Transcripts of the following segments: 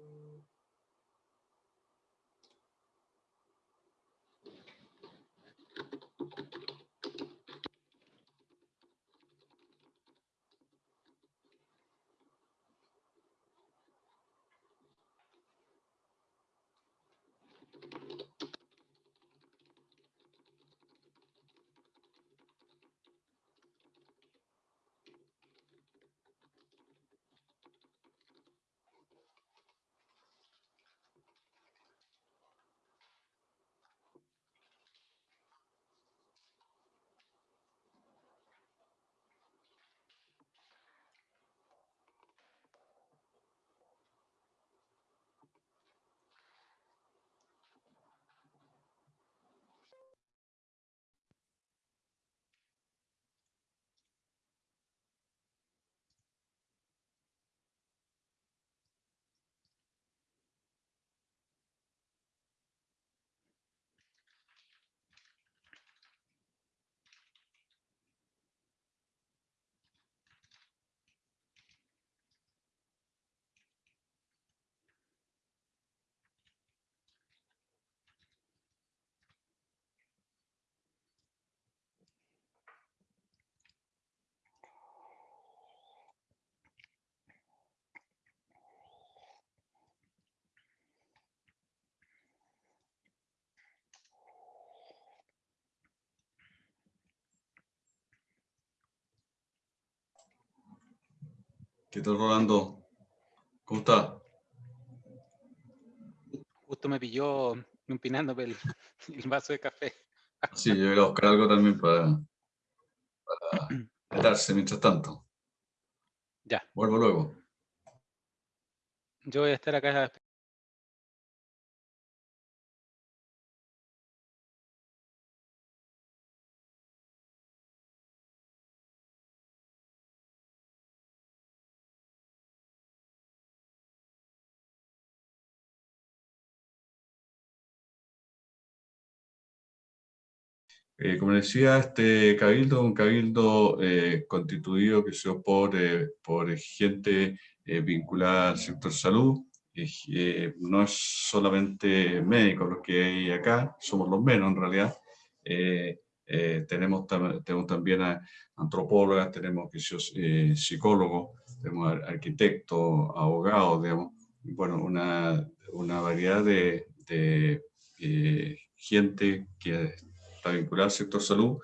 Mm-hmm. ¿Qué tal, Rolando? ¿Cómo está? Justo me pilló empinándome el, el vaso de café. Sí, yo voy a buscar algo también para, para mientras tanto. Ya. Vuelvo luego. Yo voy a estar acá Eh, como decía, este cabildo un cabildo eh, constituido que por, eh, por gente vinculada al sector salud. no es solamente médicos los que hay acá, somos los menos en realidad. tenemos, tenemos también a antropólogas, tenemos psicólogos, tenemos arquitectos, abogados, digamos, bueno, una, una variedad de gente que está vinculada al sector salud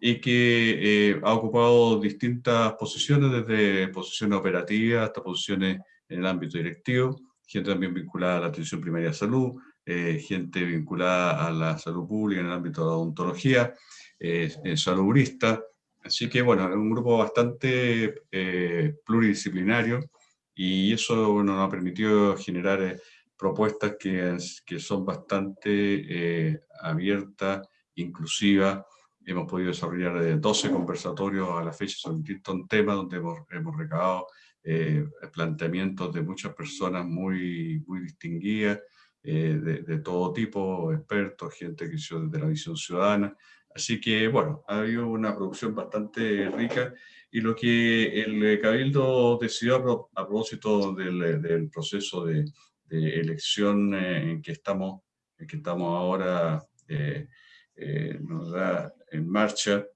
y que eh, ha ocupado distintas posiciones, desde posiciones operativas hasta posiciones en el ámbito directivo, gente también vinculada a la atención primaria de salud, eh, gente vinculada a la salud pública en el ámbito de la odontología, eh, saludista, así que bueno, es un grupo bastante eh, pluridisciplinario y eso bueno, nos ha permitido generar propuestas que, que son bastante abiertas inclusiva. Hemos podido desarrollar 12 conversatorios a la fecha sobre distintos temas donde hemos, hemos recabado eh, planteamientos de muchas personas muy, muy distinguidas, eh, de, todo tipo, expertos, gente que hizo desde la visión ciudadana. Así que, bueno, ha habido una producción bastante rica y lo que el Cabildo decidió a, propósito del, del proceso de, de elección eh, en que estamos, en que estamos ahora eh, nos da en marcha.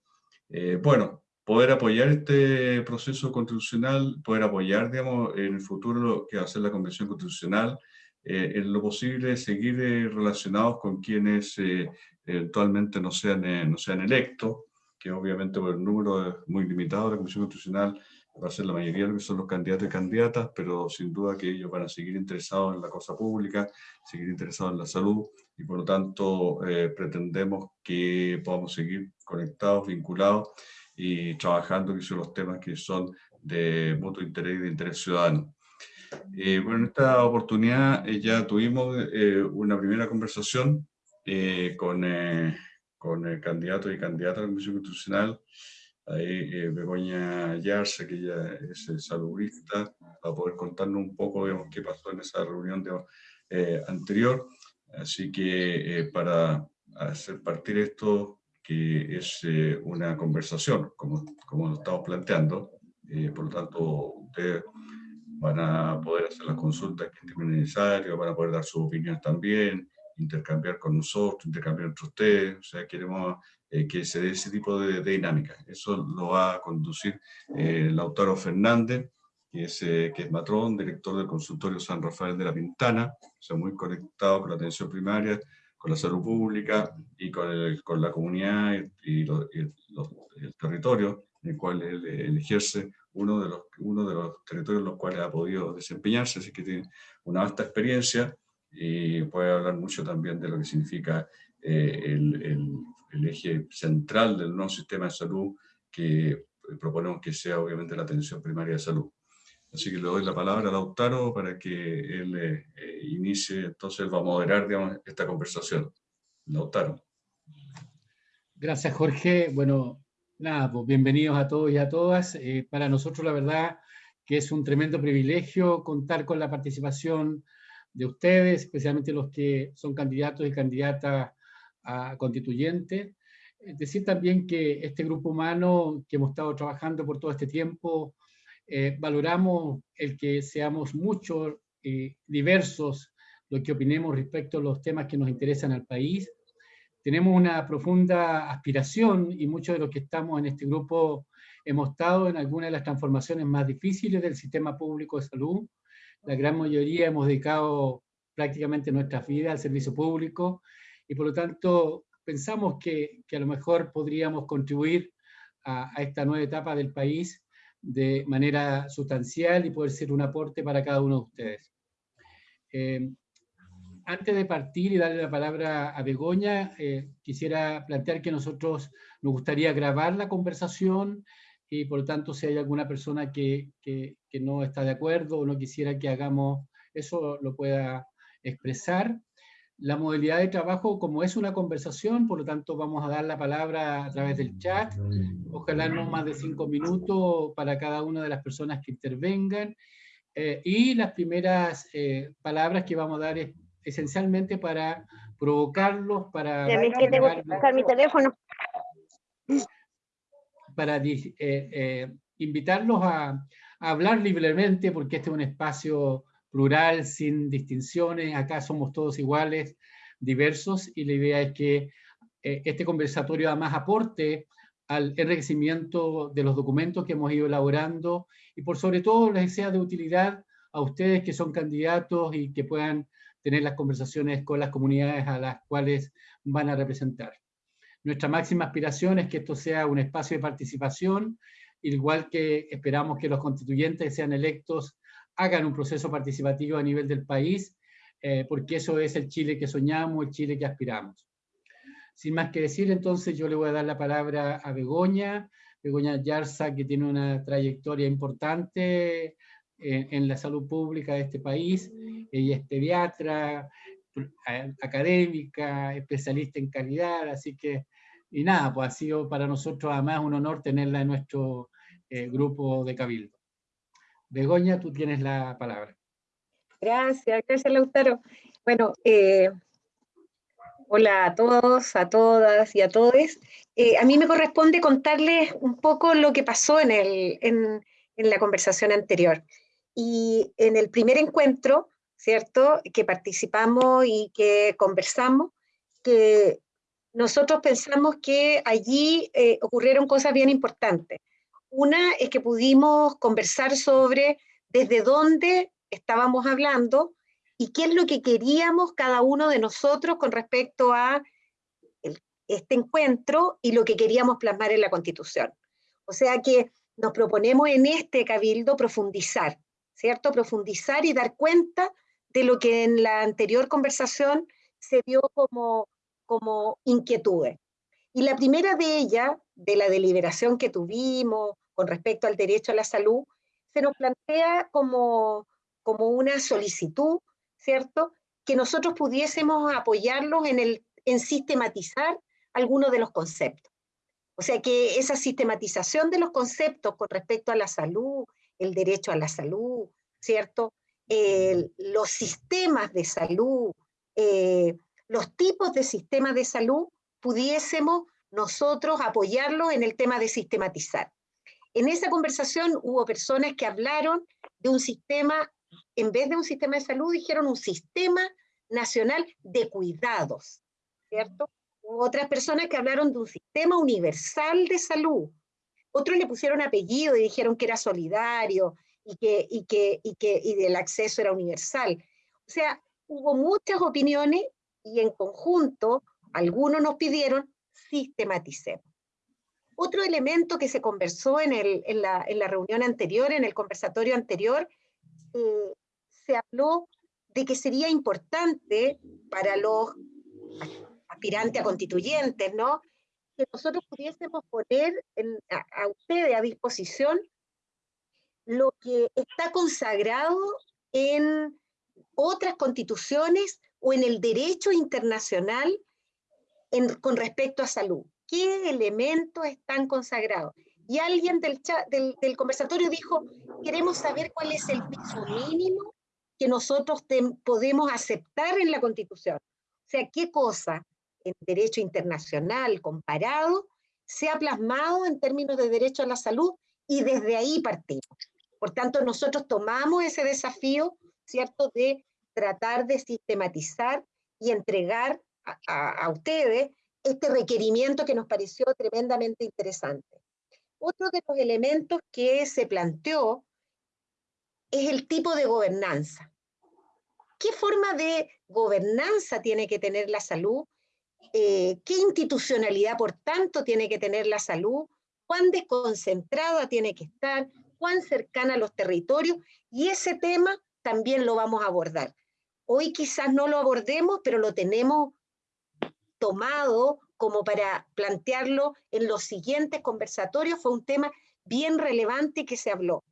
Eh, bueno, poder apoyar este proceso constitucional, poder apoyar, digamos, en el futuro lo que va a ser la Convención Constitucional, eh, en lo posible seguir relacionados con quienes eventualmente no sean, no sean electos, que obviamente por el número es muy limitado de la Convención Constitucional va a ser la mayoría de que son los candidatos y candidatas, pero sin duda que ellos van a seguir interesados en la cosa pública, seguir interesados en la salud, y por lo tanto eh, pretendemos que podamos seguir conectados, vinculados y trabajando en los temas que son de mutuo interés y de interés ciudadano. Eh, bueno, en esta oportunidad eh, ya tuvimos una primera conversación con, con el candidato y candidata a la Comisión Constitucional, ahí Begoña Yarse, que ella es saludista, para poder contarnos un poco qué pasó en esa reunión de, anterior. Así que eh, para hacer partir esto, que es eh, una conversación, como, como lo estamos planteando, eh, por lo tanto, ustedes van a poder hacer las consultas que estimen necesarias, van a poder dar sus opiniones también, intercambiar con nosotros, intercambiar entre ustedes, o sea, queremos que se dé ese tipo de, dinámica. Eso lo va a conducir Lautaro Fernández, que es, eh, que es matrón, director del consultorio San Rafael de la Pintana, o sea, muy conectado con la atención primaria, con la salud pública y con, el, con la comunidad y, el territorio en el cual él, ejerce uno de, los, uno de los territorios en los cuales ha podido desempeñarse, así que tiene una vasta experiencia y puede hablar mucho también de lo que significa eh, el, el, el, eje central del nuevo sistema de salud que proponemos que sea obviamente la atención primaria de salud. Así que le doy la palabra a Lautaro para que él eh, eh, inicie, entonces va a moderar digamos, esta conversación. Lautaro. Gracias, Jorge. Bueno, nada, pues bienvenidos a todos y a todas. Eh, para nosotros, la verdad, que es un tremendo privilegio contar con la participación de ustedes, especialmente los que son candidatos y candidatas a constituyentes. Decir también que este grupo humano que hemos estado trabajando por todo este tiempo, eh, valoramos el que seamos muchos y diversos lo que opinemos respecto a los temas que nos interesan al país. Tenemos una profunda aspiración y muchos de los que estamos en este grupo hemos estado en algunas de las transformaciones más difíciles del sistema público de salud. La gran mayoría hemos dedicado prácticamente nuestras vidas al servicio público y por lo tanto pensamos que, que a lo mejor podríamos contribuir a, esta nueva etapa del país de manera sustancial y poder ser un aporte para cada uno de ustedes. Eh, antes de partir y darle la palabra a Begoña, eh, quisiera plantear que nosotros nos gustaría grabar la conversación y por lo tanto si hay alguna persona que, que, no está de acuerdo o no quisiera que hagamos eso, lo pueda expresar. La modalidad de trabajo, como es una conversación, por lo tanto vamos a dar la palabra a través del chat, ojalá no más de cinco minutos para cada una de las personas que intervengan, eh, y las primeras eh, palabras que vamos a dar es esencialmente para provocarlos, para... mi teléfono. Para eh, invitarlos a, a hablar libremente, porque este es un espacio plural, sin distinciones, acá somos todos iguales, diversos, y la idea es que eh, este conversatorio además aporte al enriquecimiento de los documentos que hemos ido elaborando, y por sobre todo les sea de utilidad a ustedes que son candidatos y que puedan tener las conversaciones con las comunidades a las cuales van a representar. Nuestra máxima aspiración es que esto sea un espacio de participación, igual que esperamos que los constituyentes sean electos hagan un proceso participativo a nivel del país, eh, porque eso es el Chile que soñamos, el Chile que aspiramos. Sin más que decir, entonces yo le voy a dar la palabra a Begoña, Begoña Yarza, que tiene una trayectoria importante en, en la salud pública de este país. Ella es pediatra, académica, especialista en calidad, así que, y nada, pues ha sido para nosotros además un honor tenerla en nuestro eh, grupo de Cabildo. Begoña, tú tienes la palabra. Gracias, gracias Lautaro. Bueno, eh, hola a todos, a todas y a todos. Eh, a mí me corresponde contarles un poco lo que pasó en, el, en, en la conversación anterior. Y en el primer encuentro, ¿cierto?, que participamos y que conversamos, que nosotros pensamos que allí eh, ocurrieron cosas bien importantes. Una es que pudimos conversar sobre desde dónde estábamos hablando y qué es lo que queríamos cada uno de nosotros con respecto a este encuentro y lo que queríamos plasmar en la Constitución. O sea que nos proponemos en este cabildo profundizar, ¿cierto? Profundizar y dar cuenta de lo que en la anterior conversación se vio como, como inquietudes. Y la primera de ellas, de la deliberación que tuvimos con respecto al derecho a la salud, se nos plantea como, como una solicitud, ¿cierto? Que nosotros pudiésemos apoyarlos en, el, en sistematizar algunos de los conceptos. O sea que esa sistematización de los conceptos con respecto a la salud, el derecho a la salud, ¿cierto? los sistemas de salud, eh, los tipos de sistemas de salud, pudiésemos nosotros apoyarlo en el tema de sistematizar. En esa conversación hubo personas que hablaron de un sistema, en vez de un sistema de salud, dijeron un sistema nacional de cuidados, ¿cierto? Hubo otras personas que hablaron de un sistema universal de salud. Otros le pusieron apellido y dijeron que era solidario y que, y que, y que y el acceso era universal. O sea, hubo muchas opiniones y en conjunto algunos nos pidieron sistematicemos. Otro elemento que se conversó en, la, reunión anterior, en el conversatorio anterior, eh, se habló de que sería importante para los aspirantes a constituyentes, ¿no? Que nosotros pudiésemos poner a ustedes a disposición lo que está consagrado en otras constituciones o en el derecho internacional con respecto a salud. ¿Qué elementos están consagrados? Y alguien del, del, conversatorio dijo, queremos saber cuál es el piso mínimo que nosotros podemos aceptar en la Constitución. O sea, qué cosa en derecho internacional comparado se ha plasmado en términos de derecho a la salud y desde ahí partimos. Por tanto, nosotros tomamos ese desafío, ¿cierto?, de tratar de sistematizar y entregar a, ustedes este requerimiento que nos pareció tremendamente interesante. Otro de los elementos que se planteó es el tipo de gobernanza. ¿Qué forma de gobernanza tiene que tener la salud? Eh, ¿Qué institucionalidad, por tanto, tiene que tener la salud? ¿Cuán desconcentrada tiene que estar? cuán cercana a los territorios, y ese tema también lo vamos a abordar. Hoy quizás no lo abordemos, pero lo tenemos tomado como para plantearlo en los siguientes conversatorios. Fue un tema bien relevante que se habló.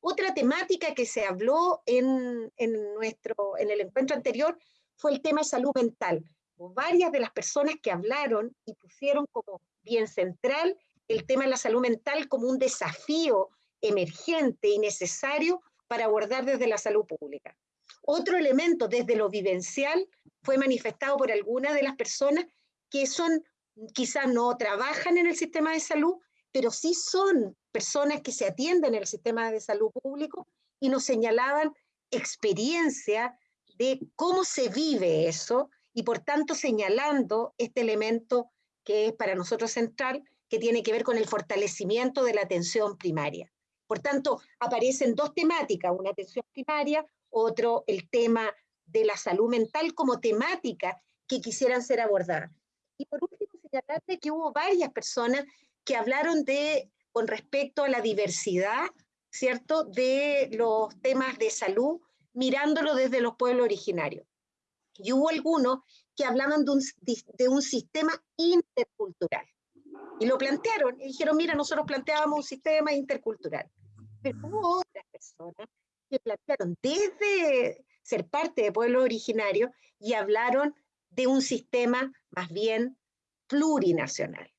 Otra temática que se habló en, nuestro, en el encuentro anterior fue el tema de salud mental. Varias de las personas que hablaron y pusieron como bien central el tema de la salud mental como un desafío emergente y necesario para abordar desde la salud pública. Otro elemento desde lo vivencial fue manifestado por algunas de las personas que son, quizás no trabajan en el sistema de salud, pero sí son personas que se atienden en el sistema de salud público y nos señalaban experiencia de cómo se vive eso y por tanto señalando este elemento que es para nosotros central, que tiene que ver con el fortalecimiento de la atención primaria. Por tanto, aparecen dos temáticas, una atención primaria, otro el tema de la salud mental como temática que quisieran ser abordadas. Y por último, señalarte que hubo varias personas que hablaron de, con respecto a la diversidad, ¿cierto?, de los temas de salud, mirándolo desde los pueblos originarios. Y hubo algunos que hablaban de un, de un sistema intercultural. Y lo plantearon, y dijeron, mira, nosotros planteábamos un sistema intercultural. Pero hubo otras personas que plantearon desde ser parte de pueblos originarios y hablaron de un sistema más bien plurinacional.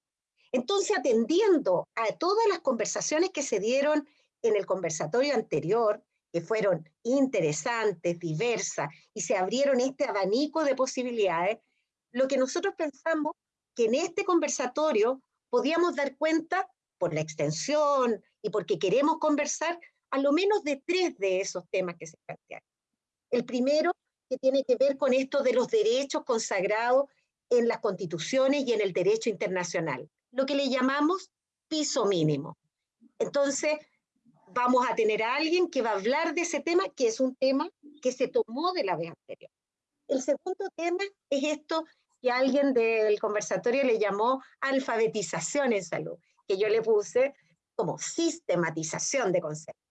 Entonces, atendiendo a todas las conversaciones que se dieron en el conversatorio anterior, que fueron interesantes, diversas, y se abrieron este abanico de posibilidades, lo que nosotros pensamos que en este conversatorio podíamos dar cuenta, por la extensión y porque queremos conversar, a lo menos de tres de esos temas que se plantearon. El primero, que tiene que ver con esto de los derechos consagrados en las constituciones y en el derecho internacional, lo que le llamamos piso mínimo. Entonces, vamos a tener a alguien que va a hablar de ese tema, que es un tema que se tomó de la vez anterior. El segundo tema es esto que alguien del conversatorio le llamó alfabetización en salud, que yo le puse como sistematización de conceptos.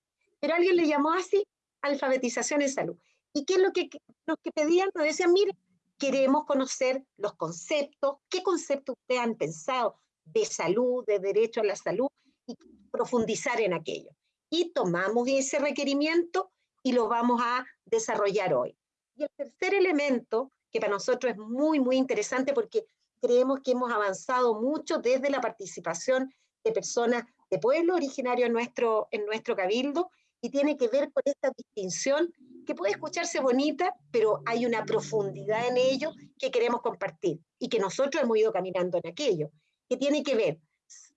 Pero alguien le llamó así alfabetización en salud. ¿Y qué es lo que los que pedían? Nos decían, mire, queremos conocer los conceptos, qué conceptos ustedes han pensado de salud, de derecho a la salud, y profundizar en aquello. Y tomamos ese requerimiento y lo vamos a desarrollar hoy. Y el tercer elemento, que para nosotros es muy, muy interesante porque creemos que hemos avanzado mucho desde la participación de personas de pueblo originario en nuestro, en nuestro cabildo, y tiene que ver con esta distinción que puede escucharse bonita, pero hay una profundidad en ello que queremos compartir y que nosotros hemos ido caminando en aquello, que tiene que ver,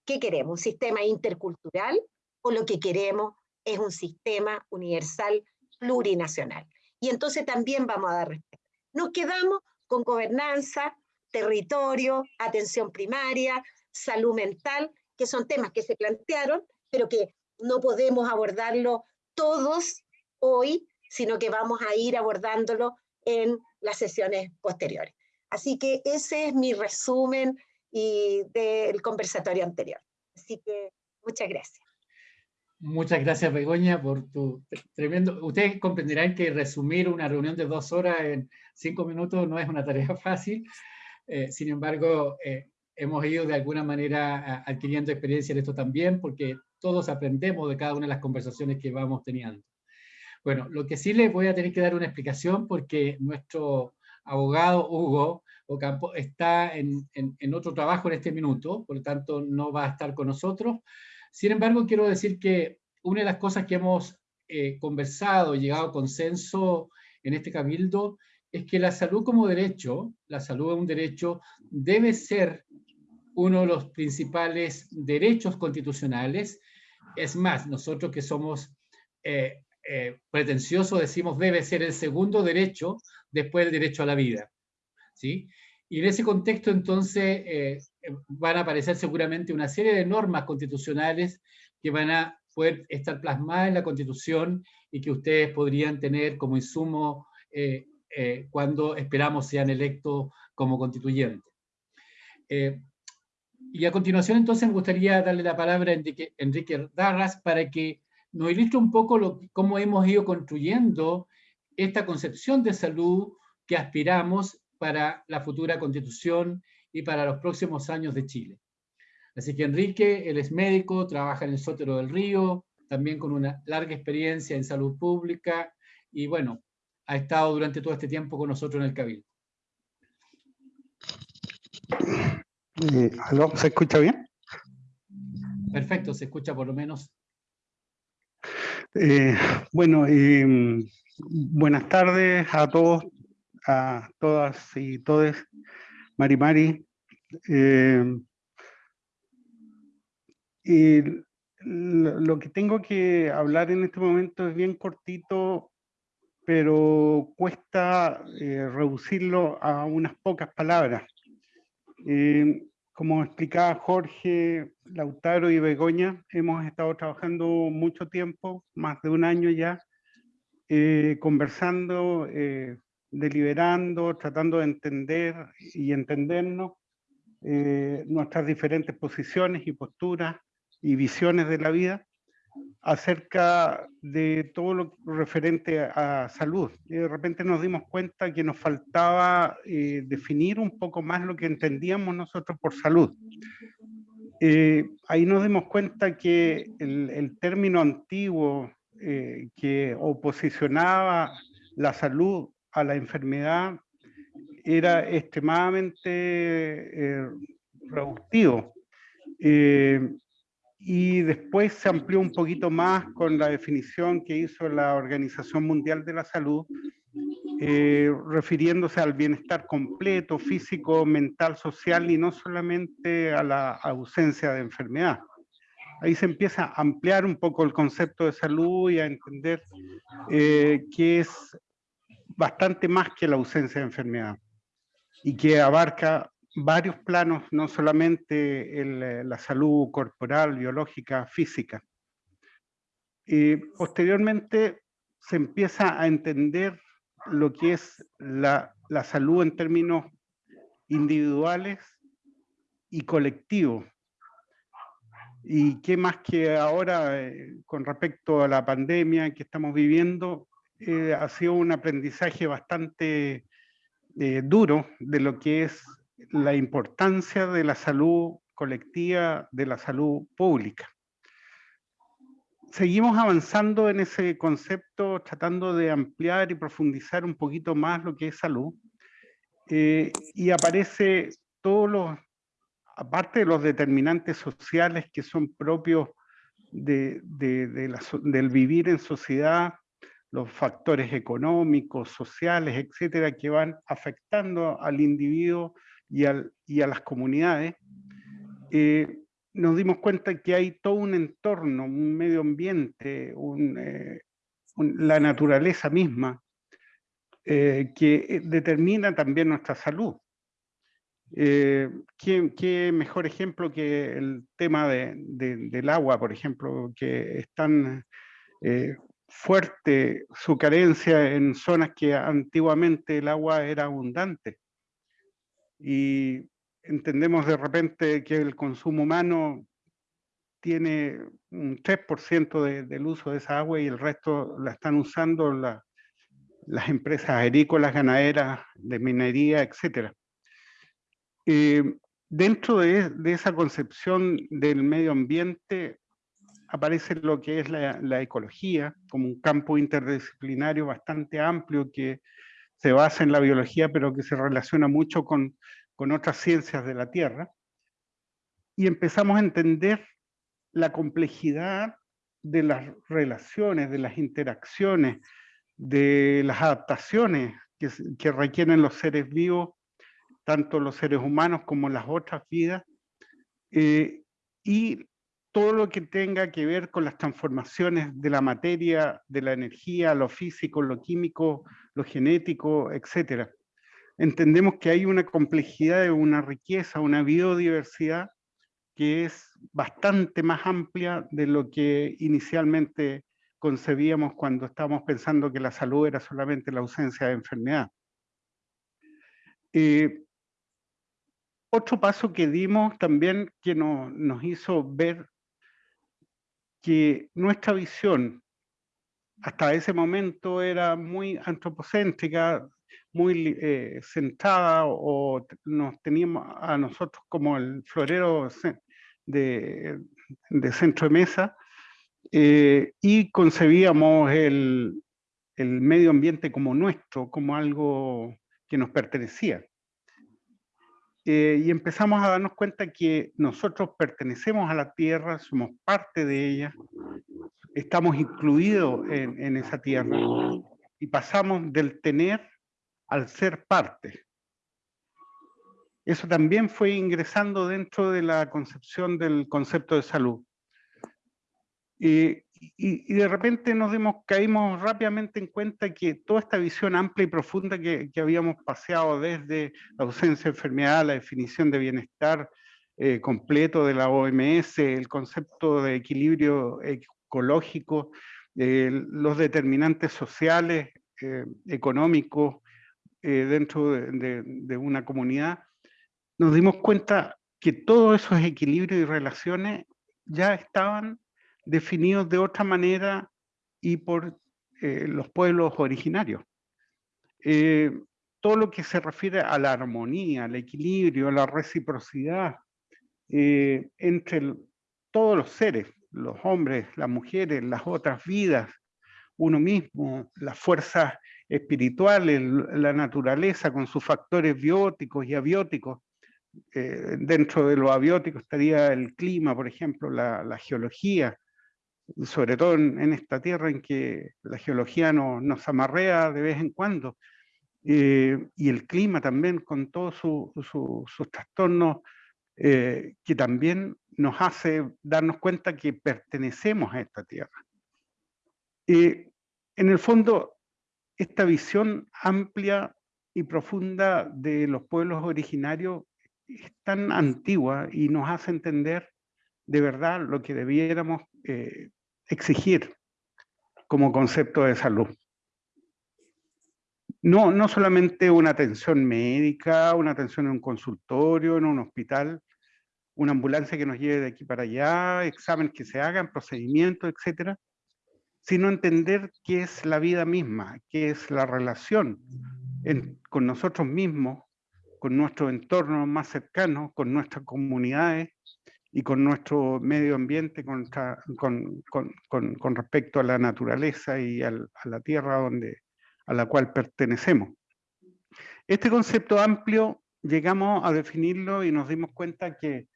¿qué queremos? ¿Un sistema intercultural o lo que queremos es un sistema universal plurinacional? Y entonces también vamos a dar respeto. Nos quedamos con gobernanza, territorio, atención primaria, salud mental, que son temas que se plantearon, pero que no podemos abordarlo todos hoy sino que vamos a ir abordándolo en las sesiones posteriores. Así que ese es mi resumen y del conversatorio anterior. Así que muchas gracias. Muchas gracias, Begoña, por tu tremendo... Ustedes comprenderán que resumir una reunión de dos horas en cinco minutos no es una tarea fácil. Eh, sin embargo, eh, hemos ido de alguna manera adquiriendo experiencia en esto también, porque todos aprendemos de cada una de las conversaciones que vamos teniendo. Bueno, lo que sí les voy a tener que dar una explicación porque nuestro abogado Hugo Ocampo está en, otro trabajo en este minuto, por lo tanto no va a estar con nosotros. Sin embargo, quiero decir que una de las cosas que hemos eh, conversado y llegado a consenso en este cabildo es que la salud como derecho, la salud es un derecho, debe ser uno de los principales derechos constitucionales. Es más, nosotros que somos eh, eh, pretencioso decimos debe ser el segundo derecho después del derecho a la vida. ¿sí? Y en ese contexto entonces eh, van a aparecer seguramente una serie de normas constitucionales que van a poder estar plasmadas en la Constitución y que ustedes podrían tener como insumo eh, cuando esperamos sean electos como constituyentes. Y a continuación entonces me gustaría darle la palabra a Enrique, Enrique Darras para que nos ilustra un poco lo, cómo hemos ido construyendo esta concepción de salud que aspiramos para la futura constitución y para los próximos años de Chile. Así que Enrique, él es médico, trabaja en el Sótero del Río, también con una larga experiencia en salud pública, y bueno, ha estado durante todo este tiempo con nosotros en el Cabildo. Eh, ¿Se escucha bien? Perfecto, se escucha por lo menos. Eh, bueno, em, buenas tardes a todos, a todas y todos. Mari Mari. Y lo que tengo que hablar en este momento es bien cortito, pero cuesta eh, reducirlo a unas pocas palabras. Eh, como explicaba Jorge, Lautaro y Begoña, hemos estado trabajando mucho tiempo, más de un año ya, eh, conversando, deliberando, tratando de entender y entendernos nuestras diferentes posiciones y posturas y visiones de la vida acerca de todo lo referente a salud. De repente nos dimos cuenta que nos faltaba eh, definir un poco más lo que entendíamos nosotros por salud. Eh, ahí nos dimos cuenta que el, término antiguo eh, que oposicionaba la salud a la enfermedad era extremadamente reductivo y después se amplió un poquito más con la definición que hizo la Organización Mundial de la Salud, eh, refiriéndose al bienestar completo, físico, mental, social y no solamente a la ausencia de enfermedad. Ahí se empieza a ampliar un poco el concepto de salud y a entender eh, que es bastante más que la ausencia de enfermedad y que abarca varios planos, no solamente eh, la salud corporal, biológica, física. Y posteriormente se empieza a entender lo que es la, salud en términos individuales y colectivos. Y qué más que ahora, eh, con respecto a la pandemia que estamos viviendo, eh, ha sido un aprendizaje bastante duro de lo que es la importancia de la salud colectiva, de la salud pública. Seguimos avanzando en ese concepto, tratando de ampliar y profundizar un poquito más lo que es salud. Eh, y aparece todos los, aparte de los determinantes sociales que son propios de, del vivir en sociedad, los factores económicos, sociales, etcétera, que van afectando al individuo y, a las comunidades, eh, nos dimos cuenta que hay todo un entorno, un medio ambiente, eh, la naturaleza misma, eh, que determina también nuestra salud. ¿qué, mejor ejemplo que el tema del agua, por ejemplo, que es tan fuerte su carencia en zonas que antiguamente el agua era abundante y entendemos de repente que el consumo humano tiene un 3% del uso de esa agua y el resto la están usando las empresas agrícolas, ganaderas, de minería, etc. Eh, dentro de, esa concepción del medio ambiente aparece lo que es la, la ecología como un campo interdisciplinario bastante amplio que se basa en la biología, pero que se relaciona mucho con, con otras ciencias de la Tierra, y empezamos a entender la complejidad de las relaciones, de las interacciones, de las adaptaciones que, requieren los seres vivos, tanto los seres humanos como las otras vidas, eh, y todo lo que tenga que ver con las transformaciones de la materia, de la energía, lo físico, lo químico, lo genético, etc. Entendemos que hay una complejidad, una riqueza, una biodiversidad que es bastante más amplia de lo que inicialmente concebíamos cuando estábamos pensando que la salud era solamente la ausencia de enfermedad. Eh, otro paso que dimos también que nos hizo ver que nuestra visión hasta ese momento era muy antropocéntrica, muy eh, centrada o nos teníamos a nosotros como el florero de, centro de mesa eh, y concebíamos el medio ambiente como nuestro, como algo que nos pertenecía. Eh, y empezamos a darnos cuenta que nosotros pertenecemos a la tierra, somos parte de ella, estamos incluidos en, en esa tierra y pasamos del tener al ser parte. Eso también fue ingresando dentro de la concepción del concepto de salud. Y, y, de repente nos dimos, caímos rápidamente en cuenta que toda esta visión amplia y profunda que, habíamos paseado desde la ausencia de enfermedad, la definición de bienestar eh, completo de la OMS, el concepto de equilibrio ecológico, eh, los determinantes sociales, eh, económicos dentro de, de una comunidad, nos dimos cuenta que todos esos equilibrios y relaciones ya estaban definidos de otra manera y por eh, los pueblos originarios. Eh, todo lo que se refiere a la armonía, al equilibrio, a la reciprocidad eh, entre todos los seres, los hombres, las mujeres, las otras vidas, uno mismo, las fuerzas espirituales, la naturaleza con sus factores bióticos y abióticos. dentro de lo abiótico estaría el clima, por ejemplo, la geología, sobre todo en, esta tierra en que la geología nos amarrea de vez en cuando, eh, y el clima también con todos sus trastornos, eh, que también nos hace darnos cuenta que pertenecemos a esta tierra. en el fondo, esta visión amplia y profunda de los pueblos originarios es tan antigua y nos hace entender de verdad lo que debiéramos eh, exigir como concepto de salud. No, no solamente una atención médica, una atención en un consultorio, en un hospital, una ambulancia que nos lleve de aquí para allá, exámenes que se hagan, procedimientos, etcétera, sino entender qué es la vida misma, qué es la relación con nosotros mismos, con nuestro entorno más cercano, con nuestras comunidades, y con nuestro medio ambiente con, con, con, respecto a la naturaleza y a la tierra donde, a la cual pertenecemos. Este concepto amplio llegamos a definirlo y nos dimos cuenta que,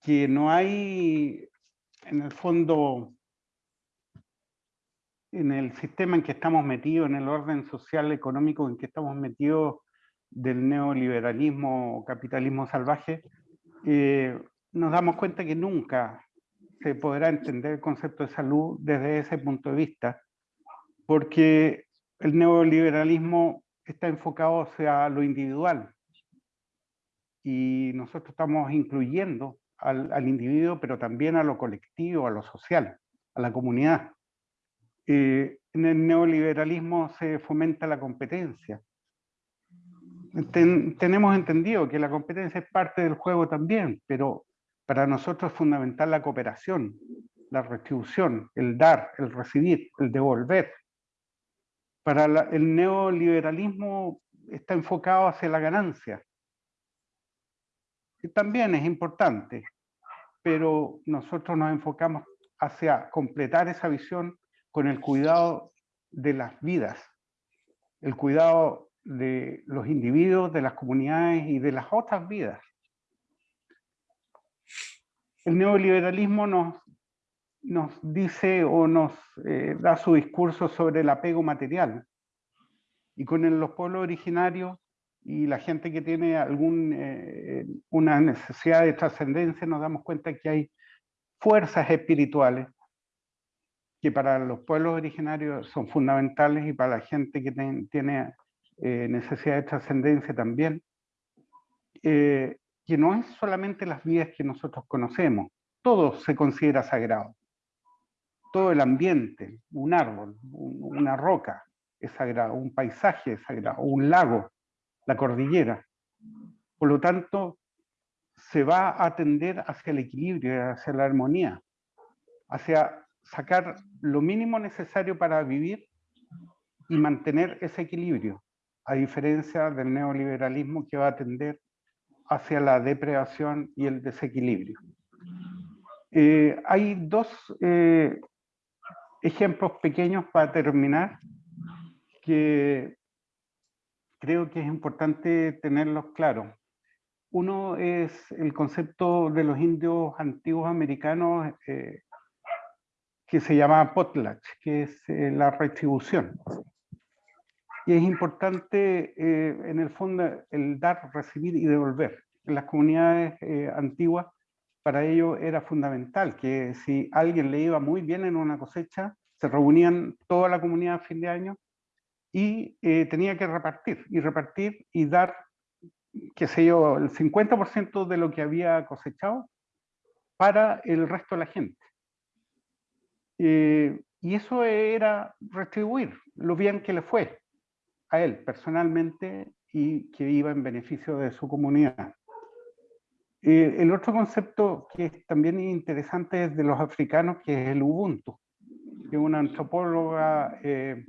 que no hay, en el fondo, en el sistema en que estamos metidos, en el orden social, económico en que estamos metidos del neoliberalismo o capitalismo salvaje, eh, nos damos cuenta que nunca se podrá entender el concepto de salud desde ese punto de vista, porque el neoliberalismo está enfocado hacia lo individual y nosotros estamos incluyendo al, individuo, pero también a lo colectivo, a lo social, a la comunidad. Eh, en el neoliberalismo se fomenta la competencia. tenemos entendido que la competencia es parte del juego también, pero para nosotros es fundamental la cooperación, la retribución, el dar, el recibir, el devolver. Para el neoliberalismo está enfocado hacia la ganancia. También es importante, pero nosotros nos enfocamos hacia completar esa visión con el cuidado de las vidas, el cuidado de los individuos, de las comunidades y de las otras vidas el neoliberalismo nos, nos dice o nos eh, da su discurso sobre el apego material. Y con los pueblos originarios y la gente que tiene algún, eh, necesidad de trascendencia, nos damos cuenta que hay fuerzas espirituales que para los pueblos originarios son fundamentales y para la gente que tiene eh, necesidad de trascendencia también que no es solamente las vidas que nosotros conocemos, todo se considera sagrado. Todo el ambiente, un árbol, una roca es sagrado, un paisaje es sagrado, un lago, la cordillera. Por lo tanto, se va a atender hacia el equilibrio, hacia la armonía, hacia sacar lo mínimo necesario para vivir y mantener ese equilibrio, a diferencia del neoliberalismo que va a tender hacia la depredación y el desequilibrio. Eh, hay dos eh, ejemplos pequeños para terminar que creo que es importante tenerlos claros. Uno es el concepto de los indios antiguos americanos eh, que se llama potlatch, que es la retribución. Y es importante, eh, en el fondo, el dar, recibir y devolver. En las comunidades antiguas, para ello era fundamental que si alguien le iba muy bien en una cosecha, se reunían toda la comunidad a fin de año y tenía que repartir, y repartir y dar qué sé yo, el 50% de lo que había cosechado para el resto de la gente. Eh, y eso era retribuir lo bien que le fue a él personalmente y que iba en beneficio de su comunidad. Eh, el otro concepto que es también interesante es de los africanos, que es el Ubuntu, que una antropóloga eh,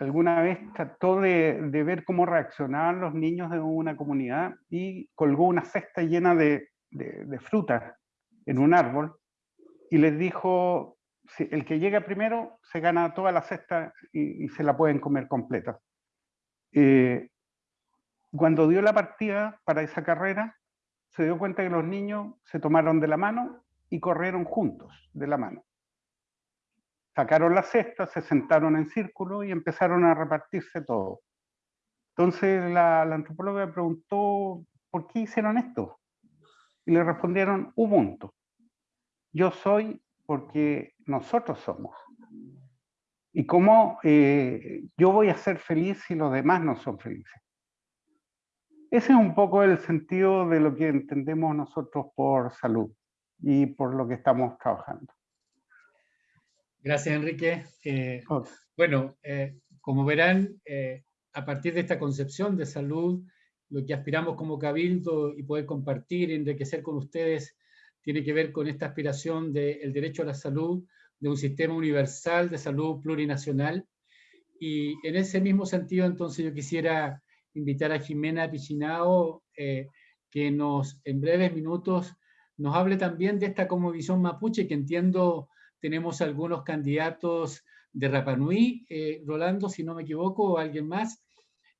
alguna vez trató de, ver cómo reaccionaban los niños de una comunidad y colgó una cesta llena de, de, frutas en un árbol y les dijo, el que llega primero se gana toda la cesta y, se la pueden comer completa. Eh, cuando dio la partida para esa carrera, se dio cuenta que los niños se tomaron de la mano y corrieron juntos de la mano sacaron la cesta, se sentaron en círculo y empezaron a repartirse todo. Entonces la, antropóloga preguntó, ¿por qué hicieron esto? Y le respondieron, Ubuntu. Yo soy porque nosotros somos. Y cómo eh, yo voy a ser feliz si los demás no son felices. Ese es un poco el sentido de lo que entendemos nosotros por salud y por lo que estamos trabajando. Gracias, Enrique. Eh, bueno, eh, como verán, a partir de esta concepción de salud, lo que aspiramos como Cabildo y poder compartir, enriquecer con ustedes, tiene que ver con esta aspiración del derecho a la salud, de un sistema universal de salud plurinacional. Y en ese mismo sentido, entonces, yo quisiera invitar a Jimena Pichinao, que nos, en breves minutos, nos hable también de esta como visión mapuche, que entiendo tenemos algunos candidatos de Rapanui, eh, Rolando, si no me equivoco, o alguien más.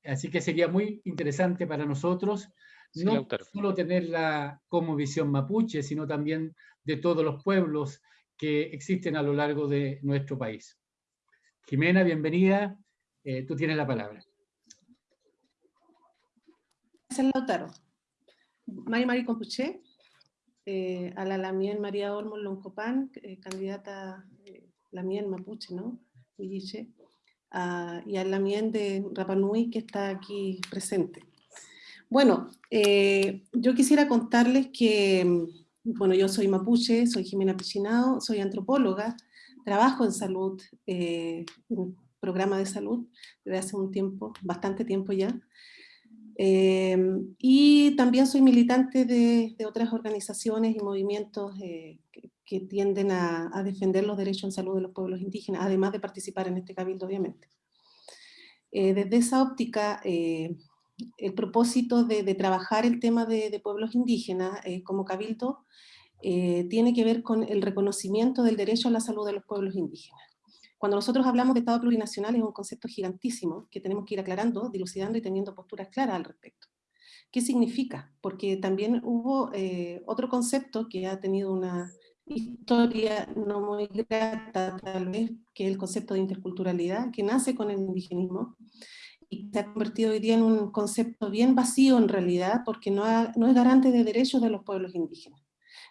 Así que sería muy interesante para nosotros no solo tenerla como visión mapuche, sino también de todos los pueblos que existen a lo largo de nuestro país. Jimena, bienvenida. Eh, tú tienes la palabra. Gracias, Lautaro. Mari Mari Compuche, eh, a la Lamien María Olmos Loncopan, eh, candidata eh, Lamien Mapuche, ¿no? y a Lamien de Rapanui, que está aquí presente. Bueno, eh, yo quisiera contarles que, mm, bueno, yo soy mapuche, soy Jimena Pichinao, soy antropóloga, trabajo en salud, en programa de salud desde hace un tiempo, bastante tiempo ya, Em, y también soy militante de, otras organizaciones y movimientos eh, que, tienden a, defender los derechos en salud de los pueblos indígenas, además de participar en este cabildo, obviamente. Eh, desde esa óptica, eh, el propósito de, trabajar el tema de, de pueblos indígenas como cabildo tiene que ver con el reconocimiento del derecho a la salud de los pueblos indígenas. Cuando nosotros hablamos de Estado plurinacional es un concepto gigantísimo que tenemos que ir aclarando, dilucidando y teniendo posturas claras al respecto. ¿Qué significa? Porque también hubo eh, otro concepto que ha tenido una historia no muy grata tal vez, que es el concepto de interculturalidad, que nace con el indigenismo, y se ha convertido hoy día en un concepto bien vacío en realidad, porque no, no es garante de derechos de los pueblos indígenas.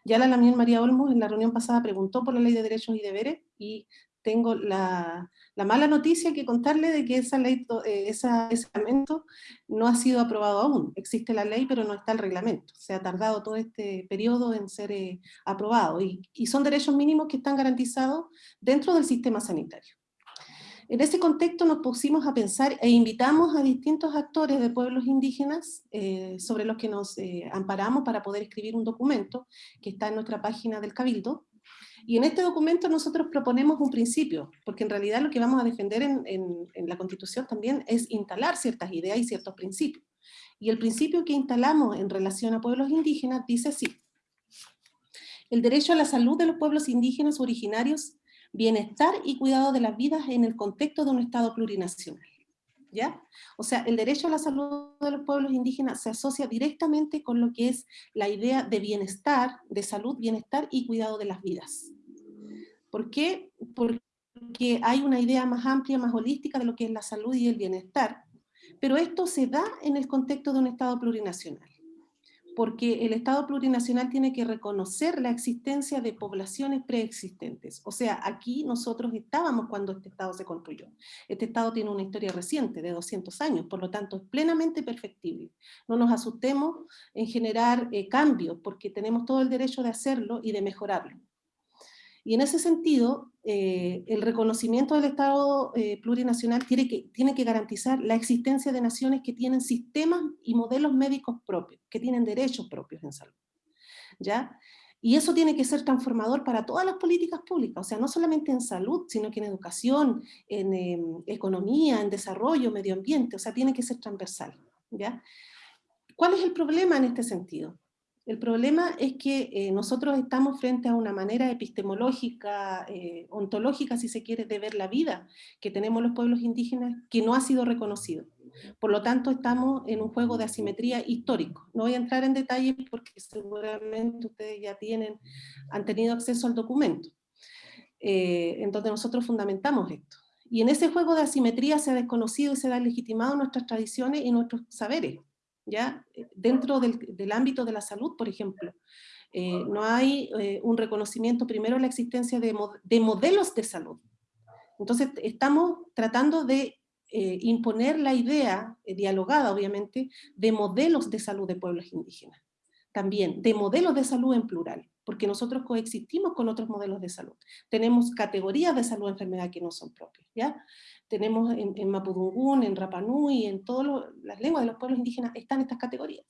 Ya la Lamien María Olmos en la reunión pasada preguntó por la ley de derechos y deberes, y tengo la, mala noticia que contarle de que esa ley, eh, ese reglamento no ha sido aprobado aún. Existe la ley, pero no está el reglamento. Se ha tardado todo este periodo en ser eh, aprobado. Y, son derechos mínimos que están garantizados dentro del sistema sanitario. En ese contexto nos pusimos a pensar e invitamos a distintos actores de pueblos indígenas eh, sobre los que nos amparamos para poder escribir un documento que está en nuestra página del Cabildo, Y en este documento nosotros proponemos un principio, porque en realidad lo que vamos a defender en, en, la Constitución también es instalar ciertas ideas y ciertos principios. Y el principio que instalamos en relación a pueblos indígenas dice así. El derecho a la salud de los pueblos indígenas originarios, bienestar y cuidado de las vidas en el contexto de un Estado plurinacional. ¿Ya? O sea, el derecho a la salud de los pueblos indígenas se asocia directamente con lo que es la idea de bienestar, de salud, bienestar y cuidado de las vidas. ¿Por qué? Porque hay una idea más amplia, más holística de lo que es la salud y el bienestar, pero esto se da en el contexto de un Estado plurinacional, porque el Estado plurinacional tiene que reconocer la existencia de poblaciones preexistentes. O sea, aquí nosotros estábamos cuando este Estado se construyó. Este Estado tiene una historia reciente, de 200 años, por lo tanto es plenamente perfectible. No nos asustemos en generar eh, cambios, porque tenemos todo el derecho de hacerlo y de mejorarlo. Y en ese sentido, eh, el reconocimiento del Estado eh, plurinacional tiene que, tiene que garantizar la existencia de naciones que tienen sistemas y modelos médicos propios, que tienen derechos propios en salud. ¿ya? Y eso tiene que ser transformador para todas las políticas públicas, o sea, no solamente en salud, sino que en educación, en em, economía, en desarrollo, medio ambiente, o sea, tiene que ser transversal. ¿ya? ¿Cuál es el problema en este sentido? El problema es que eh, nosotros estamos frente a una manera epistemológica, eh, ontológica, si se quiere, de ver la vida que tenemos los pueblos indígenas que no ha sido reconocido. Por lo tanto, estamos en un juego de asimetría histórico. No voy a entrar en detalle porque seguramente ustedes ya tienen, han tenido acceso al documento. Eh, entonces nosotros fundamentamos esto. Y en ese juego de asimetría se ha desconocido y se ha legitimado nuestras tradiciones y nuestros saberes. ¿Ya? Eh, dentro del, ámbito de la salud, por ejemplo, eh, no hay eh, un reconocimiento primero la existencia de, modelos de salud. Entonces estamos tratando de imponer la idea, dialogada obviamente, de modelos de salud de pueblos indígenas. También de modelos de salud en plural, porque nosotros coexistimos con otros modelos de salud. Tenemos categorías de salud enfermedad que no son propias, ¿ya? tenemos en, en Mapudungún, en Rapanui, en todas las lenguas de los pueblos indígenas, están estas categorías.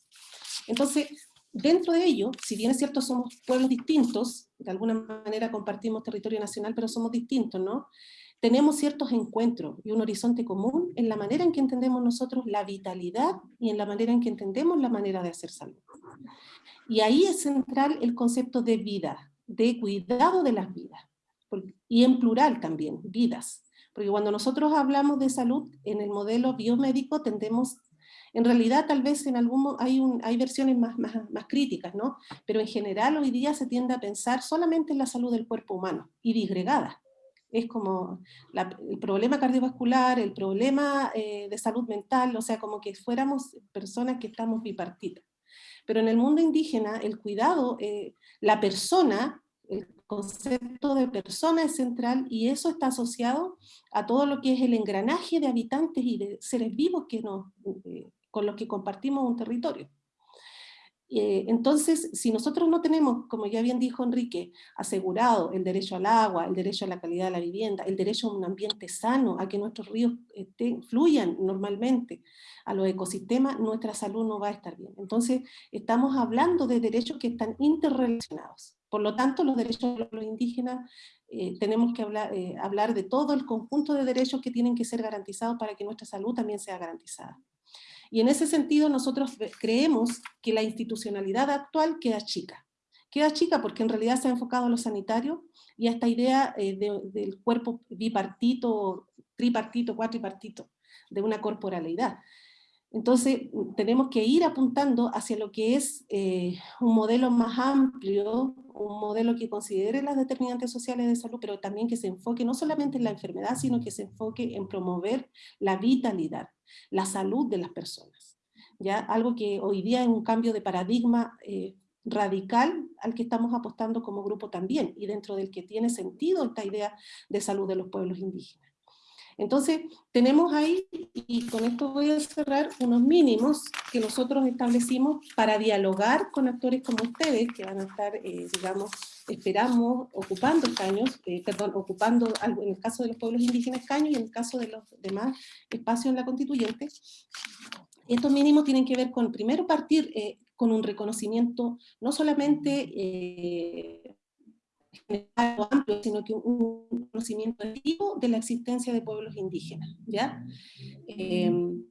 Entonces, dentro de ello, si bien es cierto somos pueblos distintos, de alguna manera compartimos territorio nacional, pero somos distintos, ¿no? Tenemos ciertos encuentros y un horizonte común en la manera en que entendemos nosotros la vitalidad y en la manera en que entendemos la manera de hacer salud. Y ahí es central el concepto de vida, de cuidado de las vidas, y en plural también, vidas. Porque cuando nosotros hablamos de salud en el modelo biomédico tendemos, en realidad tal vez en algún, hay, hay versiones más, más, más críticas, ¿no? Pero en general hoy día se tiende a pensar solamente en la salud del cuerpo humano y disgregada. Es como el problema cardiovascular, el problema eh, de salud mental, o sea, como que fuéramos personas que estamos bipartitas. Pero en el mundo indígena, el cuidado, eh, la persona, el concepto de persona es central y eso está asociado a todo lo que es el engranaje de habitantes y de seres vivos que nos, eh, con los que compartimos un territorio. Eh, entonces, si nosotros no tenemos, como ya bien dijo Enrique, asegurado el derecho al agua, el derecho a la calidad de la vivienda, el derecho a un ambiente sano, a que nuestros ríos fluyan normalmente, a los ecosistemas, nuestra salud no va a estar bien. Entonces, estamos hablando de derechos que están interrelacionados. Por lo tanto, los derechos de los indígenas, eh, tenemos que eh, hablar de todo el conjunto de derechos que tienen que ser garantizados para que nuestra salud también sea garantizada. Y en ese sentido nosotros creemos que la institucionalidad actual queda chica. Queda chica porque en realidad se ha enfocado a lo sanitario y a esta idea eh, del cuerpo bipartito, tripartito, cuatripartito, de una corporalidad. Entonces, tenemos que ir apuntando hacia lo que es eh, un modelo más amplio, un modelo que considere las determinantes sociales de salud, pero también que se enfoque no solamente en la enfermedad, sino que se enfoque en promover la vitalidad, la salud de las personas. ¿ya? Algo que hoy día es un cambio de paradigma eh, radical al que estamos apostando como grupo también, y dentro del que tiene sentido esta idea de salud de los pueblos indígenas. Entonces, tenemos ahí, y con esto voy a cerrar, unos mínimos que nosotros establecimos para dialogar con actores como ustedes, que van a estar, eh, digamos, esperamos, ocupando escaños, eh, perdón, ocupando, en el caso de los pueblos indígenas escaños y en el caso de los demás espacios en la constituyente. Estos mínimos tienen que ver con, primero, partir eh, con un reconocimiento no solamente general o amplio, sino que un conocimiento activo de la existencia de pueblos indígenas, ¿ya? Em,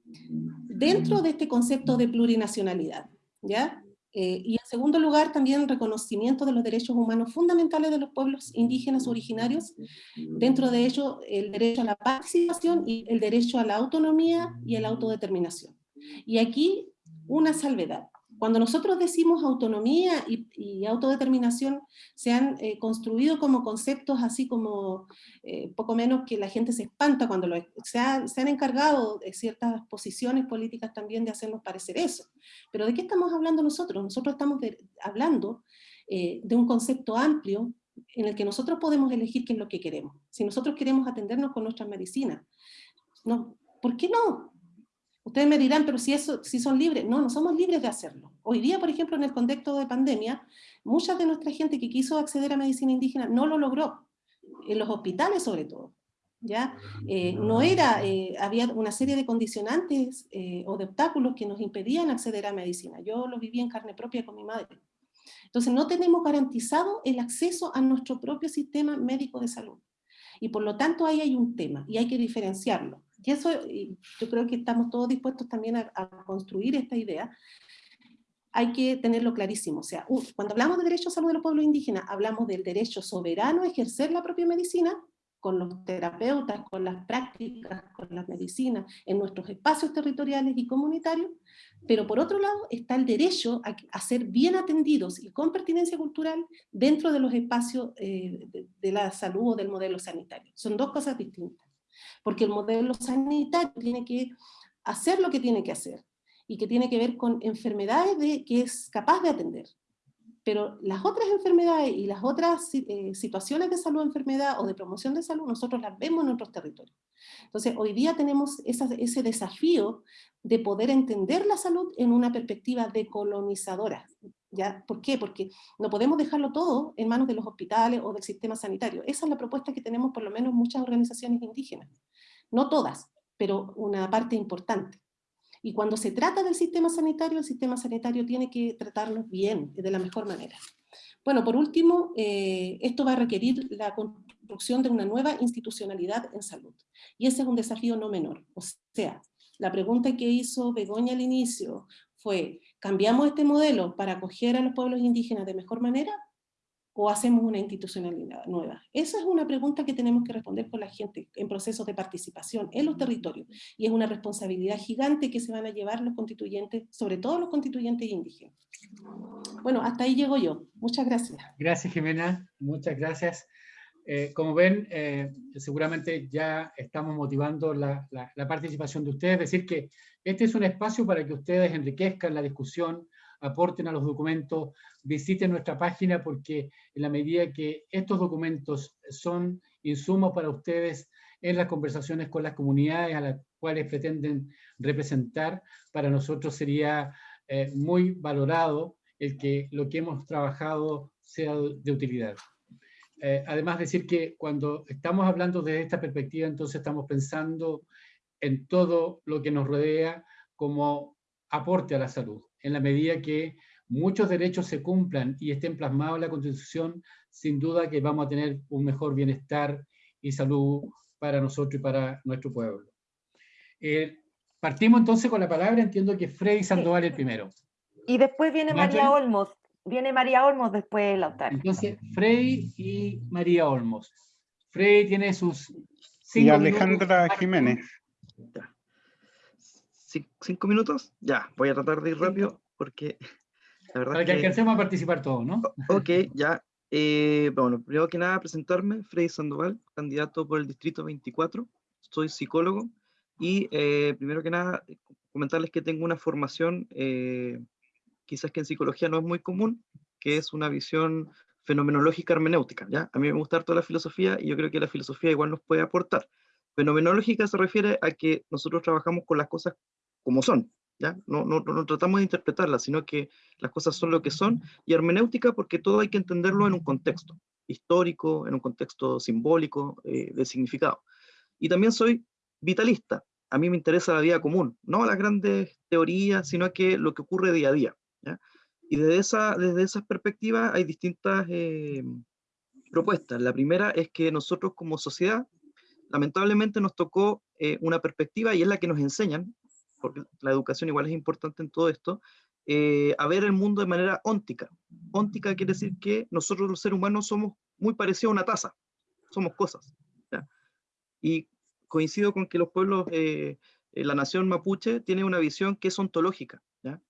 dentro de este concepto de plurinacionalidad, ¿ya? Eh, y en segundo lugar, también reconocimiento de los derechos humanos fundamentales de los pueblos indígenas originarios, dentro de ello el derecho a la participación y el derecho a la autonomía y a la autodeterminación. Y aquí una salvedad. Cuando nosotros decimos autonomía y, autodeterminación, se han eh, construido como conceptos así como eh, poco menos que la gente se espanta cuando lo, se, se, han encargado de ciertas posiciones políticas también de hacernos parecer eso. Pero ¿de qué estamos hablando nosotros? Nosotros estamos hablando eh, de un concepto amplio en el que nosotros podemos elegir qué es lo que queremos. Si nosotros queremos atendernos con nuestras medicinas, no, ¿por qué no? Ustedes me dirán, pero si, eso, si son libres. No, no somos libres de hacerlo. Hoy día, por ejemplo, en el contexto de pandemia, mucha de nuestra gente que quiso acceder a medicina indígena no lo logró. En los hospitales, sobre todo. ¿ya? Eh, no era, eh, había una serie de condicionantes eh, o de obstáculos que nos impedían acceder a medicina. Yo lo viví en carne propia con mi madre. Entonces no tenemos garantizado el acceso a nuestro propio sistema médico de salud. Y por lo tanto ahí hay un tema, y hay que diferenciarlo. Y eso yo creo que estamos todos dispuestos también a, construir esta idea. Hay que tenerlo clarísimo. O sea, cuando hablamos de derecho a salud de los pueblos indígenas, hablamos del derecho soberano a ejercer la propia medicina, con los terapeutas, con las prácticas, con las medicinas, en nuestros espacios territoriales y comunitarios, pero por otro lado está el derecho a, ser bien atendidos y con pertinencia cultural dentro de los espacios eh, de la salud o del modelo sanitario. Son dos cosas distintas porque el modelo sanitario tiene que hacer lo que tiene que hacer, y que tiene que ver con enfermedades de, que es capaz de atender. Pero las otras enfermedades y las otras eh, situaciones de salud enfermedad o de promoción de salud, nosotros las vemos en otros territorios. Entonces, hoy día tenemos ese desafío de poder entender la salud en una perspectiva decolonizadora. ¿ya? ¿Por qué? Porque no podemos dejarlo todo en manos de los hospitales o del sistema sanitario. Esa es la propuesta que tenemos por lo menos muchas organizaciones indígenas. No todas, pero una parte importante. Y cuando se trata del sistema sanitario, el sistema sanitario tiene que tratarnos bien, de la mejor manera. Bueno, por último, eh, esto va a requerir la construcción de una nueva institucionalidad en salud. Y ese es un desafío no menor. O sea, la pregunta que hizo Begoña al inicio fue, ¿cambiamos este modelo para acoger a los pueblos indígenas de mejor manera? ¿O hacemos una institucionalidad nueva? Esa es una pregunta que tenemos que responder con la gente en procesos de participación en los territorios. Y es una responsabilidad gigante que se van a llevar los constituyentes, sobre todo los constituyentes indígenas. Bueno, hasta ahí llego yo. Muchas gracias. Gracias, Jimena. Muchas gracias. Eh, como ven, eh, seguramente ya estamos motivando la, la, participación de ustedes, es decir que este es un espacio para que ustedes enriquezcan la discusión, aporten a los documentos, visiten nuestra página porque en la medida que estos documentos son insumos para ustedes en las conversaciones con las comunidades a las cuales pretenden representar, para nosotros sería eh, muy valorado el que lo que hemos trabajado sea de utilidad. Eh, además decir que cuando estamos hablando de esta perspectiva, entonces estamos pensando en todo lo que nos rodea como aporte a la salud en la medida que muchos derechos se cumplan y estén plasmados en la Constitución, sin duda que vamos a tener un mejor bienestar y salud para nosotros y para nuestro pueblo. Eh, partimos entonces con la palabra, entiendo que Freddy Sandoval el primero. Y después viene María Olmos, viene María Olmos después, Lautaro. Entonces, Freddy y María Olmos. Freddy tiene sus cinco Y Alejandra Jiménez cinco minutos, ya, voy a tratar de ir rápido porque la verdad Para que, alcancemos a participar todos, ¿no? Ok, ya. Eh, bueno, primero que nada presentarme, Freddy Sandoval, candidato por el Distrito 24, soy psicólogo y eh, primero que nada comentarles que tengo una formación, eh, quizás que en psicología no es muy común, que es una visión fenomenológica hermenéutica, ¿ya? A mí me gusta toda la filosofía y yo creo que la filosofía igual nos puede aportar. Fenomenológica se refiere a que nosotros trabajamos con las cosas como son, ¿ya? No, no, no, tratamos de interpretarlas, sino que las cosas son lo que son, y hermenéutica porque todo hay que entenderlo en un contexto histórico, en un contexto simbólico, eh, de significado. Y también soy vitalista, a mí me interesa la vida común, no las grandes teorías, sino que lo que ocurre día a día. ¿ya? Y desde esa, desde esas perspectivas hay distintas eh, propuestas. La primera es que nosotros como sociedad, lamentablemente nos tocó eh, una perspectiva y es la que nos enseñan, porque la educación igual es importante en todo esto, eh, a ver el mundo de manera óntica. Óntica quiere decir que nosotros los seres humanos somos muy parecidos a una taza, somos cosas. Y coincido con que los pueblos, eh, la nación mapuche tiene una visión que es ontológica. ¿ya?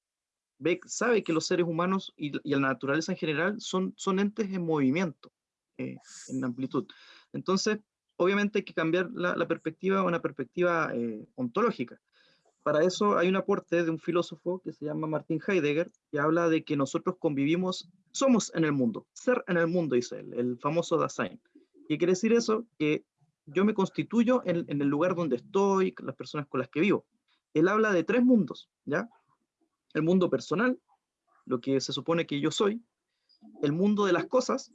Ve, sabe que los seres humanos y, la naturaleza en general son, son entes en movimiento, eh, en amplitud. Entonces, obviamente hay que cambiar la, la perspectiva a una perspectiva ontológica. Para eso hay un aporte de un filósofo que se llama Martin Heidegger, que habla de que nosotros convivimos, somos en el mundo, ser en el mundo, dice él, el famoso Dasein. ¿Qué quiere decir eso? Que yo me constituyo en, el lugar donde estoy, las personas con las que vivo. Él habla de tres mundos, ¿ya? El mundo personal, lo que se supone que yo soy, el mundo de las cosas,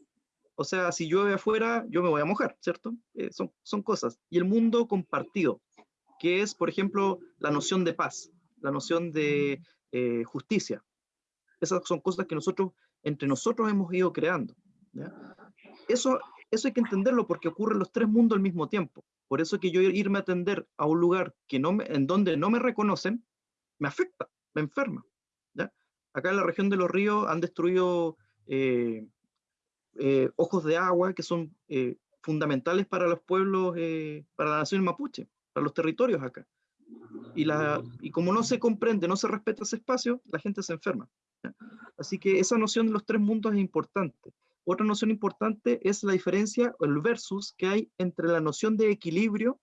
o sea, si llueve afuera, yo me voy a mojar, ¿cierto? Eh, son, son cosas. Y el mundo compartido, que es, por ejemplo, la noción de paz, la noción de eh, justicia. Esas son cosas que nosotros, entre nosotros hemos ido creando. Eso, eso hay que entenderlo porque ocurren los tres mundos al mismo tiempo. Por eso que yo irme a atender a un lugar que no me, en donde no me reconocen, me afecta, me enferma. Acá en la región de los ríos han destruido eh, eh, ojos de agua que son fundamentales para los pueblos, para la nación mapuche para los territorios acá. Y, la, y como no se comprende, no se respeta ese espacio, la gente se enferma. Así que esa noción de los tres mundos es importante. Otra noción importante es la diferencia, el versus que hay entre la noción de equilibrio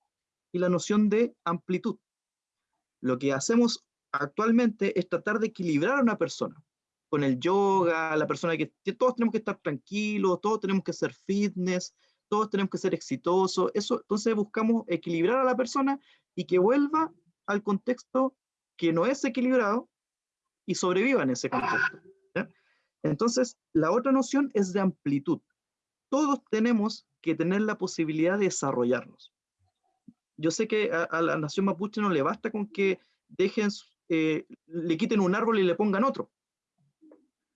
y la noción de amplitud. Lo que hacemos actualmente es tratar de equilibrar a una persona. Con el yoga, la persona que todos tenemos que estar tranquilos, todos tenemos que ser fitness, todos tenemos que ser exitosos, eso, entonces buscamos equilibrar a la persona y que vuelva al contexto que no es equilibrado y sobreviva en ese contexto. Entonces, la otra noción es de amplitud. Todos tenemos que tener la posibilidad de desarrollarnos. Yo sé que a, la nación mapuche no le basta con que dejen, eh, le quiten un árbol y le pongan otro.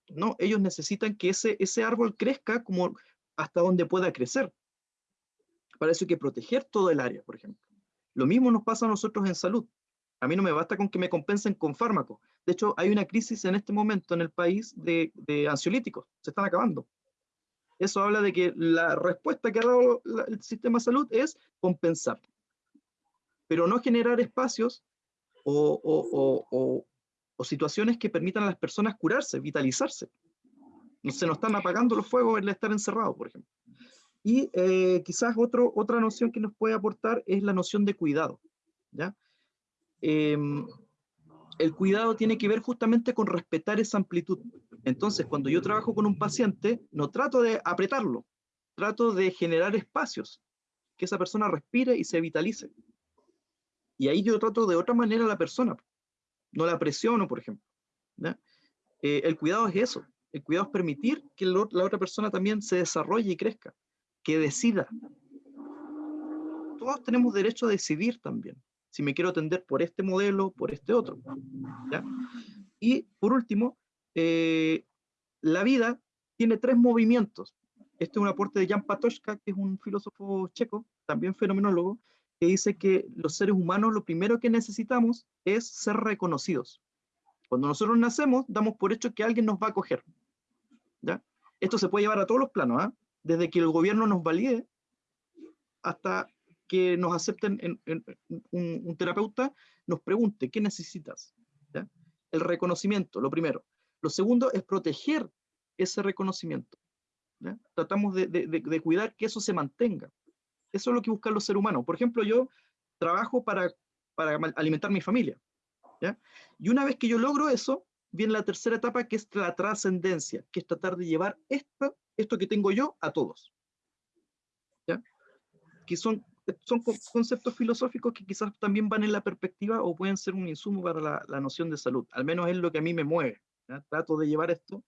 No, ellos necesitan que ese, ese árbol crezca como hasta donde pueda crecer. Para que proteger todo el área, por ejemplo. Lo mismo nos pasa a nosotros en salud. A mí no me basta con que me compensen con fármacos. De hecho, hay una crisis en este momento en el país de, ansiolíticos. Se están acabando. Eso habla de que la respuesta que ha dado el sistema de salud es compensar. Pero no generar espacios o, o situaciones que permitan a las personas curarse, vitalizarse. Se nos están apagando los fuegos el estar encerrado, por ejemplo. Y eh, quizás otro, otra noción que nos puede aportar es la noción de cuidado. ¿ya? Em, el cuidado tiene que ver justamente con respetar esa amplitud. Entonces, cuando yo trabajo con un paciente, no trato de apretarlo, trato de generar espacios, que esa persona respire y se vitalice. Y ahí yo trato de otra manera a la persona, no la presiono, por ejemplo. Eh, el cuidado es eso, el cuidado es permitir que la otra persona también se desarrolle y crezca que decida. Todos tenemos derecho a decidir también, si me quiero atender por este modelo, por este otro. Y por último, eh, la vida tiene tres movimientos. Este es un aporte de Jan Patochka, que es un filósofo checo, también fenomenólogo, que dice que los seres humanos lo primero que necesitamos es ser reconocidos. Cuando nosotros nacemos, damos por hecho que alguien nos va a acoger. ¿ya? Esto se puede llevar a todos los planos. ¿ah? Desde que el gobierno nos valide hasta que nos acepten en, un, terapeuta, nos pregunte, ¿qué necesitas? El reconocimiento, lo primero. Lo segundo es proteger ese reconocimiento. Tratamos de, cuidar que eso se mantenga. Eso es lo que buscan los seres humanos. Por ejemplo, yo trabajo para, para alimentar mi familia. Y una vez que yo logro eso, viene la tercera etapa, que es la trascendencia, que es tratar de llevar esto esto que tengo yo a todos. ¿Ya? Que son, son conceptos filosóficos que quizás también van en la perspectiva o pueden ser un insumo para la, la noción de salud. Al menos es lo que a mí me mueve. Trato de llevar esto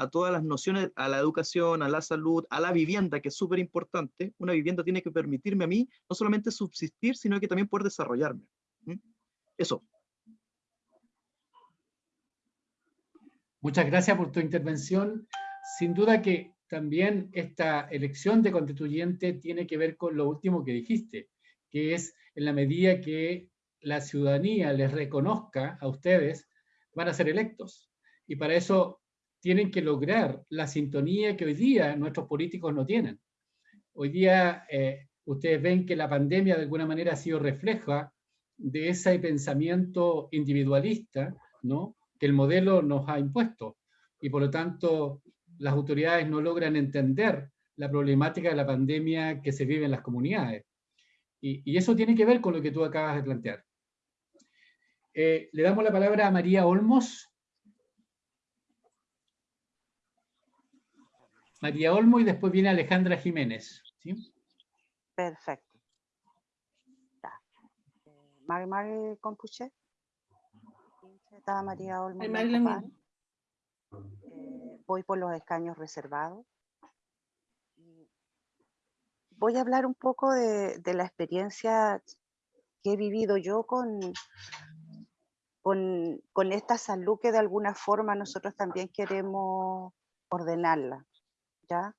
a todas las nociones, a la educación, a la salud, a la vivienda, que es súper importante. Una vivienda tiene que permitirme a mí no solamente subsistir, sino que también poder desarrollarme. Eso. Muchas gracias por tu intervención. Sin duda que también esta elección de constituyente tiene que ver con lo último que dijiste, que es en la medida que la ciudadanía les reconozca a ustedes, van a ser electos. Y para eso tienen que lograr la sintonía que hoy día nuestros políticos no tienen. Hoy día eh, ustedes ven que la pandemia de alguna manera ha sido refleja de ese pensamiento individualista ¿no? que el modelo nos ha impuesto. Y por lo tanto, las autoridades no logran entender la problemática de la pandemia que se vive en las comunidades. Y, y eso tiene que ver con lo que tú acabas de plantear. Eh, le damos la palabra a María Olmos. María Olmo y después viene Alejandra Jiménez. ¿sí? Perfecto. Mari Mari Compuche. María Olmo. Eh, voy por los escaños reservados. Voy a hablar un poco de, la experiencia que he vivido yo con, con, con, esta salud que de alguna forma nosotros también queremos ordenarla. ¿ya?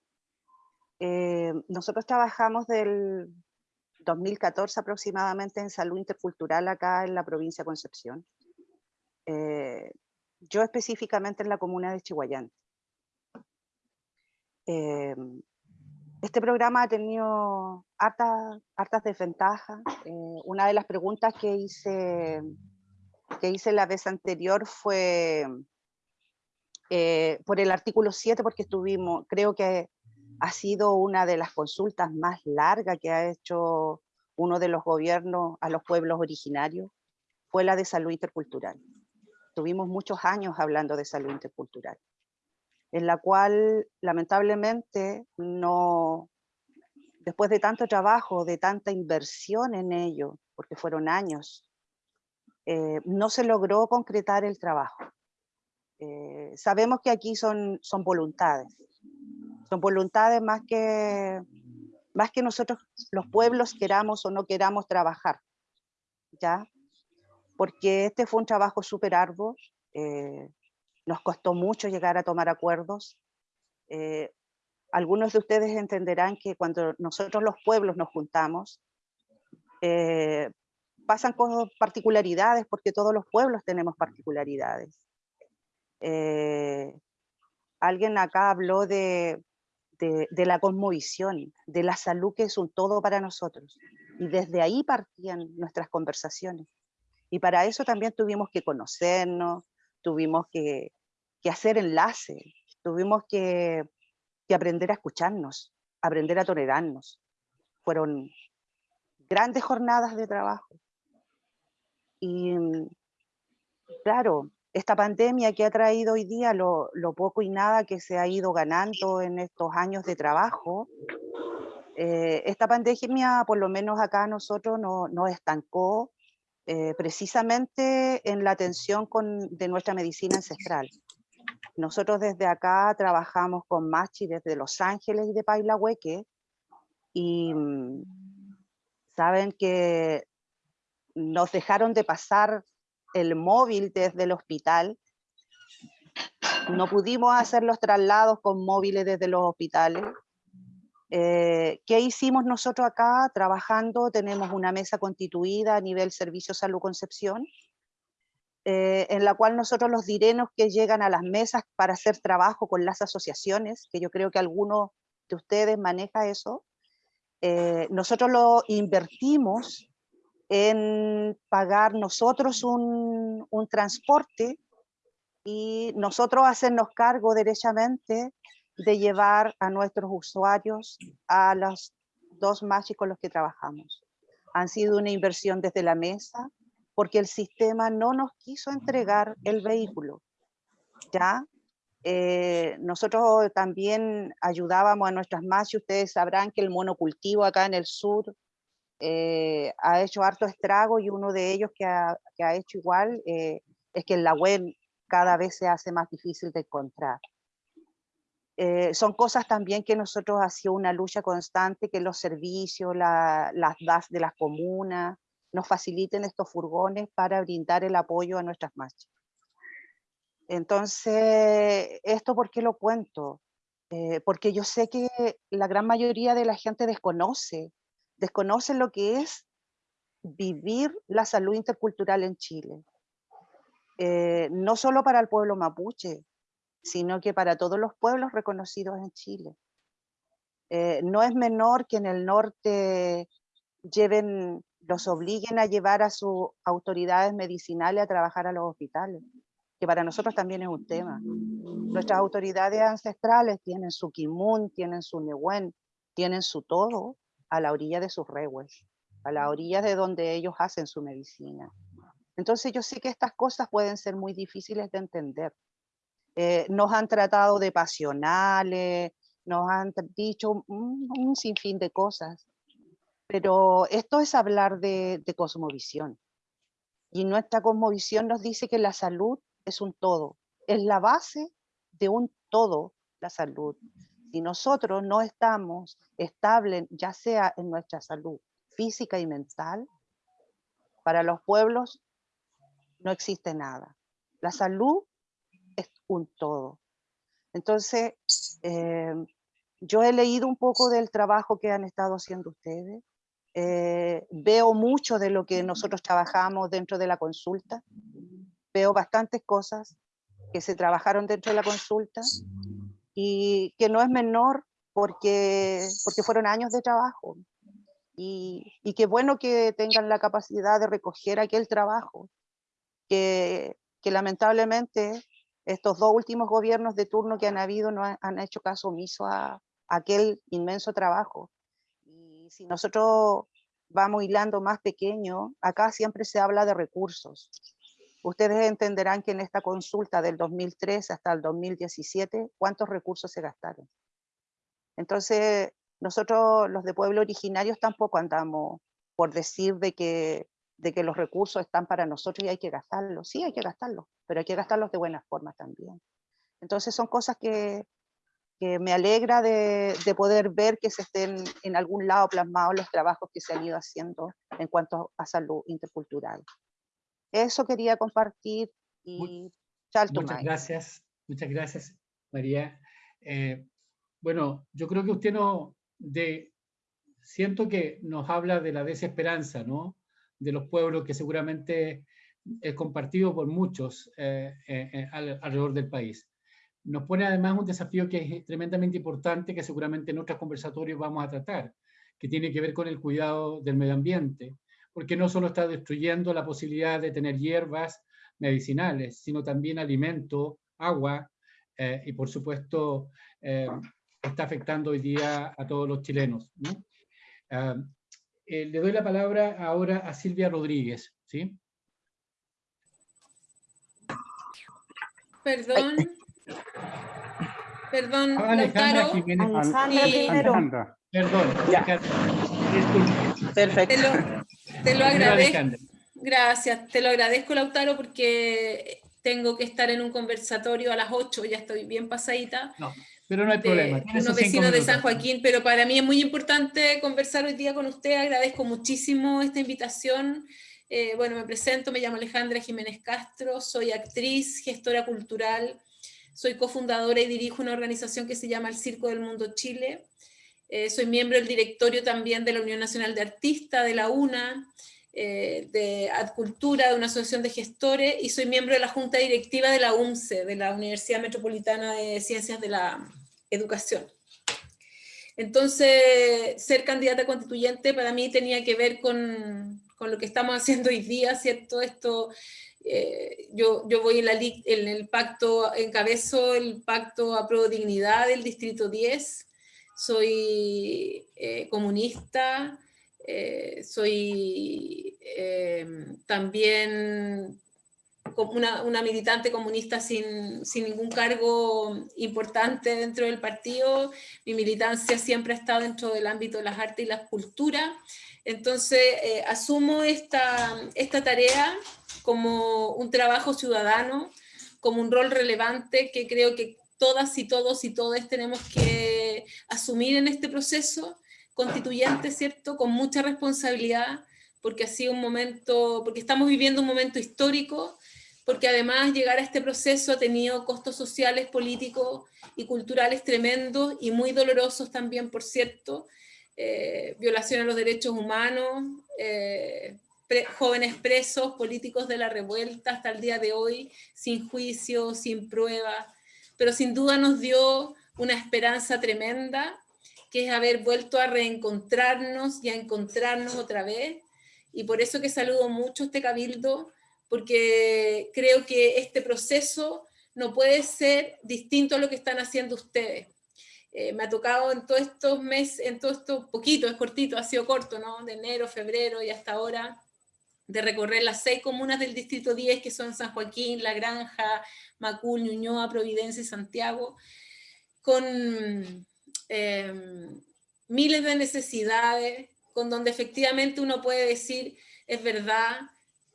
Eh, nosotros trabajamos del 2014 aproximadamente en salud intercultural acá en la provincia de Concepción. Eh, yo específicamente en la comuna de Chihuayante. Eh, este programa ha tenido hartas, hartas desventajas. una de las preguntas que hice que hice la vez anterior fue eh, por el artículo 7, porque estuvimos, creo que ha sido una de las consultas más largas que ha hecho uno de los gobiernos a los pueblos originarios, fue la de salud intercultural. Tuvimos muchos años hablando de salud intercultural, en la cual lamentablemente no, después de tanto trabajo, de tanta inversión en ello, porque fueron años, eh, no se logró concretar el trabajo. Eh, sabemos que aquí son, son voluntades, son voluntades más que, más que nosotros los pueblos queramos o no queramos trabajar, ¿ya? Porque este fue un trabajo súper arduo, eh, nos costó mucho llegar a tomar acuerdos. algunos de ustedes entenderán que cuando nosotros los pueblos nos juntamos, pasan con particularidades, porque todos los pueblos tenemos particularidades. Eh, alguien acá habló de, de, la cosmovisión, de la salud que es un todo para nosotros. Y desde ahí partían nuestras conversaciones. Y para eso también tuvimos que conocernos, tuvimos que, que hacer enlace, tuvimos que, que aprender a escucharnos, aprender a tolerarnos. Fueron grandes jornadas de trabajo. Y mm, claro, esta pandemia que ha traído hoy día lo, poco y nada que se ha ido ganando en estos años de trabajo, eh, esta pandemia, por lo menos acá nosotros, nos no estancó eh, precisamente en la atención con, de nuestra medicina ancestral. Nosotros desde acá trabajamos con Machi desde Los Ángeles y de Pailahueque y mm, saben que nos dejaron de pasar el móvil desde el hospital. No pudimos hacer los traslados con móviles desde los hospitales. Eh, ¿Qué hicimos nosotros acá trabajando? Tenemos una mesa constituida a nivel Servicio Salud Concepción, eh, en la cual nosotros los direnos que llegan a las mesas para hacer trabajo con las asociaciones, que yo creo que alguno de ustedes maneja eso, eh, nosotros lo invertimos en pagar nosotros un, transporte y nosotros hacernos cargo derechamente de llevar a nuestros usuarios a los dos machis con los que trabajamos. Han sido una inversión desde la mesa porque el sistema no nos quiso entregar el vehículo. ¿ya? Eh, nosotros también ayudábamos a nuestras machis, ustedes sabrán que el monocultivo acá en el sur eh, ha hecho harto estrago y uno de ellos que ha, que ha hecho igual eh, es que en la web cada vez se hace más difícil de encontrar. Eh, son cosas también que nosotros hacíamos una lucha constante, que los servicios, las DAS de las comunas, nos faciliten estos furgones para brindar el apoyo a nuestras marchas. Entonces, ¿esto por qué lo cuento? eh, porque yo sé que la gran mayoría de la gente desconoce, desconoce lo que es vivir la salud intercultural en Chile. Eh, no solo para el pueblo mapuche, sino que para todos los pueblos reconocidos en Chile. Eh, no es menor que en el norte lleven, los obliguen a llevar a sus autoridades medicinales a trabajar a los hospitales, que para nosotros también es un tema. Nuestras autoridades ancestrales tienen su kimun, tienen su nehuen, tienen su todo a la orilla de sus rehues, a la orilla de donde ellos hacen su medicina. Entonces yo sé que estas cosas pueden ser muy difíciles de entender. Eh, nos han tratado de pasionales, nos han dicho un, sinfín de cosas, pero esto es hablar de, de cosmovisión. Y nuestra cosmovisión nos dice que la salud es un todo, es la base de un todo, la salud. Si nosotros no estamos estables, ya sea en nuestra salud física y mental, para los pueblos no existe nada. La salud es un todo. Entonces, eh, yo he leído un poco del trabajo que han estado haciendo ustedes. Eh, veo mucho de lo que nosotros trabajamos dentro de la consulta. Veo bastantes cosas que se trabajaron dentro de la consulta y que no es menor porque, porque fueron años de trabajo. Y, y qué bueno que tengan la capacidad de recoger aquel trabajo que, que lamentablemente estos dos últimos gobiernos de turno que han habido no han, hecho caso omiso a, aquel inmenso trabajo. Y si nosotros vamos hilando más pequeño, acá siempre se habla de recursos. Ustedes entenderán que en esta consulta del 2003 hasta el 2017, ¿cuántos recursos se gastaron? Entonces, nosotros los de pueblo originarios tampoco andamos por decir de que de que los recursos están para nosotros y hay que gastarlos. Sí, hay que gastarlos, pero hay que gastarlos de buena forma también. Entonces son cosas que, que me alegra de, de, poder ver que se estén en algún lado plasmados los trabajos que se han ido haciendo en cuanto a salud intercultural. Eso quería compartir y Muchas gracias, muchas gracias María. Eh, bueno, yo creo que usted no, de, siento que nos habla de la desesperanza, ¿no? De los pueblos que seguramente es compartido por muchos eh, eh, eh, alrededor del país. Nos pone además un desafío que es tremendamente importante, que seguramente en otros conversatorios vamos a tratar, que tiene que ver con el cuidado del medio ambiente, porque no solo está destruyendo la posibilidad de tener hierbas medicinales, sino también alimento, agua, y por supuesto está afectando hoy día a todos los chilenos. ¿no? Eh, le doy la palabra ahora a Silvia Rodríguez, ¿sí? Perdón. Perdón, ah, Alejandra Jiménez. Alejandra Perdón, Perfecto. Te lo, te lo agradezco. Gracias, te lo agradezco, Lautaro, porque tengo que estar en un conversatorio a las 8, ya estoy bien pasadita. No. Pero no hay problema. Unos vecinos de San Joaquín, pero para mí es muy importante conversar hoy día con usted. Agradezco muchísimo esta invitación. Eh, bueno, me presento, me llamo Alejandra Jiménez Castro, soy actriz, gestora cultural, soy cofundadora y dirijo una organización que se llama El Circo del Mundo Chile. Eh, soy miembro del directorio también de la Unión Nacional de Artistas, de la UNA, eh, de Adcultura, de una asociación de gestores, y soy miembro de la Junta Directiva de la UMCE, de la Universidad Metropolitana de Ciencias de la educación. Entonces, ser candidata constituyente para mí tenía que ver con, con lo que estamos haciendo hoy día, ¿cierto? Esto, eh, yo, yo voy en, la, en el pacto, encabezo el pacto a pro dignidad del Distrito 10, soy eh, comunista, eh, soy también una, una militante comunista sin, sin, ningún cargo importante dentro del partido. Mi militancia siempre ha estado dentro del ámbito de las artes y las culturas. Entonces, eh, asumo esta, esta tarea como un trabajo ciudadano, como un rol relevante que creo que todas y todos y todas tenemos que asumir en este proceso constituyente, ¿cierto? Con mucha responsabilidad, porque ha sido un momento, porque estamos viviendo un momento histórico porque además llegar a este proceso ha tenido costos sociales, políticos y culturales tremendos y muy dolorosos también, por cierto, eh, violación a los derechos humanos, eh, jóvenes presos, políticos de la revuelta hasta el día de hoy, sin juicio, sin pruebas, pero sin duda nos dio una esperanza tremenda, que es haber vuelto a reencontrarnos y a encontrarnos otra vez, y por eso que saludo mucho este cabildo, porque creo que este proceso no puede ser distinto a lo que están haciendo ustedes. Eh, me ha tocado en todos estos meses, en todo esto poquito, es cortito, ha sido corto, ¿no? De enero, febrero y hasta ahora, de recorrer las seis comunas del Distrito 10, que son San Joaquín, La Granja, Macul, Ñuñoa, Providencia y Santiago, con em, miles de necesidades, con donde efectivamente uno puede decir, es verdad,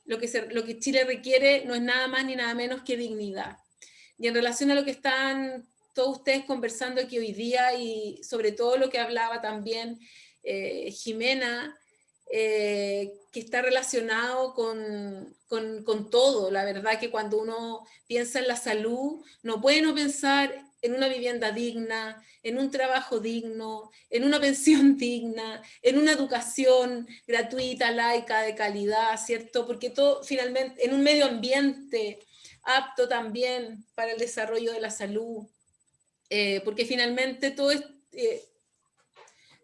lo que, Chile requiere no es nada más ni nada menos que dignidad. Y en relación a lo que están todos ustedes conversando aquí hoy día y sobre todo lo que hablaba también eh, Jimena, eh, que está relacionado con, con, con, todo. La verdad que cuando uno piensa en la salud, no puede no pensar en una vivienda digna, en un trabajo digno, en una pensión digna, en una educación gratuita, laica, de calidad, ¿cierto? Porque todo finalmente, en un medio ambiente apto también para el desarrollo de la salud, eh, porque finalmente todo, eh,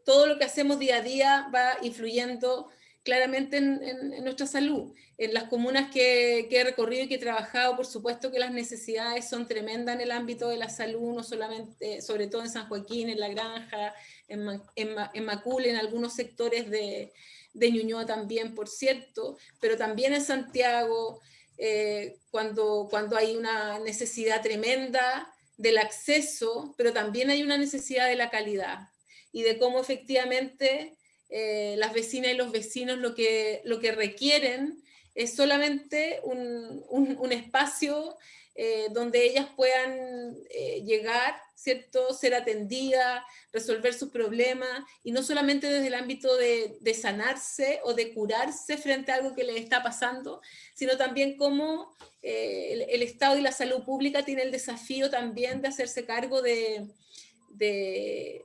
todo lo que hacemos día a día va influyendo claramente en, nuestra salud. En las comunas que, he recorrido y que he trabajado, por supuesto que las necesidades son tremendas en el ámbito de la salud, no solamente, sobre todo en San Joaquín, en La Granja, en, en, Macul, en algunos sectores de, de, Ñuñoa también, por cierto, pero también en Santiago, eh, cuando, cuando hay una necesidad tremenda del acceso, pero también hay una necesidad de la calidad y de cómo efectivamente eh, las vecinas y los vecinos lo que, lo que requieren es solamente un, un, espacio eh, donde ellas puedan eh, llegar, ¿cierto? ser atendidas, resolver sus problemas, y no solamente desde el ámbito de, de, sanarse o de curarse frente a algo que les está pasando, sino también cómo el, el, Estado y la salud pública tienen el desafío también de hacerse cargo de, de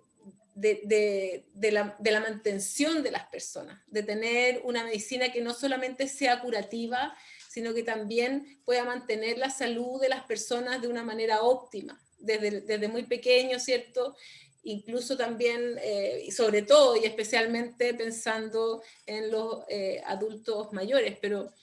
de, la, de, la, mantención de las personas, de tener una medicina que no solamente sea curativa, sino que también pueda mantener la salud de las personas de una manera óptima, desde, desde muy pequeño, ¿cierto? Incluso también, eh, y sobre todo y especialmente pensando en los eh, adultos mayores, pero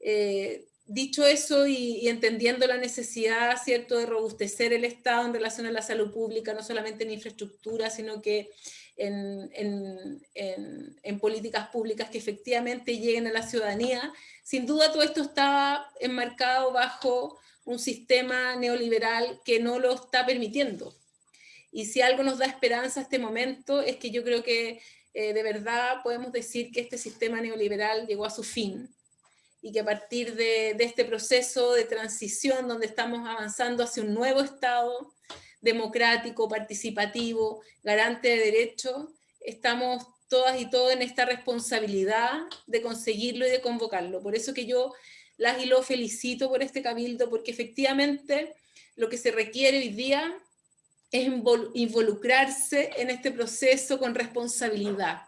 eh, dicho eso y, entendiendo la necesidad, ¿cierto?, de robustecer el Estado en relación a la salud pública, no solamente en infraestructura, sino que en, políticas públicas que efectivamente lleguen a la ciudadanía, sin duda todo esto está enmarcado bajo un sistema neoliberal que no lo está permitiendo. Y si algo nos da esperanza a este momento es que yo creo que eh, de verdad podemos decir que este sistema neoliberal llegó a su fin, y que a partir de, este proceso de transición donde estamos avanzando hacia un nuevo Estado democrático, participativo, garante de derechos, estamos todas y todos en esta responsabilidad de conseguirlo y de convocarlo. Por eso que yo las y lo felicito por este cabildo, porque efectivamente lo que se requiere hoy día es involucrarse en este proceso con responsabilidad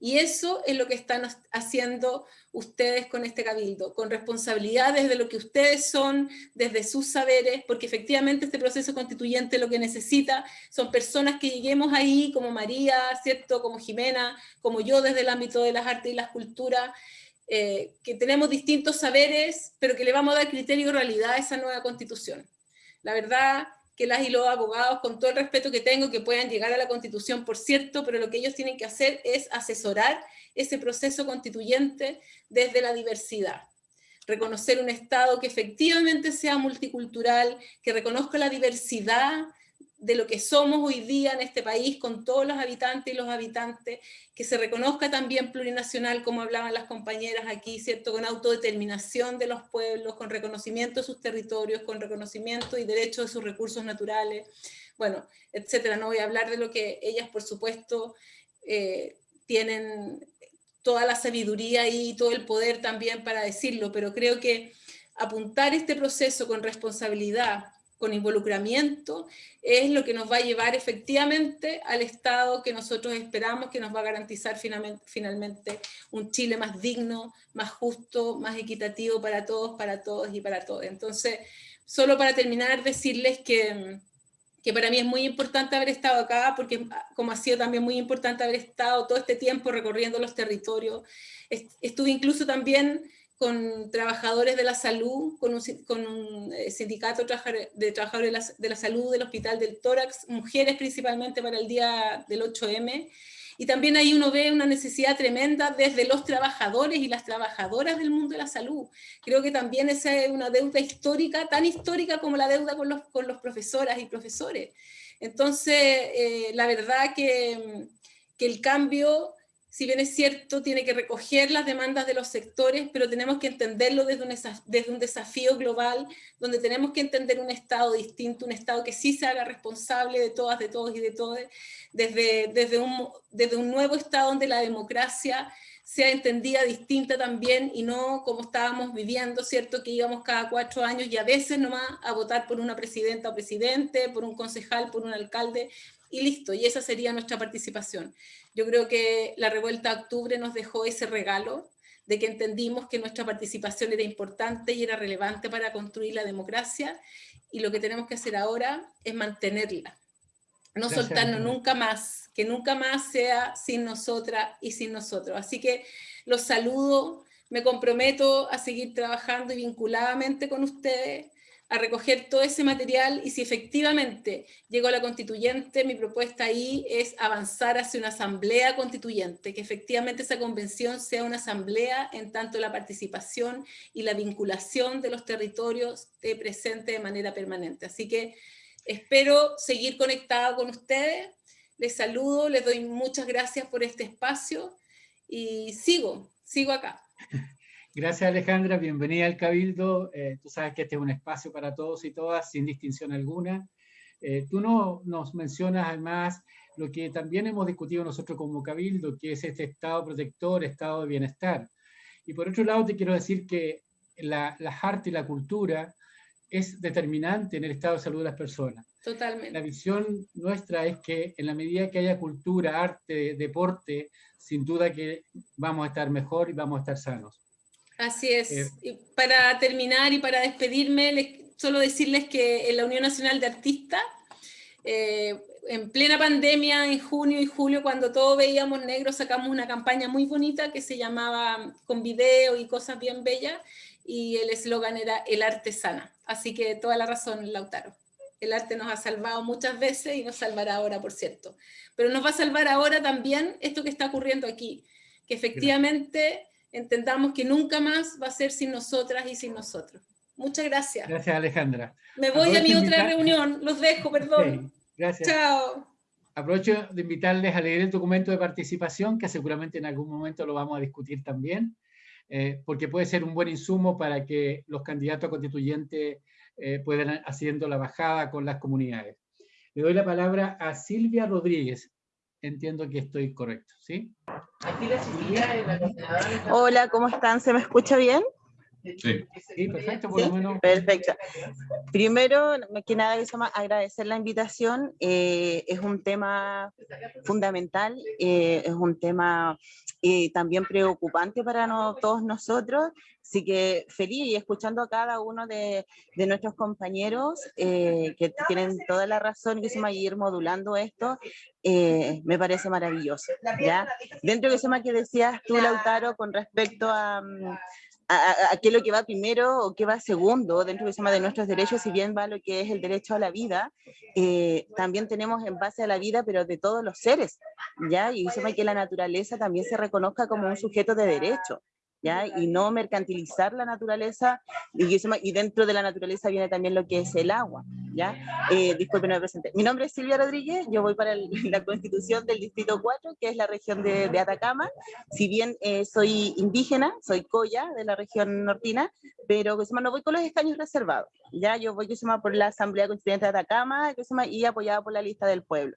y eso es lo que están haciendo ustedes con este cabildo, con responsabilidad desde lo que ustedes son, desde sus saberes, porque efectivamente este proceso constituyente lo que necesita son personas que lleguemos ahí, como María, ¿cierto? como Jimena, como yo desde el ámbito de las artes y las culturas, eh, que tenemos distintos saberes, pero que le vamos a dar criterio y realidad a esa nueva constitución. La verdad que las y los abogados, con todo el respeto que tengo, que puedan llegar a la constitución, por cierto, pero lo que ellos tienen que hacer es asesorar ese proceso constituyente desde la diversidad. Reconocer un Estado que efectivamente sea multicultural, que reconozca la diversidad de lo que somos hoy día en este país con todos los habitantes y los habitantes, que se reconozca también plurinacional, como hablaban las compañeras aquí, ¿cierto? Con autodeterminación de los pueblos, con reconocimiento de sus territorios, con reconocimiento y derecho de sus recursos naturales, bueno, etcétera. No voy a hablar de lo que ellas, por supuesto, eh, tienen toda la sabiduría y todo el poder también para decirlo, pero creo que apuntar este proceso con responsabilidad, con involucramiento, es lo que nos va a llevar efectivamente al Estado que nosotros esperamos, que nos va a garantizar finalmente, un Chile más digno, más justo, más equitativo para todos, para todos y para todos. Entonces, solo para terminar, decirles que, que para mí es muy importante haber estado acá, porque como ha sido también muy importante haber estado todo este tiempo recorriendo los territorios. Estuve incluso también con trabajadores de la salud, con un, con un eh, sindicato de trabajadores de la, de la, salud del Hospital del Tórax, mujeres principalmente para el día del 8M, y también ahí uno ve una necesidad tremenda desde los trabajadores y las trabajadoras del mundo de la salud. Creo que también esa es una deuda histórica, tan histórica como la deuda con los, con los profesoras y profesores. Entonces, eh, la verdad que, que el cambio si bien es cierto, tiene que recoger las demandas de los sectores, pero tenemos que entenderlo desde un, desafío global, donde tenemos que entender un Estado distinto, un Estado que sí se haga responsable de todas, de todos y de todos, desde, desde, un, desde un nuevo Estado donde la democracia sea entendida distinta también y no como estábamos viviendo, ¿cierto? Que íbamos cada cuatro años y a veces nomás a votar por una presidenta o presidente, por un concejal, por un alcalde, y listo, y esa sería nuestra participación. Yo creo que la revuelta de octubre nos dejó ese regalo de que entendimos que nuestra participación era importante y era relevante para construir la democracia, y lo que tenemos que hacer ahora es mantenerla, no soltarnos nunca más, que nunca más sea sin nosotras y sin nosotros. Así que los saludo, me comprometo a seguir trabajando y vinculadamente con ustedes, a recoger todo ese material y si efectivamente llego a la constituyente, mi propuesta ahí es avanzar hacia una asamblea constituyente, que efectivamente esa convención sea una asamblea en tanto la participación y la vinculación de los territorios esté presente de manera permanente. Así que espero seguir conectada con ustedes, les saludo, les doy muchas gracias por este espacio y sigo, sigo acá. Gracias Alejandra, bienvenida al Cabildo. Eh, tú sabes que este es un espacio para todos y todas, sin distinción alguna. Eh, tú no, nos mencionas además lo que también hemos discutido nosotros como Cabildo, que es este estado protector, estado de bienestar. Y por otro lado te quiero decir que la, la arte y la cultura es determinante en el estado de salud de las personas. Totalmente. La visión nuestra es que en la medida que haya cultura, arte, deporte, sin duda que vamos a estar mejor y vamos a estar sanos. Así es. Eh, y para terminar y para despedirme, solo decirles que en la Unión Nacional de Artistas, eh, en plena pandemia, en junio y julio, cuando todos veíamos negro, sacamos una campaña muy bonita que se llamaba Con video y cosas bien bellas, y el eslogan era El arte sana. Así que toda la razón, Lautaro. El arte nos ha salvado muchas veces y nos salvará ahora, por cierto. Pero nos va a salvar ahora también esto que está ocurriendo aquí, que efectivamente entendamos que nunca más va a ser sin nosotras y sin nosotros. Muchas gracias. Gracias, Alejandra. Me voy a mi otra reunión. Los dejo, perdón. gracias. Chao. Aprovecho de invitarles a leer el documento de participación, que seguramente en algún momento lo vamos a discutir también, eh, porque puede ser un buen insumo para que los candidatos a constituyentes eh, puedan haciendo la bajada con las comunidades. Le doy la palabra a Silvia Rodríguez entiendo que estoy correcto, ¿sí? Hola, ¿cómo están? ¿Se me escucha bien? Sí, perfecto, por lo menos. Perfecto. Primero, que nada, agradecer la invitación. Eh, es un tema fundamental, eh, es un tema eh, también preocupante para todos nosotros. Así que feliz y escuchando a cada uno de, de nuestros compañeros que tienen toda la razón que se va a ir modulando esto, me parece maravilloso. ¿ya? Dentro de eso que decías tú, Lautaro, con respecto a, mm, a, qué es lo que va primero o qué va segundo dentro del tema de nuestros derechos, si bien va lo que es el derecho a la vida, eh, también tenemos en base a la vida, pero de todos los seres, ¿ya? Y se que la naturaleza también se reconozca como un sujeto de derecho. ¿Ya? y no mercantilizar la naturaleza, y, dentro de la naturaleza viene también lo que es el agua. ¿ya? Eh, disculpen, me presente. Mi nombre es Silvia Rodríguez, yo voy para la constitución del Distrito 4, que es la región de, de Atacama. Si bien eh, soy indígena, soy coya de la región nortina, pero no voy con los escaños reservados. Ya yo voy por la Asamblea Constituyente de Atacama y apoyada por la lista del pueblo.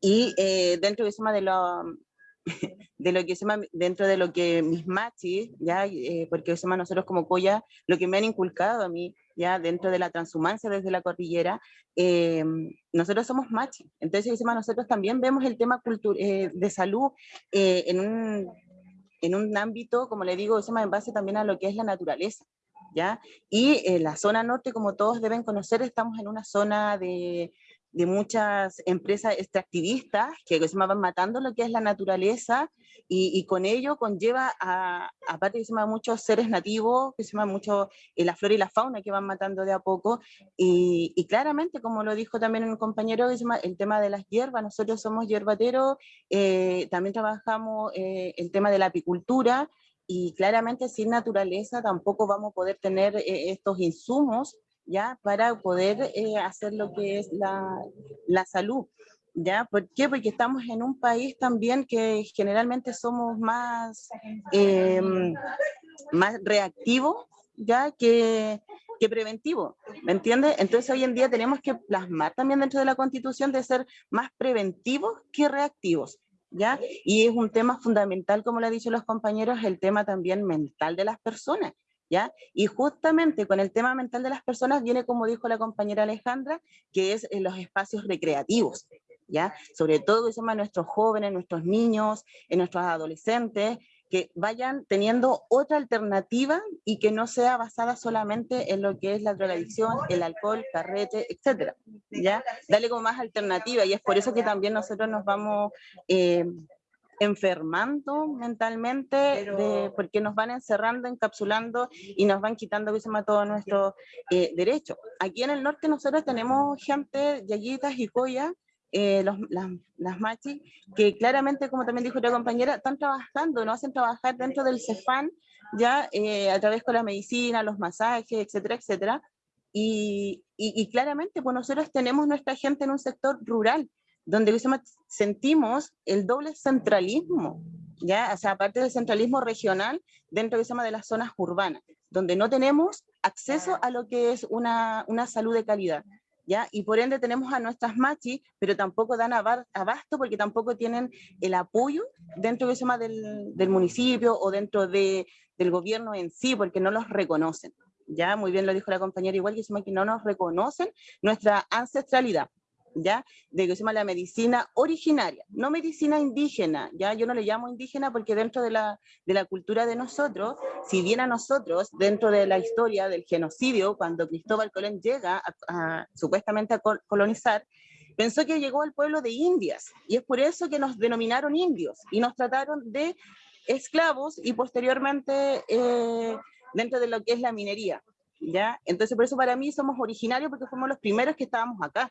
Y eh, dentro llama, de, lo, de lo que se llama, dentro de lo que mis machis, ya, eh, porque se llama nosotros como Coya, lo que me han inculcado a mí, ya, dentro de la transhumancia desde la cordillera, eh, nosotros somos machis. Entonces, se llama, nosotros también vemos el tema eh, de salud en un, en, un, ámbito, como le digo, se llama, en base también a lo que es la naturaleza. ¿Ya? Y la zona norte, como todos deben conocer, estamos en una zona de, de muchas empresas extractivistas que se van matando lo que es la naturaleza y, con ello conlleva a, aparte que se muchos seres nativos, que se mucho eh, la flora y la fauna que van matando de a poco y, claramente, como lo dijo también un compañero, el tema de las hierbas, nosotros somos hierbateros, eh, también trabajamos eh, el tema de la apicultura y claramente sin naturaleza tampoco vamos a poder tener estos insumos ¿ya? Para poder eh, hacer lo que es la, la, salud, ¿ya? ¿Por qué? Porque estamos en un país también que generalmente somos más, eh, más reactivos, ¿ya? Que, que preventivo, ¿me entiendes? Entonces hoy en día tenemos que plasmar también dentro de la Constitución de ser más preventivos que reactivos, ¿ya? Y es un tema fundamental, como lo han dicho los compañeros, el tema también mental de las personas, ¿ya? Y justamente con el tema mental de las personas viene, como dijo la compañera Alejandra, que es en los espacios recreativos, ¿ya? Sobre todo se llama nuestros jóvenes, nuestros niños, en nuestros adolescentes, que vayan teniendo otra alternativa y que no sea basada solamente en lo que es la drogadicción, el alcohol, carrete, etcétera, ¿ya? Dale como más alternativa y es por eso que también nosotros nos vamos... Eh, enfermando mentalmente porque nos van encerrando, encapsulando y nos van quitando que se todo nuestro eh, derecho. Aquí en el norte nosotros tenemos gente, yayitas y coya, eh, los, las, las machis, que claramente, como también dijo otra compañera, están trabajando, no hacen trabajar dentro del CEFAN, ya eh, a través con la medicina, los masajes, etcétera, etcétera. Y, y, y claramente, pues nosotros tenemos nuestra gente en un sector rural, donde sentimos el doble centralismo, ¿ya? O sea, aparte del centralismo regional, dentro de las zonas urbanas, donde no tenemos acceso a lo que es una, una salud de calidad. ¿Ya? Y por ende tenemos a nuestras machis, pero tampoco dan abasto porque tampoco tienen el apoyo dentro del, del municipio o dentro de, del gobierno en sí, porque no los reconocen. Ya, muy bien lo dijo la compañera, igual que no nos reconocen nuestra ancestralidad. ¿Ya? De que se llama la medicina originaria, no medicina indígena, ¿ya? Yo no le llamo indígena porque dentro de la, de la cultura de nosotros, si bien a nosotros, dentro de la historia del genocidio, cuando Cristóbal Colón llega a, supuestamente a colonizar, pensó que llegó al pueblo de Indias, y es por eso que nos denominaron indios, y nos trataron de esclavos, y posteriormente eh, dentro de lo que es la minería. ¿Ya? Entonces, por eso para mí somos originarios porque fuimos los primeros que estábamos acá,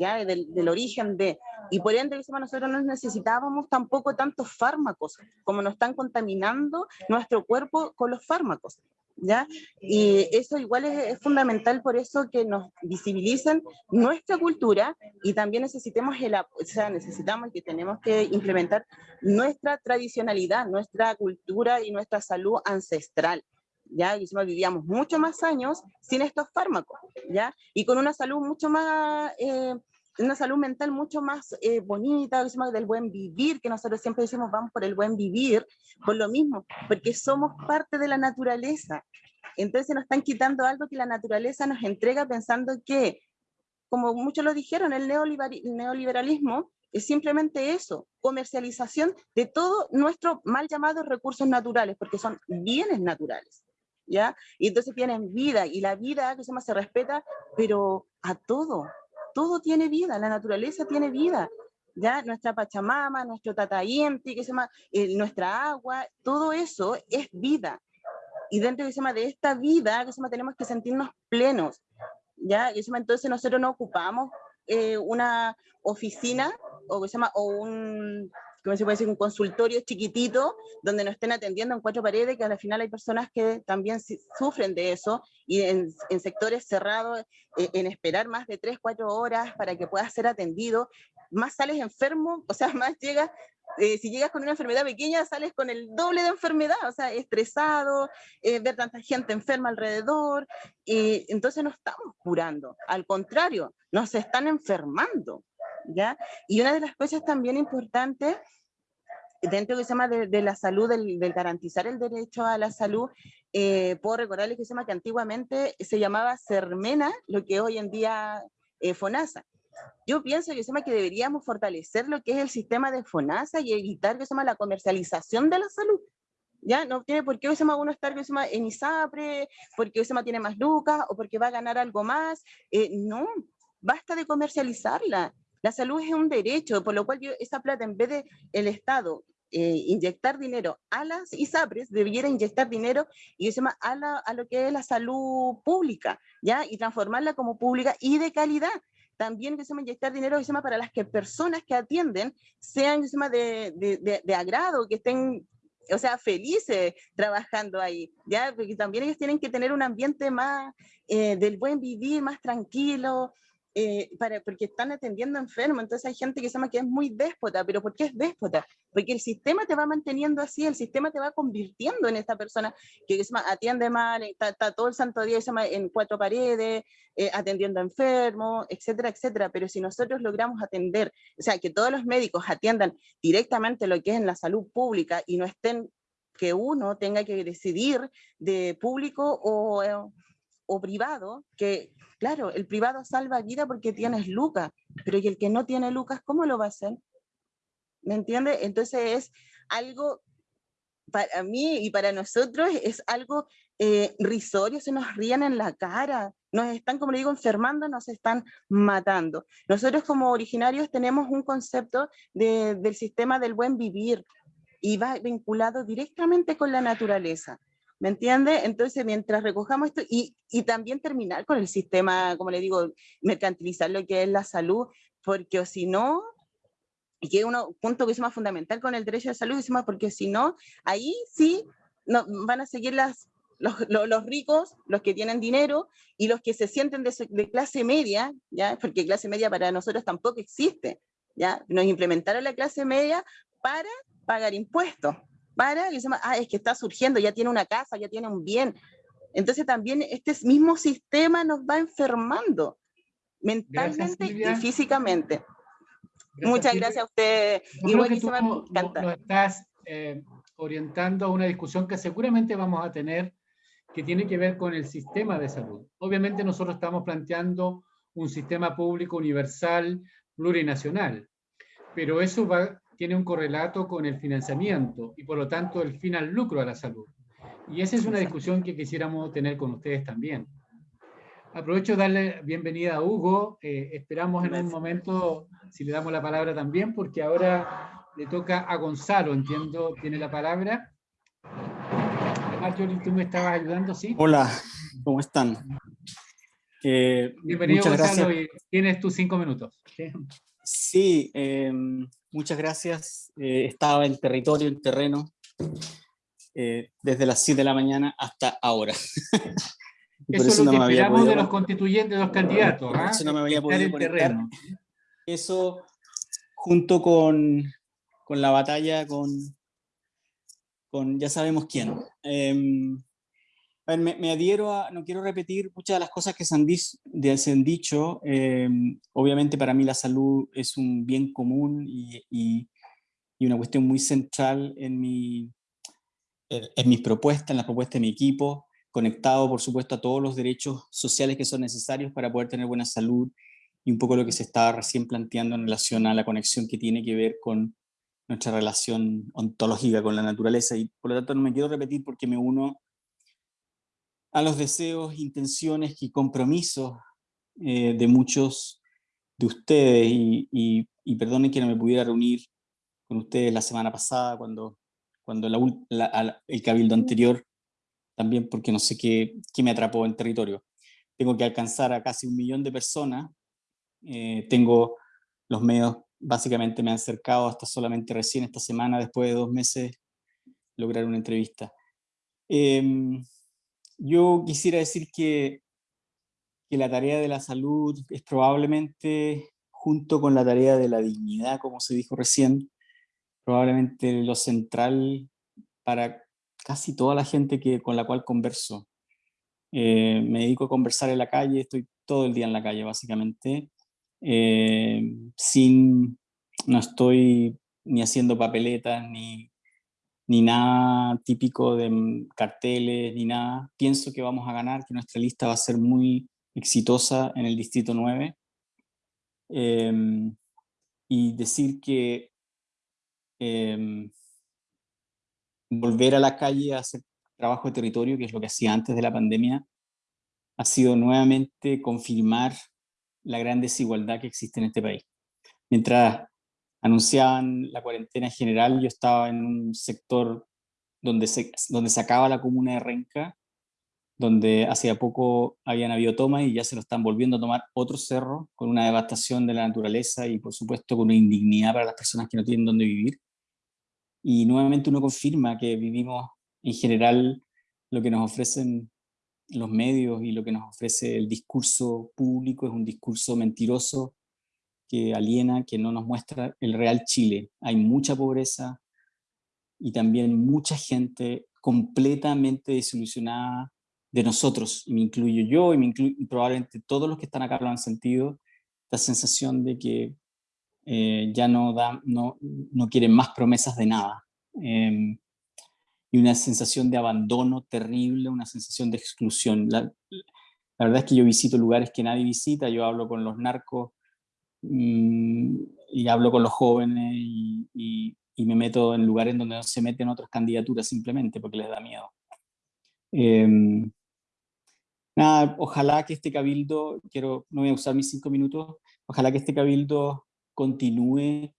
¿ya? Del, del origen de... Y por ende, nosotros no necesitábamos tampoco tantos fármacos, como nos están contaminando nuestro cuerpo con los fármacos, ¿ya? Y eso igual es, es, fundamental por eso que nos visibilicen nuestra cultura y también necesitemos el, o sea, necesitamos que tenemos que implementar nuestra tradicionalidad, nuestra cultura y nuestra salud ancestral, ¿ya? Y vivíamos mucho más años sin estos fármacos, ¿ya? Y con una salud mucho más, eh, una salud mental mucho más eh, bonita, del buen vivir, que nosotros siempre decimos vamos por el buen vivir, por lo mismo, porque somos parte de la naturaleza. Entonces nos están quitando algo que la naturaleza nos entrega pensando que, como muchos lo dijeron, el neoliberalismo es simplemente eso, comercialización de todo nuestro mal llamados recursos naturales, porque son bienes naturales. ¿Ya? Y entonces tienen vida, y la vida que se, llama, se respeta, pero a todo, todo tiene vida, la naturaleza tiene vida, ¿ya? Nuestra Pachamama, nuestro Tatayenti, que se llama, eh, nuestra agua, todo eso es vida. Y dentro que se llama, de esta vida, que se llama, tenemos que sentirnos plenos, ¿ya? Y se llama, entonces nosotros no ocupamos eh, una oficina, o, que se llama, o un como se puede decir, un consultorio chiquitito donde nos estén atendiendo en cuatro paredes, que al final hay personas que también sufren de eso, y en, en sectores cerrados, eh, en esperar más de tres, cuatro horas para que puedas ser atendido, más sales enfermo, o sea, más llegas, eh, si llegas con una enfermedad pequeña, sales con el doble de enfermedad, o sea, estresado, eh, ver tanta gente enferma alrededor, y entonces no estamos curando, al contrario, nos están enfermando. ¿Ya? Y una de las cosas también importantes dentro que se llama de, la salud, del, garantizar el derecho a la salud, eh, puedo recordarles que se llama que antiguamente se llamaba Sermena, lo que hoy en día eh, FONASA. Yo pienso que, se llama que deberíamos fortalecer lo que es el sistema de FONASA y evitar que se llama la comercialización de la salud. ¿ya? No tiene por qué llama uno estar llama en ISAPRE, porque llama tiene más lucas o porque va a ganar algo más. Eh, no, basta de comercializarla. La salud es un derecho, por lo cual yo, esa plata, en vez de el Estado eh, inyectar dinero a las ISAPRES, debiera inyectar dinero y se llama, a, la, a, lo que es la salud pública, ¿ya? Y transformarla como pública y de calidad. También que se inyectar dinero se llama, para las que personas que atienden sean se llama, de, de, de, agrado, que estén o sea, felices trabajando ahí, ¿ya? Porque también ellos tienen que tener un ambiente más eh, del buen vivir, más tranquilo, eh, para, porque están atendiendo enfermos, entonces hay gente que se llama que es muy déspota, pero ¿por qué es déspota? Porque el sistema te va manteniendo así, el sistema te va convirtiendo en esta persona que se llama, atiende mal, está, todo el santo día en cuatro paredes, eh, atendiendo enfermos, etcétera, etcétera, pero si nosotros logramos atender, o sea, que todos los médicos atiendan directamente lo que es en la salud pública y no estén que uno tenga que decidir de público o, eh, o privado, que Claro, el privado salva vida porque tienes lucas, pero y el que no tiene lucas, ¿cómo lo va a hacer? ¿Me entiende? Entonces es algo, para mí y para nosotros, es algo eh, risorio, se nos ríen en la cara, nos están, como le digo, enfermando, nos están matando. Nosotros como originarios tenemos un concepto del sistema del buen vivir y va vinculado directamente con la naturaleza. ¿Me entiende? Entonces, mientras recojamos esto y, también terminar con el sistema, como le digo, mercantilizar lo que es la salud, porque si no, y que es un punto que es más fundamental con el derecho la salud, porque si no, ahí sí no, van a seguir las, los, los, ricos, los que tienen dinero, y los que se sienten de, de, clase media, ¿ya? porque clase media para nosotros tampoco existe. ¿ya? Nos implementaron la clase media para pagar impuestos para, y se ah, es que está surgiendo, ya tiene una casa, ya tiene un bien. Entonces también este mismo sistema nos va enfermando mentalmente y físicamente. Muchas gracias a usted. y buenísimo, me encanta. Nos estás eh, orientando a una discusión que seguramente vamos a tener que tiene que ver con el sistema de salud. Obviamente nosotros estamos planteando un sistema público universal plurinacional, pero eso va tiene un correlato con el financiamiento y por lo tanto el fin al lucro a la salud. Y esa es una discusión que quisiéramos tener con ustedes también. Aprovecho de darle bienvenida a Hugo. Eh, esperamos en un momento si le damos la palabra también, porque ahora le toca a Gonzalo, entiendo, tiene la palabra. Marjorie, tú me estabas ayudando, ¿sí? Hola, ¿cómo están? Eh, Bienvenido, Gonzalo, y tienes tus cinco minutos. Sí, em, muchas gracias. Eh, estaba en territorio, en terreno, eh, desde las 7 de la mañana hasta ahora. eso, es lo que esperamos de los constituyentes, de los candidatos. ¿ah? Eso no me había podido Terreno. Eso, junto con, con, la batalla con, con ya sabemos quién. Em, me, adhiero a, no quiero repetir muchas de las cosas que se han, dicho, em, obviamente para mí la salud es un bien común y, y, una cuestión muy central en, mi, en, mis propuestas, en las propuestas de mi equipo, conectado por supuesto a todos los derechos sociales que son necesarios para poder tener buena salud y un poco lo que se estaba recién planteando en relación a la conexión que tiene que ver con nuestra relación ontológica con la naturaleza. Y por lo tanto no me quiero repetir porque me uno a los deseos, intenciones y compromisos eh, de muchos de ustedes y, y, perdonen que no me pudiera reunir con ustedes la semana pasada cuando, cuando el cabildo anterior, también porque no sé qué, qué, me atrapó en territorio. Tengo que alcanzar a casi un millón de personas, eh, tengo los medios básicamente me han acercado hasta solamente recién esta semana, después de dos meses, lograr una entrevista. Em, yo quisiera decir que, que la tarea de la salud es probablemente, junto con la tarea de la dignidad, como se dijo recién, probablemente lo central para casi toda la gente que, con la cual converso. Eh, me dedico a conversar en la calle, estoy todo el día en la calle básicamente, eh, sin, no estoy ni haciendo papeletas, ni, ni nada típico de mm, carteles, ni nada. Pienso que vamos a ganar, que nuestra lista va a ser muy exitosa en el Distrito 9. Em, y decir que em, volver a la calle a hacer trabajo de territorio, que es lo que hacía antes de la pandemia, ha sido nuevamente confirmar la gran desigualdad que existe en este país. Mientras anunciaban la cuarentena general, yo estaba en un sector donde se, donde se acaba la comuna de Renca, donde hacía poco habían habido tomas y ya se lo están volviendo a tomar otro cerro, con una devastación de la naturaleza y por supuesto con una indignidad para las personas que no tienen dónde vivir. Y nuevamente uno confirma que vivimos en general lo que nos ofrecen los medios y lo que nos ofrece el discurso público es un discurso mentiroso que aliena, que no nos muestra el real Chile. Hay mucha pobreza y también mucha gente completamente desilusionada de nosotros, y me incluyo yo, y, me probablemente todos los que están acá lo han sentido, la sensación de que eh, ya no, da, no, no quieren más promesas de nada. Em, y una sensación de abandono terrible, una sensación de exclusión. La, verdad es que yo visito lugares que nadie visita, yo hablo con los narcos y hablo con los jóvenes y, y, me meto en lugares donde no se meten otras candidaturas simplemente porque les da miedo. Em, nada, ojalá que este cabildo, quiero, no voy a usar mis cinco minutos, ojalá que este cabildo continúe.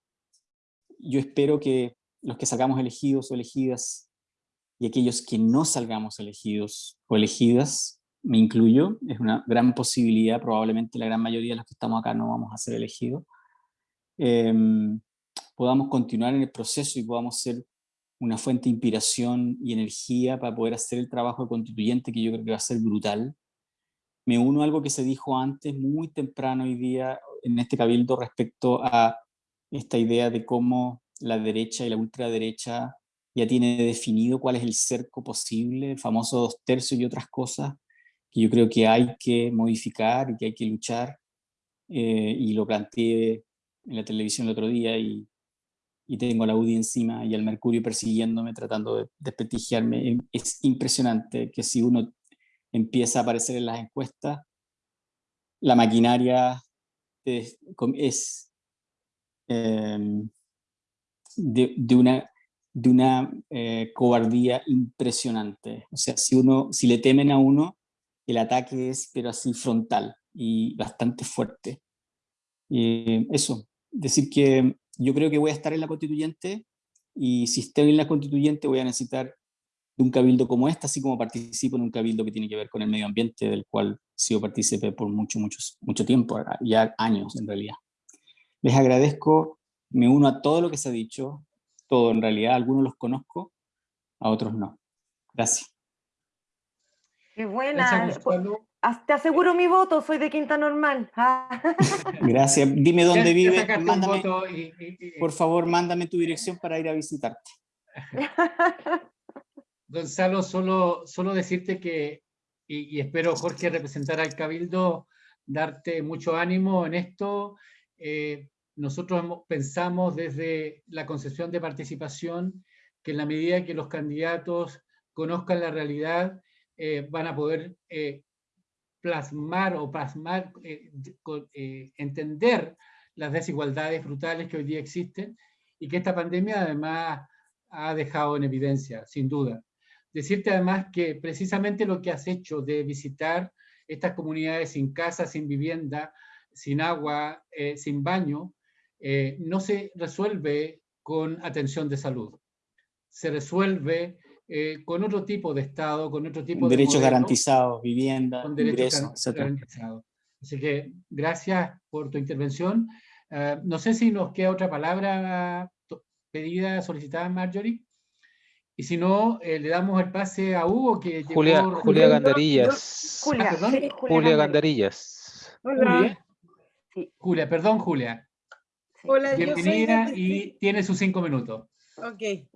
Yo espero que los que salgamos elegidos o elegidas y aquellos que no salgamos elegidos o elegidas, me incluyo, es una gran posibilidad, probablemente la gran mayoría de los que estamos acá no vamos a ser elegidos, em, podamos continuar en el proceso y podamos ser una fuente de inspiración y energía para poder hacer el trabajo constituyente que yo creo que va a ser brutal. Me uno a algo que se dijo antes, muy temprano hoy día, en este cabildo respecto a esta idea de cómo la derecha y la ultraderecha ya tiene definido cuál es el cerco posible, el famoso dos tercios y otras cosas que yo creo que hay que modificar y que hay que luchar. Eh, y lo planteé en la televisión el otro día y, y tengo la UDI encima y al Mercurio persiguiéndome, tratando de desprestigiarme. Es impresionante que si uno empieza a aparecer en las encuestas, la maquinaria es, es em, de, de, una de una eh, cobardía impresionante. O sea, si, uno, si le temen a uno, el ataque es pero así frontal y bastante fuerte. y eso, decir que yo creo que voy a estar en la constituyente y si estoy en la constituyente voy a necesitar de un cabildo como este, así como participo en un cabildo que tiene que ver con el medio ambiente, del cual sido partícipe por mucho, mucho, mucho tiempo, ya años en realidad. Les agradezco, me uno a todo lo que se ha dicho, todo en realidad, algunos los conozco, a otros no. Gracias. Qué buena. Te aseguro mi voto, soy de Quinta Normal. Gracias. Dime dónde vive. Por favor, mándame tu dirección para ir a visitarte. Gonzalo, solo, solo decirte que, y, espero Jorge representar al Cabildo, darte mucho ánimo en esto. Eh, nosotros pensamos desde la concepción de participación que en la medida que los candidatos conozcan la realidad, eh, van a poder eh, plasmar o plasmar, eh, entender las desigualdades brutales que hoy día existen y que esta pandemia además ha dejado en evidencia, sin duda. Decirte además que precisamente lo que has hecho de visitar estas comunidades sin casa, sin vivienda, sin agua, sin baño, eh, no se resuelve con atención de salud. Se resuelve eh, con otro tipo de Estado, con otro tipo de Derechos garantizados, vivienda, ingresos, garantizados. Así que gracias por tu intervención. Eh, no sé si nos queda otra palabra pedida, solicitada, Marjorie. Y si no, le damos el pase a Hugo, que Julia, Julia Gandarillas. Julia, ah, Julia, Gandarillas. Hola. Julia, perdón, Julia. Hola, Bienvenida y tiene sus cinco minutos. Ok.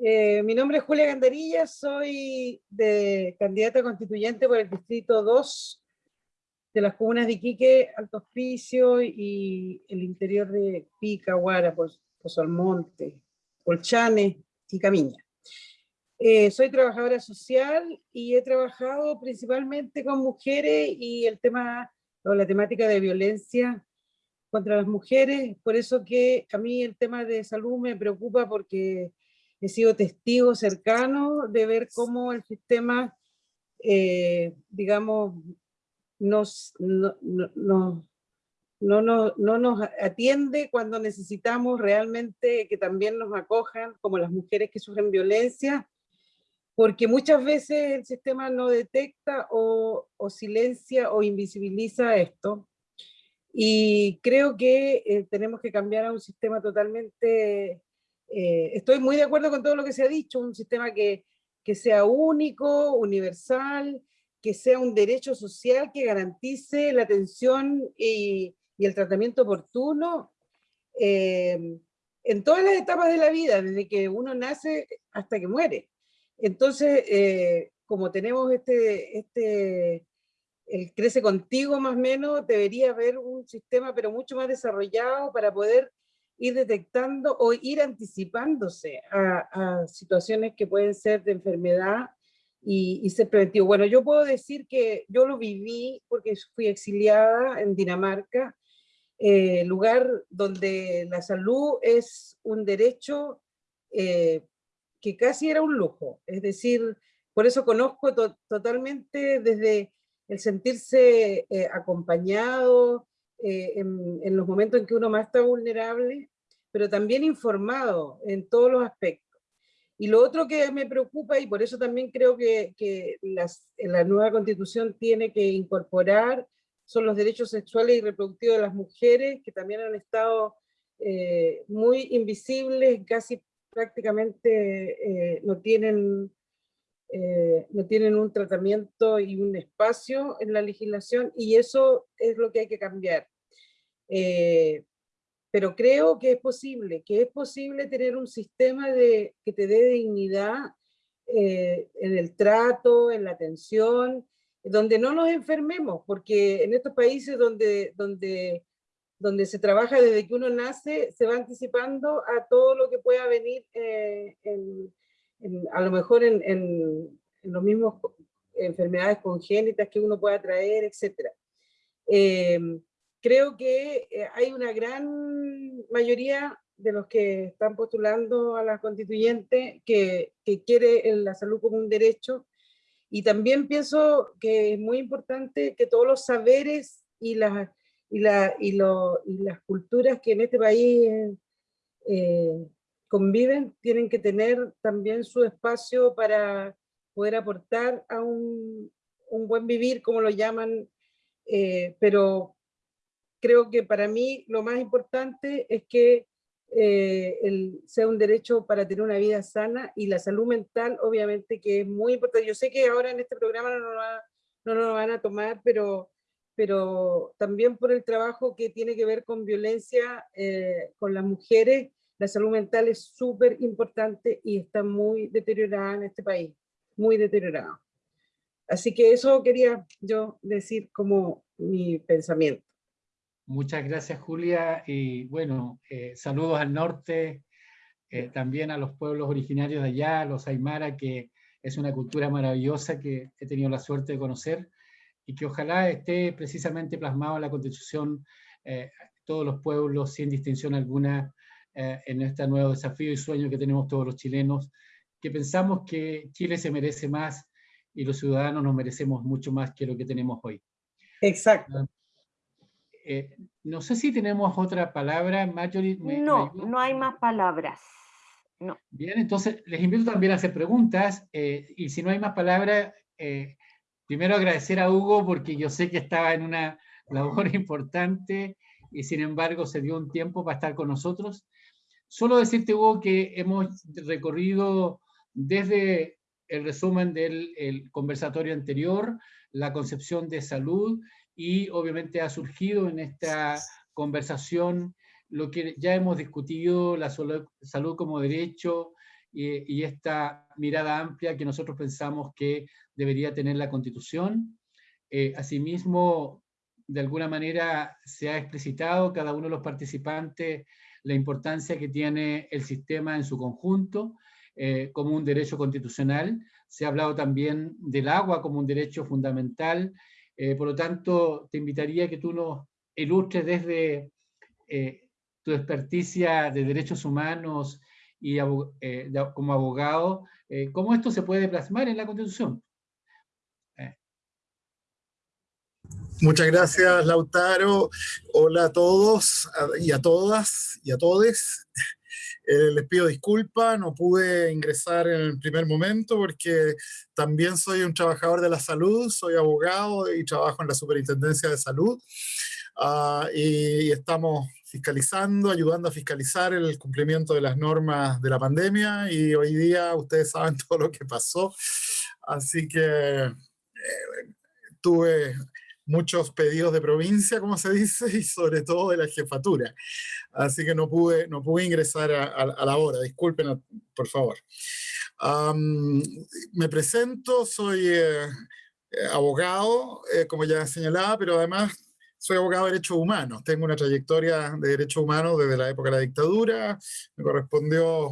Eh, mi nombre es Julia Gandarilla, soy de candidata constituyente por el distrito 2 de las comunas de Iquique, Alto Hospicio y el interior de Pica, Guara, por, Pozo Almonte, Colchane y Camiña. Eh, soy trabajadora social y he trabajado principalmente con mujeres y el tema o la temática de violencia contra las mujeres, por eso que a mí el tema de salud me preocupa porque he sido testigo cercano de ver cómo el sistema, eh, digamos, nos, no, no, no, no, nos atiende cuando necesitamos realmente que también nos acojan, como las mujeres que sufren violencia, porque muchas veces el sistema no detecta o, silencia o invisibiliza esto. Y creo que eh, tenemos que cambiar a un sistema totalmente... Eh, estoy muy de acuerdo con todo lo que se ha dicho, un sistema que, que sea único, universal, que sea un derecho social que garantice la atención y, y el tratamiento oportuno eh, en todas las etapas de la vida, desde que uno nace hasta que muere. Entonces, eh, como tenemos este, este, el crece contigo más o menos, debería haber un sistema pero mucho más desarrollado para poder ir detectando o ir anticipándose a, situaciones que pueden ser de enfermedad y, y, ser preventivo. Bueno, yo puedo decir que yo lo viví porque fui exiliada en Dinamarca, eh, lugar donde la salud es un derecho eh, que casi era un lujo. Es decir, por eso conozco totalmente desde el sentirse eh, acompañado eh, en, los momentos en que uno más está vulnerable, pero también informado en todos los aspectos. Y lo otro que me preocupa, y por eso también creo que, que la nueva constitución tiene que incorporar, son los derechos sexuales y reproductivos de las mujeres, que también han estado eh, muy invisibles, casi prácticamente eh, no, tienen, eh, no tienen un tratamiento y un espacio en la legislación y eso es lo que hay que cambiar. Eh, pero creo que es posible, que es posible tener un sistema de, que te dé dignidad en el trato, en la atención, donde no nos enfermemos, porque en estos países donde, donde donde se trabaja desde que uno nace, se va anticipando a todo lo que pueda venir, eh, a lo mejor en, en, los mismos enfermedades congénitas que uno pueda traer, etc. Em, creo que eh, hay una gran mayoría de los que están postulando a la constituyente que, que quiere la salud como un derecho, y también pienso que es muy importante que todos los saberes y las y, la, y, lo, y las culturas que en este país eh, conviven tienen que tener también su espacio para poder aportar a un, un buen vivir, como lo llaman, eh, pero creo que para mí lo más importante es que eh, el, sea un derecho para tener una vida sana y la salud mental obviamente que es muy importante. Yo sé que ahora en este programa no no nos van a tomar, pero pero también por el trabajo que tiene que ver con violencia eh, con las mujeres, la salud mental es súper importante y está muy deteriorada en este país, muy deteriorada. Así que eso quería yo decir como mi pensamiento. Muchas gracias Julia y bueno, eh, saludos al norte, eh, también a los pueblos originarios de allá, los Aymara, que es una cultura maravillosa que he tenido la suerte de conocer y que ojalá esté precisamente plasmado en la Constitución eh, todos los pueblos sin distinción alguna eh, en este nuevo desafío y sueño que tenemos todos los chilenos, que pensamos que Chile se merece más y los ciudadanos nos merecemos mucho más que lo que tenemos hoy. Exacto. Eh, no sé si tenemos otra palabra, Marjorie. no, no hay más palabras. No. Bien, entonces les invito también a hacer preguntas y si no hay más palabras, Primero agradecer a Hugo porque yo sé que estaba en una labor importante y sin embargo se dio un tiempo para estar con nosotros. Solo decirte, Hugo, que hemos recorrido desde el resumen del conversatorio anterior, la concepción de salud y obviamente ha surgido en esta conversación lo que ya hemos discutido, la salud como derecho, y, esta mirada amplia que nosotros pensamos que debería tener la Constitución. Eh, asimismo, de alguna manera se ha explicitado, cada uno de los participantes la importancia que tiene el sistema en su conjunto eh, como un derecho constitucional. Se ha hablado también del agua como un derecho fundamental. Eh, por lo tanto, te invitaría a que tú nos ilustres desde tu experticia de derechos humanos y como abogado, cómo esto se puede plasmar en la Constitución. Muchas gracias, Lautaro. Hola a todos y a todas y a todes. Eh, les pido disculpas, no pude ingresar en el primer momento porque también soy un trabajador de la salud, soy abogado y trabajo en la Superintendencia de Salud. Ah, y estamos fiscalizando, ayudando a fiscalizar el cumplimiento de las normas de la pandemia y hoy día ustedes saben todo lo que pasó. Así que eh, tuve muchos pedidos de provincia, como se dice, y sobre todo de la jefatura. Así que no pude, no pude ingresar a, la hora, disculpen por favor. me presento, soy eh, eh, abogado, eh, como ya señalaba, pero además soy abogado de derechos humanos. Tengo una trayectoria de derechos humanos desde la época de la dictadura. Me correspondió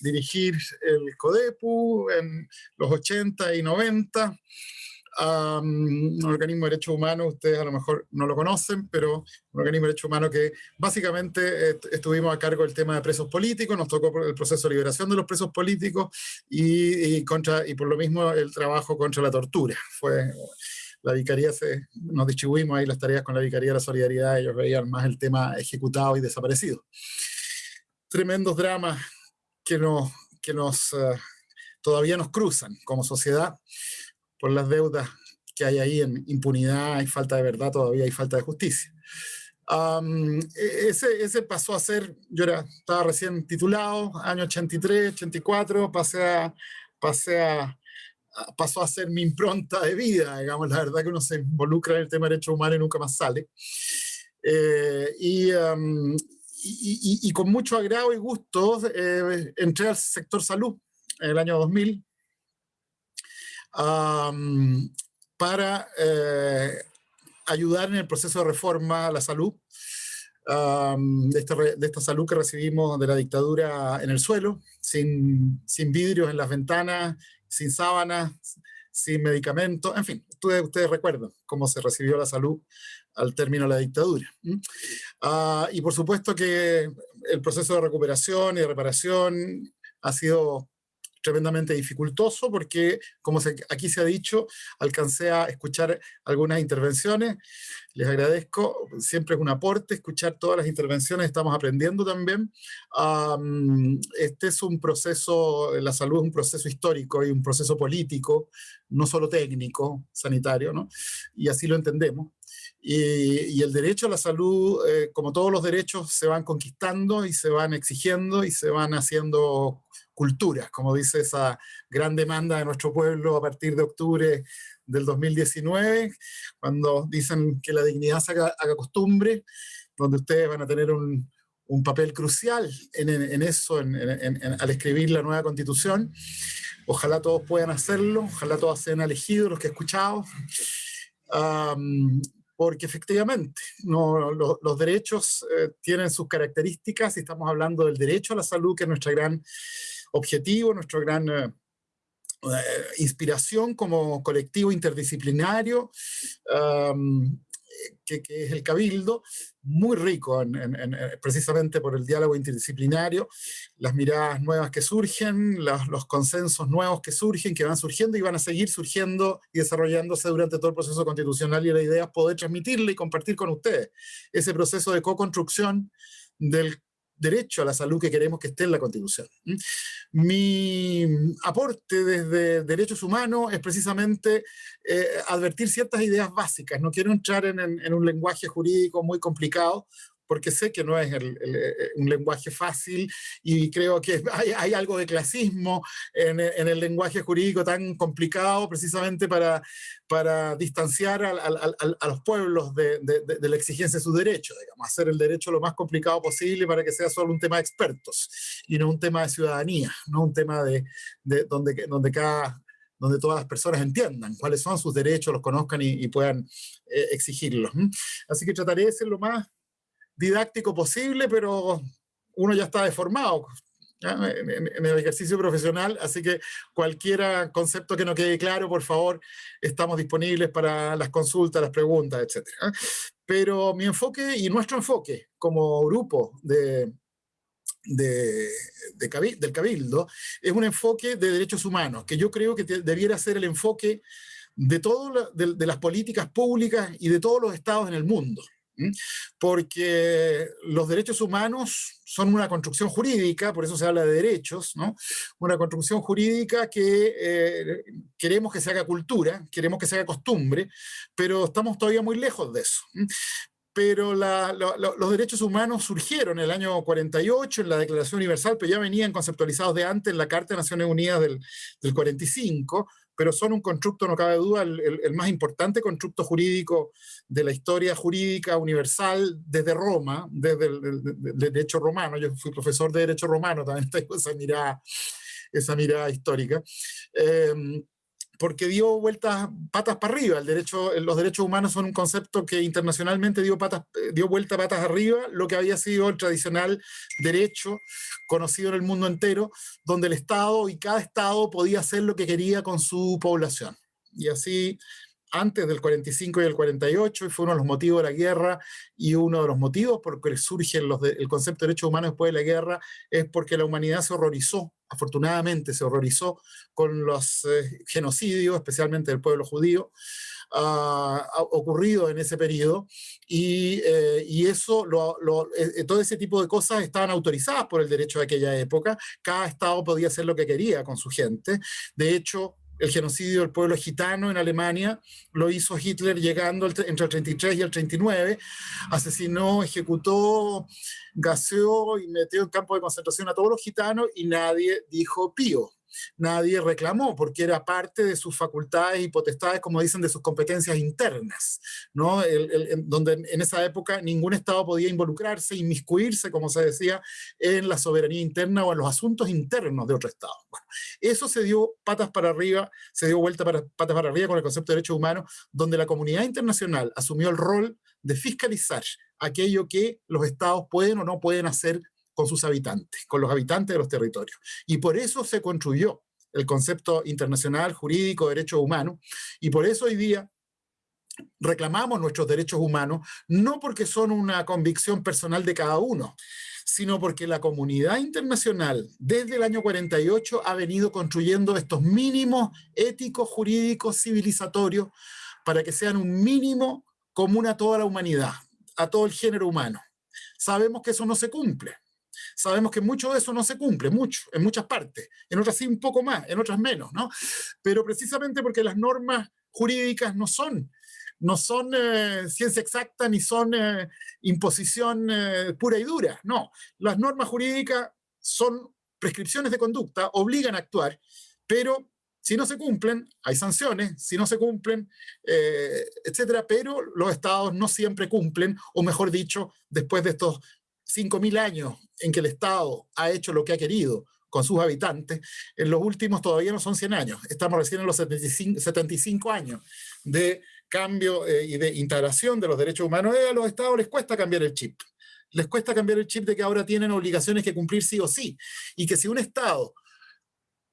dirigir el CODEPU en los 80 y 90 un organismo de derechos humanos, ustedes a lo mejor no lo conocen, pero un organismo de derechos humanos que básicamente estuvimos a cargo del tema de presos políticos, nos tocó el proceso de liberación de los presos políticos y, contra, y por lo mismo el trabajo contra la tortura. Fue, la Vicaría, se, nos distribuimos ahí las tareas con la Vicaría de la Solidaridad, ellos veían más el tema ejecutado y desaparecido. Tremendos dramas que nos, que nos uh, todavía nos cruzan como sociedad por las deudas que hay ahí en impunidad, hay falta de verdad todavía, hay falta de justicia. E, ese, ese, pasó a ser, yo era, estaba recién titulado, año 83, 84, pasé a, pasé a, pasó a ser mi impronta de vida, digamos, la verdad que uno se involucra en el tema de derechos humanos y nunca más sale. Eh, y, y, y, con mucho agrado y gusto eh, entré al sector salud en el año 2000, para eh, ayudar en el proceso de reforma a la salud, de, esta, de, esta, salud que recibimos de la dictadura en el suelo, sin, sin vidrios en las ventanas, sin sábanas, sin medicamentos, en fin, ustedes, ustedes recuerdan cómo se recibió la salud al término de la dictadura. Ah, y por supuesto que el proceso de recuperación y reparación ha sido tremendamente dificultoso porque, como aquí se ha dicho, alcancé a escuchar algunas intervenciones, les agradezco, siempre es un aporte escuchar todas las intervenciones, estamos aprendiendo también. este es un proceso, la salud es un proceso histórico y un proceso político, no solo técnico, sanitario, ¿no? y así lo entendemos. Y, el derecho a la salud, eh, como todos los derechos, se van conquistando y se van exigiendo y se van haciendo culturas, como dice esa gran demanda de nuestro pueblo a partir de octubre del 2019, cuando dicen que la dignidad se haga, costumbre, donde ustedes van a tener un, un papel crucial en, en eso, en, al escribir la nueva constitución. Ojalá todos puedan hacerlo, ojalá todos sean elegidos, los que he escuchado, porque efectivamente no, los derechos eh, tienen sus características y estamos hablando del derecho a la salud, que es nuestra gran objetivo, nuestra gran eh, eh, inspiración como colectivo interdisciplinario, que, es el Cabildo, muy rico precisamente por el diálogo interdisciplinario, las miradas nuevas que surgen, los consensos nuevos que surgen, que van surgiendo y van a seguir surgiendo y desarrollándose durante todo el proceso constitucional y la idea es poder transmitirle y compartir con ustedes ese proceso de co-construcción del derecho a la salud que queremos que esté en la Constitución. Mi aporte desde derechos humanos es precisamente eh, advertir ciertas ideas básicas. No quiero entrar en, un lenguaje jurídico muy complicado, porque sé que no es eh, un lenguaje fácil y creo que hay, algo de clasismo en, el lenguaje jurídico tan complicado precisamente para, para distanciar a, los pueblos de, la exigencia de sus derechos, digamos, hacer el derecho lo más complicado posible para que sea solo un tema de expertos y no un tema de ciudadanía, no un tema de, donde, donde cada donde todas las personas entiendan cuáles son sus derechos, los conozcan y, puedan eh, exigirlos. Así que trataré de ser lo más didáctico posible, pero uno ya está deformado en, el ejercicio profesional, así que cualquier concepto que no quede claro, por favor, estamos disponibles para las consultas, las preguntas, etc. Pero mi enfoque y nuestro enfoque como grupo de, de, del Cabildo es un enfoque de derechos humanos, que yo creo que debiera ser el enfoque de, todo las políticas públicas y de todos los estados en el mundo porque los derechos humanos son una construcción jurídica, por eso se habla de derechos, ¿no? una construcción jurídica que eh, queremos que se haga cultura, queremos que se haga costumbre, pero estamos todavía muy lejos de eso. Pero los derechos humanos surgieron en el año 48 en la Declaración Universal, pero ya venían conceptualizados de antes en la Carta de Naciones Unidas del, del 45, pero son un constructo, no cabe duda, el, más importante constructo jurídico de la historia jurídica universal desde Roma, desde el, derecho romano. Yo fui profesor de derecho romano, también tengo esa mirada, esa mirada histórica. Em, porque dio vueltas patas para arriba. El derecho, los derechos humanos son un concepto que internacionalmente dio, patas, dio vuelta patas arriba, lo que había sido el tradicional derecho conocido en el mundo entero, donde el Estado y cada Estado podía hacer lo que quería con su población. Y así antes del 45 y el 48, y fue uno de los motivos de la guerra, y uno de los motivos por que surge los el concepto de derechos humanos después de la guerra, es porque la humanidad se horrorizó, afortunadamente se horrorizó con los eh, genocidios, especialmente del pueblo judío, uh, ocurrido en ese periodo, y, eh, y eso, lo, lo, eh, todo ese tipo de cosas estaban autorizadas por el derecho de aquella época, cada estado podía hacer lo que quería con su gente, de hecho, el genocidio del pueblo gitano en Alemania, lo hizo Hitler llegando entre el 33 y el 39, asesinó, ejecutó, gaseó y metió en campo de concentración a todos los gitanos y nadie dijo pío nadie reclamó, porque era parte de sus facultades y potestades, como dicen, de sus competencias internas, ¿no? donde en esa época ningún Estado podía involucrarse, inmiscuirse, como se decía, en la soberanía interna o en los asuntos internos de otro Estado. Eso se dio patas para arriba, se dio vuelta para, patas para arriba con el concepto de derechos humanos, donde la comunidad internacional asumió el rol de fiscalizar aquello que los estados pueden o no pueden hacer con sus habitantes, con los habitantes de los territorios. Y por eso se construyó el concepto internacional jurídico de derechos humanos, y por eso hoy día reclamamos nuestros derechos humanos, no porque son una convicción personal de cada uno, sino porque la comunidad internacional desde el año 48 ha venido construyendo estos mínimos éticos, jurídicos, civilizatorios, para que sean un mínimo común a toda la humanidad, a todo el género humano. Sabemos que eso no se cumple, Sabemos que mucho de eso no se cumple, mucho, en muchas partes, en otras sí un poco más, en otras menos, ¿no? Pero precisamente porque las normas jurídicas no son no son eh, ciencia exacta ni son eh, imposición eh, pura y dura, no. Las normas jurídicas son prescripciones de conducta, obligan a actuar, pero si no se cumplen, hay sanciones, si no se cumplen, etcétera, pero los estados no siempre cumplen, o mejor dicho, después de estos 5.000 años en que el Estado ha hecho lo que ha querido con sus habitantes, en los últimos todavía no son 100 años, estamos recién en los 75, años de cambio eh, y de integración de los derechos humanos, eh, a los estados les cuesta cambiar el chip. Les cuesta cambiar el chip de que ahora tienen obligaciones que cumplir sí o sí. Y que si un estado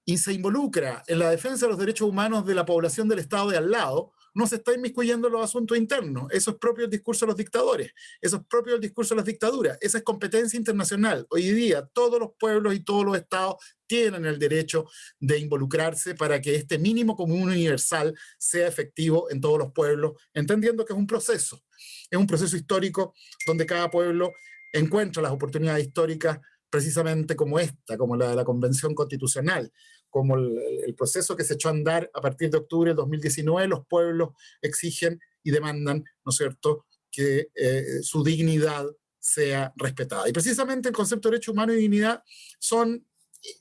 se involucra en la defensa de los derechos humanos de la población del estado de al lado, no se está inmiscuyendo en los asuntos internos. Eso es propio del discurso de los dictadores, eso es propio del discurso de las dictaduras, esa es competencia internacional. Hoy día todos los pueblos y todos los estados tienen el derecho de involucrarse para que este mínimo común universal sea efectivo en todos los pueblos, entendiendo que es un proceso, es un proceso histórico donde cada pueblo encuentra las oportunidades históricas precisamente como esta, como la de la Convención Constitucional, como el, proceso que se echó a andar a partir de octubre del 2019, los pueblos exigen y demandan, ¿no es cierto?, que eh, su dignidad sea respetada. Y precisamente el concepto de derecho humano y dignidad son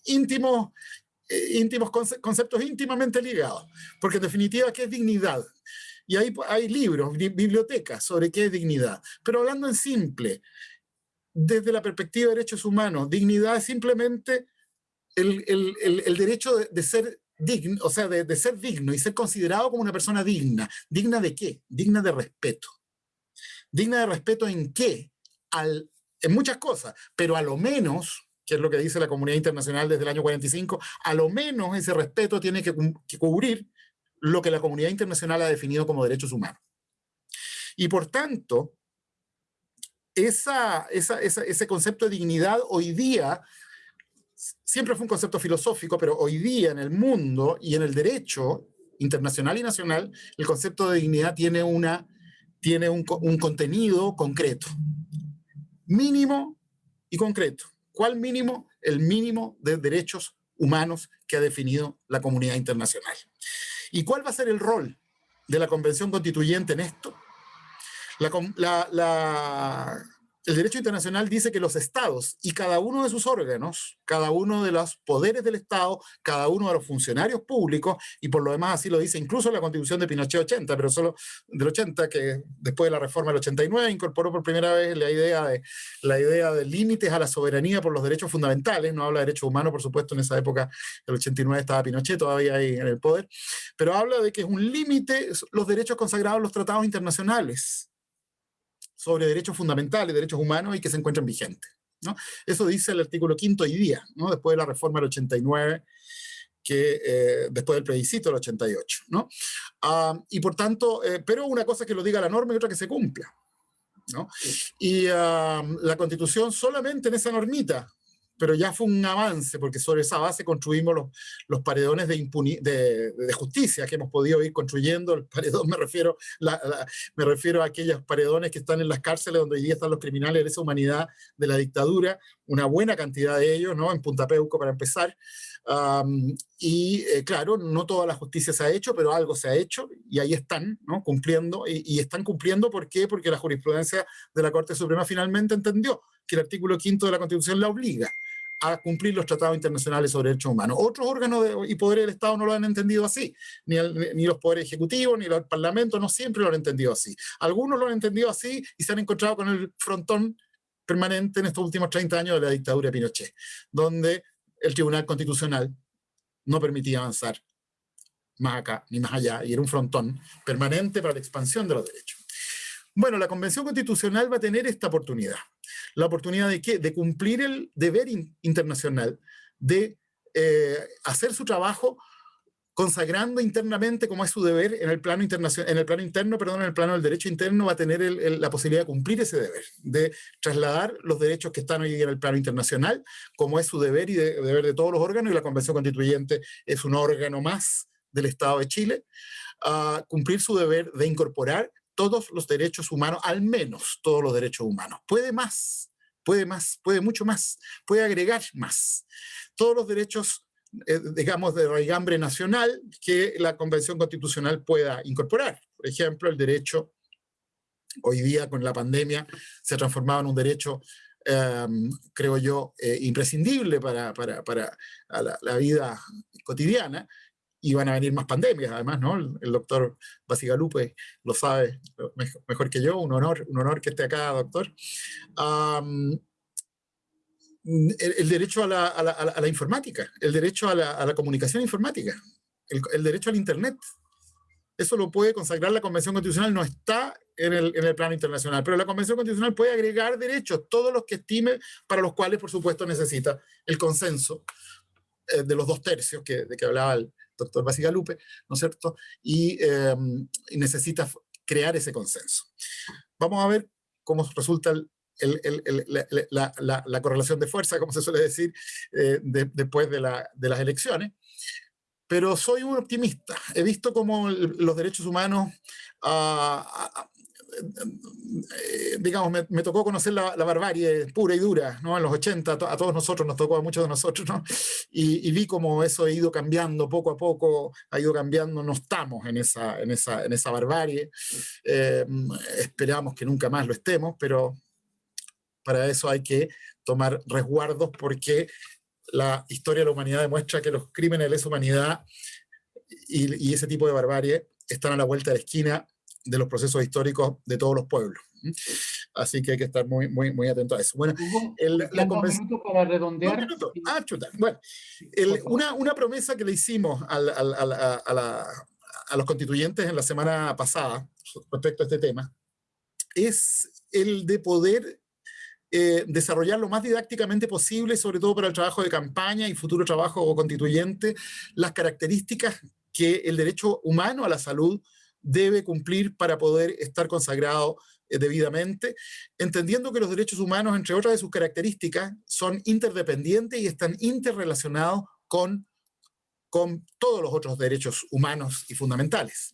íntimos, eh, íntimos conceptos íntimamente ligados, porque en definitiva, ¿qué es dignidad? Y hay, hay libros, bibliotecas sobre qué es dignidad. Pero hablando en simple, desde la perspectiva de derechos humanos. Dignidad es simplemente el, derecho de, ser digno, o sea, de, ser digno y ser considerado como una persona digna. ¿Digna de qué? Digna de respeto. ¿Digna de respeto en qué? en muchas cosas, pero a lo menos, que es lo que dice la comunidad internacional desde el año 45, a lo menos ese respeto tiene que, cubrir lo que la comunidad internacional ha definido como derechos humanos. Y por tanto, esa, ese concepto de dignidad hoy día siempre fue un concepto filosófico, pero hoy día en el mundo y en el derecho internacional y nacional, el concepto de dignidad tiene, una, tiene un, un contenido concreto. Mínimo y concreto. ¿Cuál mínimo? El mínimo de derechos humanos que ha definido la comunidad internacional. ¿Y cuál va a ser el rol de la Convención Constituyente en esto? la, el derecho internacional dice que los estados y cada uno de sus órganos, cada uno de los poderes del estado, cada uno de los funcionarios públicos, y por lo demás así lo dice incluso la constitución de Pinochet 80, pero solo del 80, que después de la reforma del 89 incorporó por primera vez la idea de, la idea de límites a la soberanía por los derechos fundamentales, no habla de derechos humanos, por supuesto, en esa época, el 89 estaba Pinochet todavía ahí en el poder, pero habla de que es un límite los derechos consagrados en los tratados internacionales sobre derechos fundamentales, derechos humanos y que se encuentran vigentes. ¿no? Eso dice el artículo quinto hoy día, ¿no? después de la reforma del 89, que, eh, después del plebiscito del 88. ¿no? Ah, y por tanto, eh, pero una cosa es que lo diga la norma y otra que se cumpla. ¿no? Y ah, la Constitución solamente en esa normita pero ya fue un avance, porque sobre esa base construimos los, los paredones de, de, de, justicia que hemos podido ir construyendo. El paredón me refiero, la, me refiero a aquellos paredones que están en las cárceles donde hoy día están los criminales de esa humanidad de la dictadura, una buena cantidad de ellos, ¿no? En Punta Peuco para empezar. y eh, claro, no toda la justicia se ha hecho, pero algo se ha hecho y ahí están, ¿no? Cumpliendo, y, y están cumpliendo, ¿por qué? Porque la jurisprudencia de la Corte Suprema finalmente entendió que el artículo quinto de la Constitución la obliga a cumplir los tratados internacionales sobre derechos humanos. Otros órganos y poderes del Estado no lo han entendido así, ni, ni, los poderes ejecutivos, ni los parlamentos, no siempre lo han entendido así. Algunos lo han entendido así y se han encontrado con el frontón permanente en estos últimos 30 años de la dictadura de Pinochet, donde el Tribunal Constitucional no permitía avanzar más acá ni más allá, y era un frontón permanente para la expansión de los derechos. Bueno, la Convención Constitucional va a tener esta oportunidad. La oportunidad de qué? De cumplir el deber internacional, de eh, hacer su trabajo consagrando internamente como es su deber en el plano en el plano interno, perdón, en el plano del derecho interno va a tener la posibilidad de cumplir ese deber, de trasladar los derechos que están hoy en el plano internacional, como es su deber y de, deber de todos los órganos, y la Convención Constituyente es un órgano más del Estado de Chile, a cumplir su deber de incorporar todos los derechos humanos, al menos todos los derechos humanos. Puede más, puede más, puede mucho más, puede agregar más. Todos los derechos, eh, digamos, de raigambre nacional que la Convención Constitucional pueda incorporar. Por ejemplo, el derecho, hoy día con la pandemia, se ha transformado en un derecho em, creo yo, eh, imprescindible para, para, para la, la, vida cotidiana, y van a venir más pandemias, además, ¿no? El, doctor Basigalupe lo sabe mejor, que yo, un honor, un honor que esté acá, doctor. el, derecho a la, a, la, a la, informática, el derecho a la, comunicación informática, el, el, derecho al Internet. Eso lo puede consagrar la Convención Constitucional, no está en el, en el plano internacional, pero la Convención Constitucional puede agregar derechos, todos los que estime, para los cuales, por supuesto, necesita el consenso eh, de los dos tercios que, de que hablaba el, doctor Basigalupe, ¿no es cierto? Em, y, necesita crear ese consenso. Vamos a ver cómo resulta la, la, la, correlación de fuerza, como se suele decir, eh, después de, las elecciones. Pero soy un optimista. He visto cómo los derechos humanos uh, eh, digamos, me, tocó conocer la, barbarie pura y dura, ¿no? En los 80, a todos nosotros, nos tocó a muchos de nosotros, ¿no? Y, vi cómo eso ha ido cambiando poco a poco, ha ido cambiando, no estamos en esa, en esa, en esa barbarie, eh, esperamos que nunca más lo estemos, pero para eso hay que tomar resguardos porque la historia de la humanidad demuestra que los crímenes de lesa humanidad y, y ese tipo de barbarie están a la vuelta de la esquina de los procesos históricos de todos los pueblos. Así que hay que estar muy, muy, muy atento a eso. Bueno, el, la convención... para redondear. Ah, chuta. Bueno, el, una, una, promesa que le hicimos al, al, a, la, a, los constituyentes en la semana pasada respecto a este tema es el de poder eh, desarrollar lo más didácticamente posible, sobre todo para el trabajo de campaña y futuro trabajo constituyente, las características que el derecho humano a la salud debe cumplir para poder estar consagrado eh, debidamente, entendiendo que los derechos humanos, entre otras de sus características, son interdependientes y están interrelacionados con con todos los otros derechos humanos y fundamentales.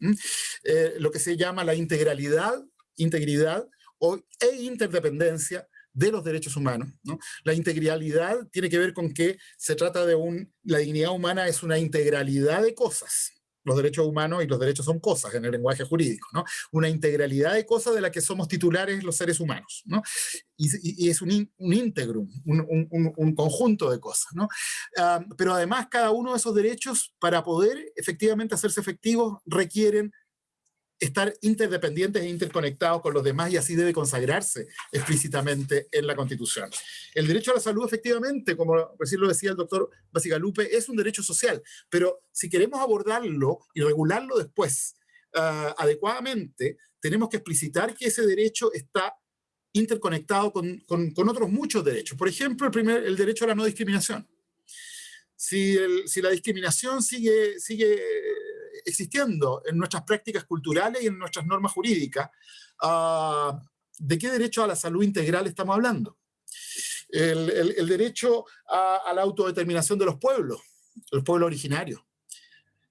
Eh, lo que se llama la integralidad, integridad o, e interdependencia de los derechos humanos. La integralidad tiene que ver con que se trata de un, la dignidad humana es una integralidad de cosas, los derechos humanos y los derechos son cosas en el lenguaje jurídico, ¿no? Una integralidad de cosas de la que somos titulares los seres humanos, ¿no? Y, es un, un íntegro, un, conjunto de cosas, ¿no? Ah, pero además cada uno de esos derechos, para poder efectivamente hacerse efectivos, requieren estar interdependientes e interconectados con los demás y así debe consagrarse explícitamente en la Constitución. El derecho a la salud, efectivamente, como recién lo decía el doctor Basigalupe, es un derecho social, pero si queremos abordarlo y regularlo después ah, adecuadamente, tenemos que explicitar que ese derecho está interconectado con, con, otros muchos derechos. Por ejemplo, el, primer, el derecho a la no discriminación. Si, si la discriminación sigue, sigue existiendo en nuestras prácticas culturales y en nuestras normas jurídicas. Ah, ¿De qué derecho a la salud integral estamos hablando? El, derecho a, la autodeterminación de los pueblos, los pueblos originarios.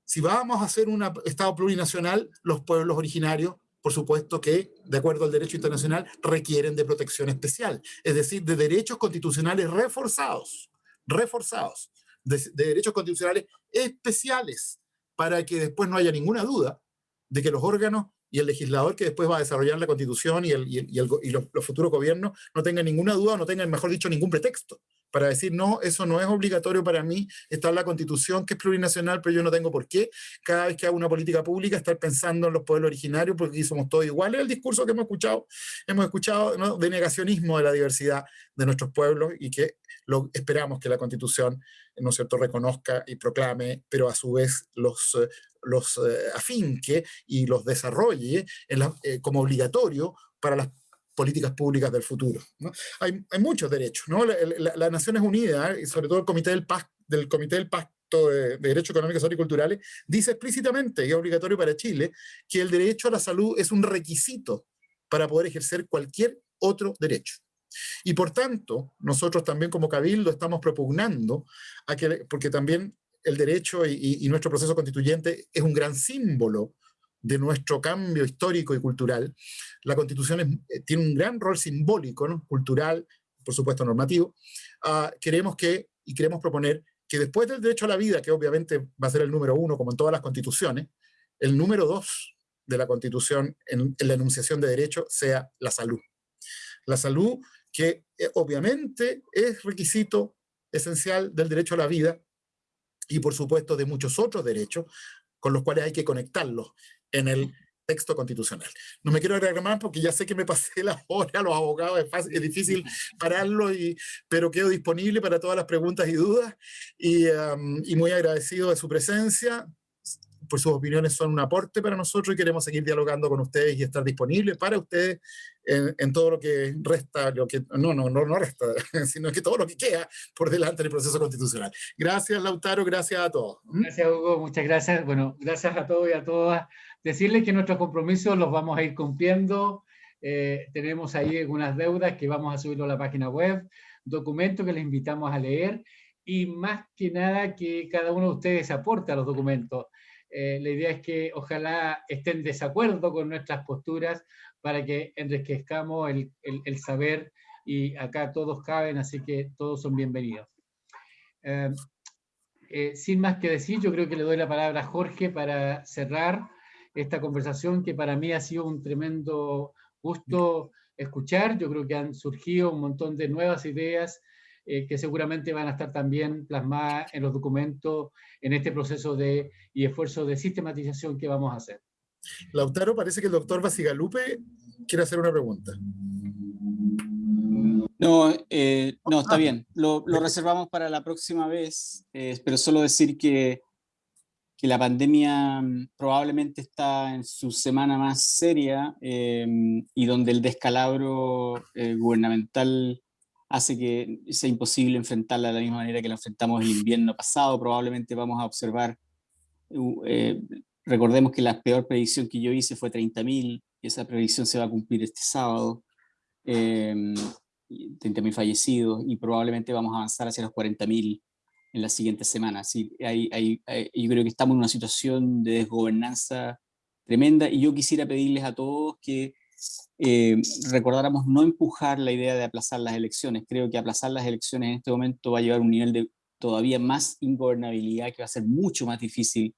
Si vamos a hacer un Estado plurinacional, los pueblos originarios, por supuesto que, de acuerdo al derecho internacional, requieren de protección especial, es decir, de derechos constitucionales reforzados, reforzados, de derechos constitucionales especiales, para que después no haya ninguna duda de que los órganos y el legislador que después va a desarrollar la constitución y, el, y, los, futuros gobiernos no tengan ninguna duda no tengan, mejor dicho, ningún pretexto para decir, no, eso no es obligatorio para mí, está en la constitución que es plurinacional, pero yo no tengo por qué, cada vez que hago una política pública, estar pensando en los pueblos originarios, porque aquí somos todos iguales, el discurso que hemos escuchado, hemos escuchado de negacionismo de la diversidad de nuestros pueblos y que lo, esperamos que la constitución, ¿no es cierto?, reconozca y proclame, pero a su vez los, eh, los eh, afinque y los desarrolle eh, como obligatorio para las políticas públicas del futuro. Hay, hay, muchos derechos. ¿no? Las Naciones Unidas, y sobre todo el Comité del, Pacto, del, Comité del Pacto de, Derechos Económicos y Culturales, dice explícitamente, y es obligatorio para Chile, que el derecho a la salud es un requisito para poder ejercer cualquier otro derecho. Y por tanto, nosotros también como Cabildo estamos propugnando, porque también el derecho y, nuestro proceso constituyente es un gran símbolo de nuestro cambio histórico y cultural. La Constitución eh, tiene un gran rol simbólico, ¿no? cultural, por supuesto normativo. Uh, queremos que, y queremos proponer, que después del derecho a la vida, que obviamente va a ser el número uno, como en todas las constituciones, el número dos de la Constitución en, la enunciación de derechos sea la salud. La salud que eh, obviamente es requisito esencial del derecho a la vida y por supuesto de muchos otros derechos con los cuales hay que conectarlos en el texto constitucional. No me quiero agregar más porque ya sé que me pasé la hora los abogados, es, fácil, es difícil pararlo, y, pero quedo disponible para todas las preguntas y dudas y, y muy agradecido de su presencia por sus opiniones son un aporte para nosotros y queremos seguir dialogando con ustedes y estar disponibles para ustedes en, todo lo que resta, lo que, no, no, no, no resta, sino que todo lo que queda por delante del proceso constitucional. Gracias, Lautaro, gracias a todos. ¿Mm? Gracias, Hugo, muchas gracias. Bueno, gracias a todos y a todas. Decirles que nuestros compromisos los vamos a ir cumpliendo. Eh, tenemos ahí algunas deudas que vamos a subirlo a la página web, documentos que les invitamos a leer y más que nada que cada uno de ustedes aporte a los documentos. Eh, la idea es que ojalá estén desacuerdo con nuestras posturas para que enriquezcamos el, saber y acá todos caben, así que todos son bienvenidos. Eh, eh, sin más que decir, yo creo que le doy la palabra a Jorge para cerrar esta conversación que para mí ha sido un tremendo gusto escuchar. Yo creo que han surgido un montón de nuevas ideas eh, que seguramente van a estar también plasmadas en los documentos en este proceso de, y esfuerzo de sistematización que vamos a hacer. Lautaro, parece que el doctor Basigalupe quiere hacer una pregunta. No, eh, no, está ah. bien. Lo, lo, reservamos para la próxima vez, eh, pero solo decir que, que, la pandemia mm, probablemente está en su semana más seria y donde el descalabro gubernamental hace que sea imposible enfrentarla de la misma manera que la enfrentamos el invierno pasado. Probablemente vamos a observar, eh, recordemos que la peor predicción que yo hice fue 30.000, y esa predicción se va a cumplir este sábado, eh, 30.000 fallecidos, y probablemente vamos a avanzar hacia los 40.000 en las siguientes semanas. Sí, hay, hay, yo creo que estamos en una situación de desgobernanza tremenda, y yo quisiera pedirles a todos que eh, recordáramos no empujar la idea de aplazar las elecciones. Creo que aplazar las elecciones en este momento va a llevar a un nivel de todavía más ingobernabilidad que va a ser mucho más difícil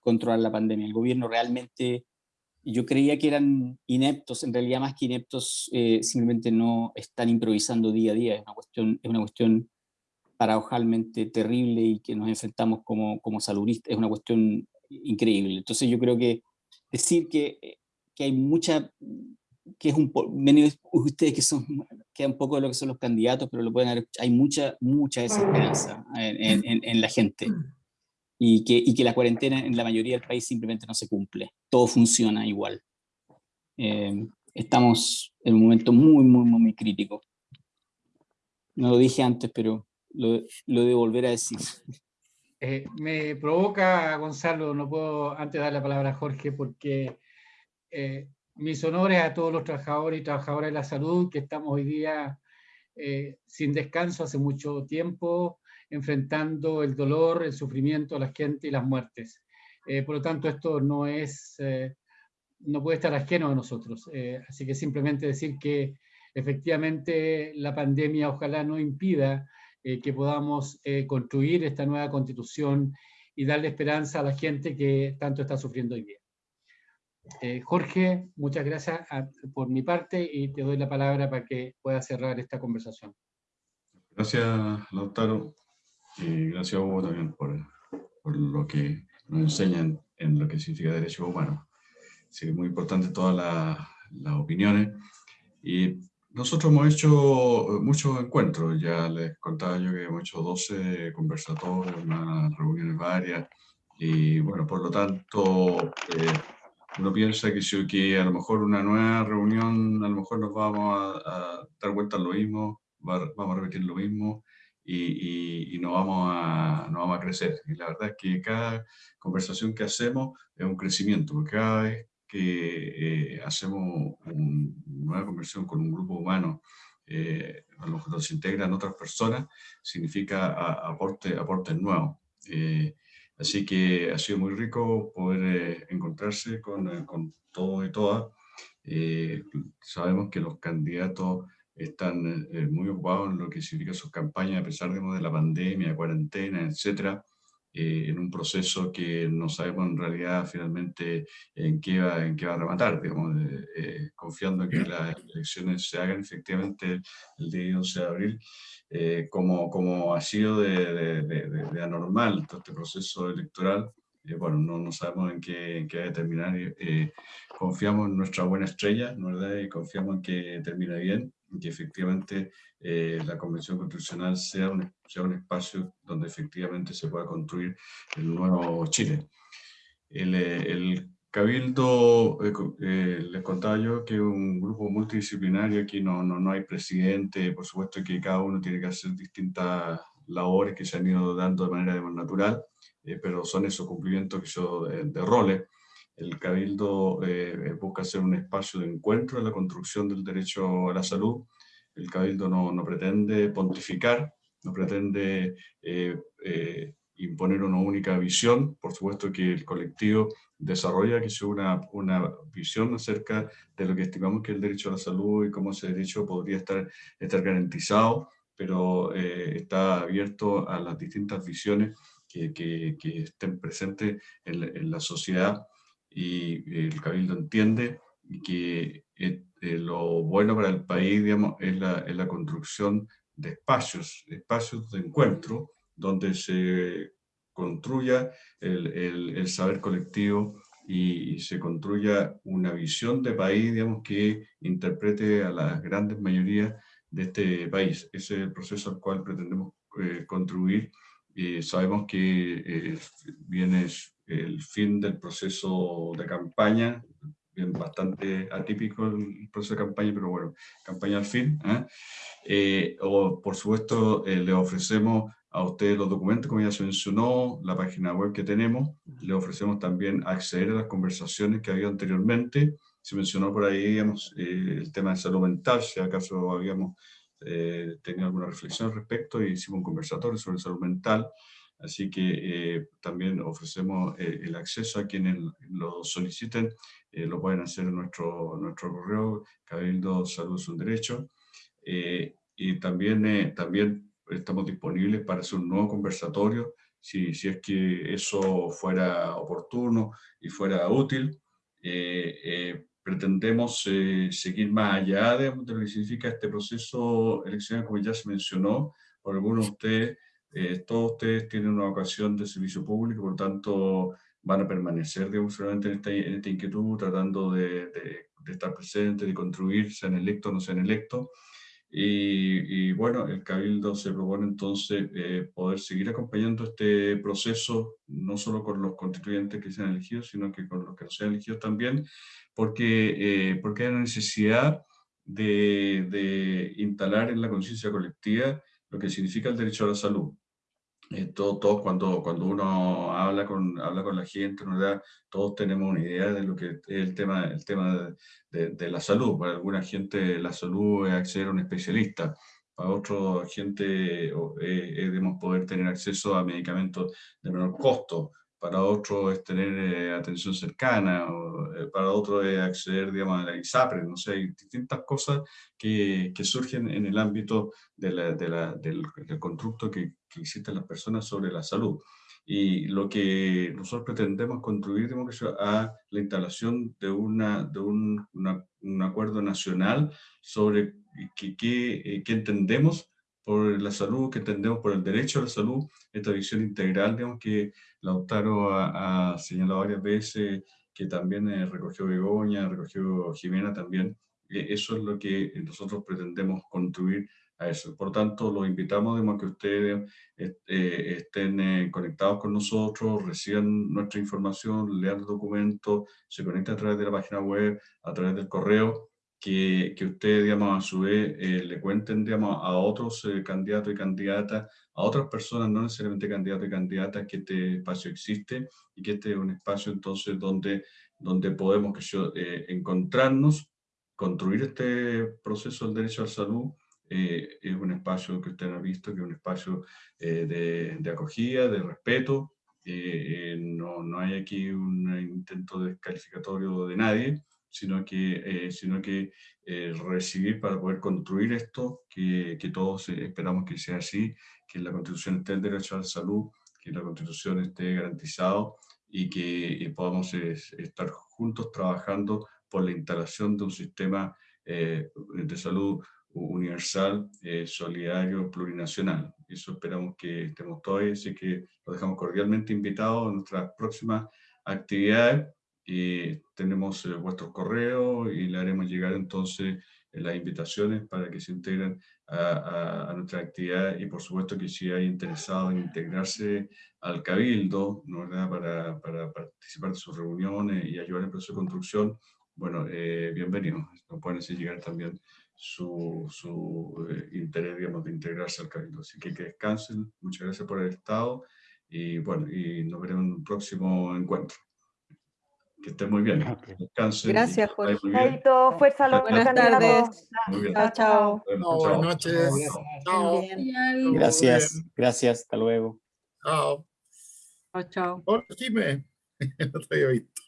controlar la pandemia. El gobierno realmente, yo creía que eran ineptos, en realidad más que ineptos, eh, simplemente no están improvisando día a día. Es una cuestión, es una cuestión paradojalmente terrible y que nos enfrentamos como, como saludistas, es una cuestión increíble. Entonces yo creo que decir que, que hay mucha que es un ustedes que son, queda un poco de lo que son los candidatos, pero lo pueden hay mucha, mucha desesperanza en, en, en, la gente. Y que, y que la cuarentena en la mayoría del país simplemente no se cumple. Todo funciona igual. Eh, estamos en un momento muy, muy, muy crítico. No lo dije antes, pero lo, lo debo volver a decir. Eh, me provoca, Gonzalo, no puedo antes dar la palabra a Jorge, porque eh, mis honores a todos los trabajadores y trabajadoras de la salud que estamos hoy día eh, sin descanso hace mucho tiempo, enfrentando el dolor, el sufrimiento de la gente y las muertes. Eh, por lo tanto, esto no es, eh, no puede estar ajeno a nosotros. así que simplemente decir que efectivamente la pandemia ojalá no impida que podamos construir esta nueva constitución y darle esperanza a la gente que tanto está sufriendo hoy día. Eh, Jorge, muchas gracias por mi parte y te doy la palabra para que puedas cerrar esta conversación. Gracias, Lautaro, y gracias a vos también por, por, lo que nos enseñan en lo que significa derechos humanos. Sí, muy importante todas las opiniones. Y nosotros hemos hecho muchos encuentros, ya les contaba yo que hemos hecho 12 conversatorios, unas reuniones varias, y bueno, por lo tanto, eh, uno piensa que si que a lo mejor una nueva reunión, a lo mejor nos vamos a, dar vuelta a lo mismo, vamos a repetir lo mismo y, y, no, vamos a, no vamos a crecer. Y la verdad es que cada conversación que hacemos es un crecimiento, porque cada vez que eh, hacemos una nueva conversación con un grupo humano, eh, a lo mejor se integran otras personas, significa aporte, aportes nuevos. Eh, Así que ha sido muy rico poder eh, encontrarse con, eh, con todos y todas. Eh, sabemos que los candidatos están muy ocupados en lo que significa sus campañas, a pesar de, la pandemia, cuarentena, etcétera, en un proceso que no sabemos en realidad finalmente en qué va, en qué va a rematar, digamos, confiando en que las elecciones se hagan efectivamente el día 11 de abril, eh, como, como ha sido de, de, de, anormal todo este proceso electoral, eh, bueno, no, no, sabemos en qué, en qué va a terminar, eh, confiamos en nuestra buena estrella, ¿no verdad? Y confiamos en que termine bien, que efectivamente la Convención Constitucional sea un, sea un espacio donde efectivamente se pueda construir el nuevo Chile. El, el Cabildo, eh, eh, les contaba yo que un grupo multidisciplinario, aquí no, no, no, hay presidente, por supuesto que cada uno tiene que hacer distintas labores que se han ido dando de manera natural, eh, pero son esos cumplimientos que yo, de, roles. El Cabildo busca ser un espacio de encuentro en la construcción del derecho a la salud. El Cabildo no, no pretende pontificar, no pretende imponer una única visión, por supuesto que el colectivo desarrolla que sea una, una visión acerca de lo que estimamos que es el derecho a la salud y cómo ese derecho podría estar, estar garantizado, pero eh, está abierto a las distintas visiones que, que, estén presentes en, la sociedad y el Cabildo entiende que eh, eh, lo bueno para el país digamos, es, la, es la construcción de espacios, espacios de encuentro, donde se construya el, el, saber colectivo y, se construya una visión de país, digamos, que interprete a las grandes mayorías de este país. Ese es el proceso al cual pretendemos eh, contribuir. y sabemos que eh, viene el fin del proceso de campaña, bastante atípico el proceso de campaña, pero bueno, campaña al fin. ¿eh? Eh, o, por supuesto, le ofrecemos a ustedes los documentos, como ya se mencionó, la página web que tenemos, le ofrecemos también acceder a las conversaciones que había anteriormente, se mencionó por ahí, digamos, el tema de salud mental, si acaso habíamos tenido alguna reflexión al respecto, y hicimos un conversatorio sobre salud mental, Así que eh, también ofrecemos eh, el acceso a quienes lo soliciten, eh, lo pueden hacer en nuestro, nuestro correo, Cabildo Salud es un Derecho. y también, también estamos disponibles para hacer un nuevo conversatorio, si, si es que eso fuera oportuno y fuera útil. pretendemos seguir más allá de, de, lo que significa este proceso eleccional, como ya se mencionó por algunos de ustedes, eh, todos ustedes tienen una ocasión de servicio público, por tanto van a permanecer digamos, en, esta, en esta inquietud, tratando de, de, estar presentes, de contribuir, sean electos o no sean electos. Y, y, bueno, el Cabildo se propone entonces eh, poder seguir acompañando este proceso, no solo con los constituyentes que sean elegidos, sino que con los que no sean elegidos también, porque, eh, porque hay una necesidad de, de instalar en la conciencia colectiva lo que significa el derecho a la salud. Eh, todo, cuando, cuando uno habla con, habla con la gente, todos tenemos una idea de lo que es el tema, el tema de, de, la salud. Para alguna gente la salud es acceder a un especialista, para otra gente eh, debemos poder tener acceso a medicamentos de menor costo, para otro es tener eh, atención cercana, eh, para otro es acceder digamos, a la ISAPRE, no sé, hay distintas cosas que, que surgen en el ámbito de la, de la, del, del, constructo que, que existen las personas sobre la salud. Y lo que nosotros pretendemos construir digamos, a la instalación de, una, de un, un acuerdo nacional sobre qué que entendemos por la salud, que entendemos por el derecho a la salud, esta visión integral, digamos, que Lautaro ha, ha señalado varias veces, que también eh, recogió Begoña, recogió Jimena también, eso es lo que nosotros pretendemos construir a eso. Por tanto, los invitamos a que ustedes eh, estén eh, conectados con nosotros, reciban nuestra información, lean los documentos, se conecten a través de la página web, a través del correo, que, que digamos, a su vez eh, le cuenten, digamos, a otros eh, candidatos y candidatas, a otras personas, no necesariamente candidatos y candidatas, que este espacio existe y que este es un espacio entonces donde, donde podemos que yo, eh, encontrarnos, construir este proceso del derecho a la salud, es un espacio que usted ha visto, que es un espacio de, de, acogida, de respeto, no, no hay aquí un intento descalificatorio de nadie, sino que, eh, sino que eh, recibir para poder construir esto, que, que, todos esperamos que sea así, que la Constitución esté el derecho a la salud, que la Constitución esté garantizado y que podamos estar juntos trabajando por la instalación de un sistema eh, de salud universal, solidario, plurinacional. Eso esperamos que estemos todos, así que los dejamos cordialmente invitados a nuestras próximas actividades y tenemos eh, vuestros correos y le haremos llegar entonces eh, las invitaciones para que se integren a, nuestra actividad y por supuesto que si hay interesado en integrarse al Cabildo, ¿no, para, para, participar de sus reuniones y ayudar en el proceso de construcción, bueno, eh, bienvenidos. Nos pueden hacer llegar también su, su eh, interés, digamos, de integrarse al Cabildo. Así que que descansen, muchas gracias por el estado y bueno, y nos veremos en un próximo encuentro. Que esté muy bien. Descansen. Gracias, Jorge. Chaito, fuerza a Buenas tardes. Chao, chao. buenas noches. Chao. Gracias, gracias. Hasta luego. Chao. Chao, chao. Hola, Jimé. no te había visto.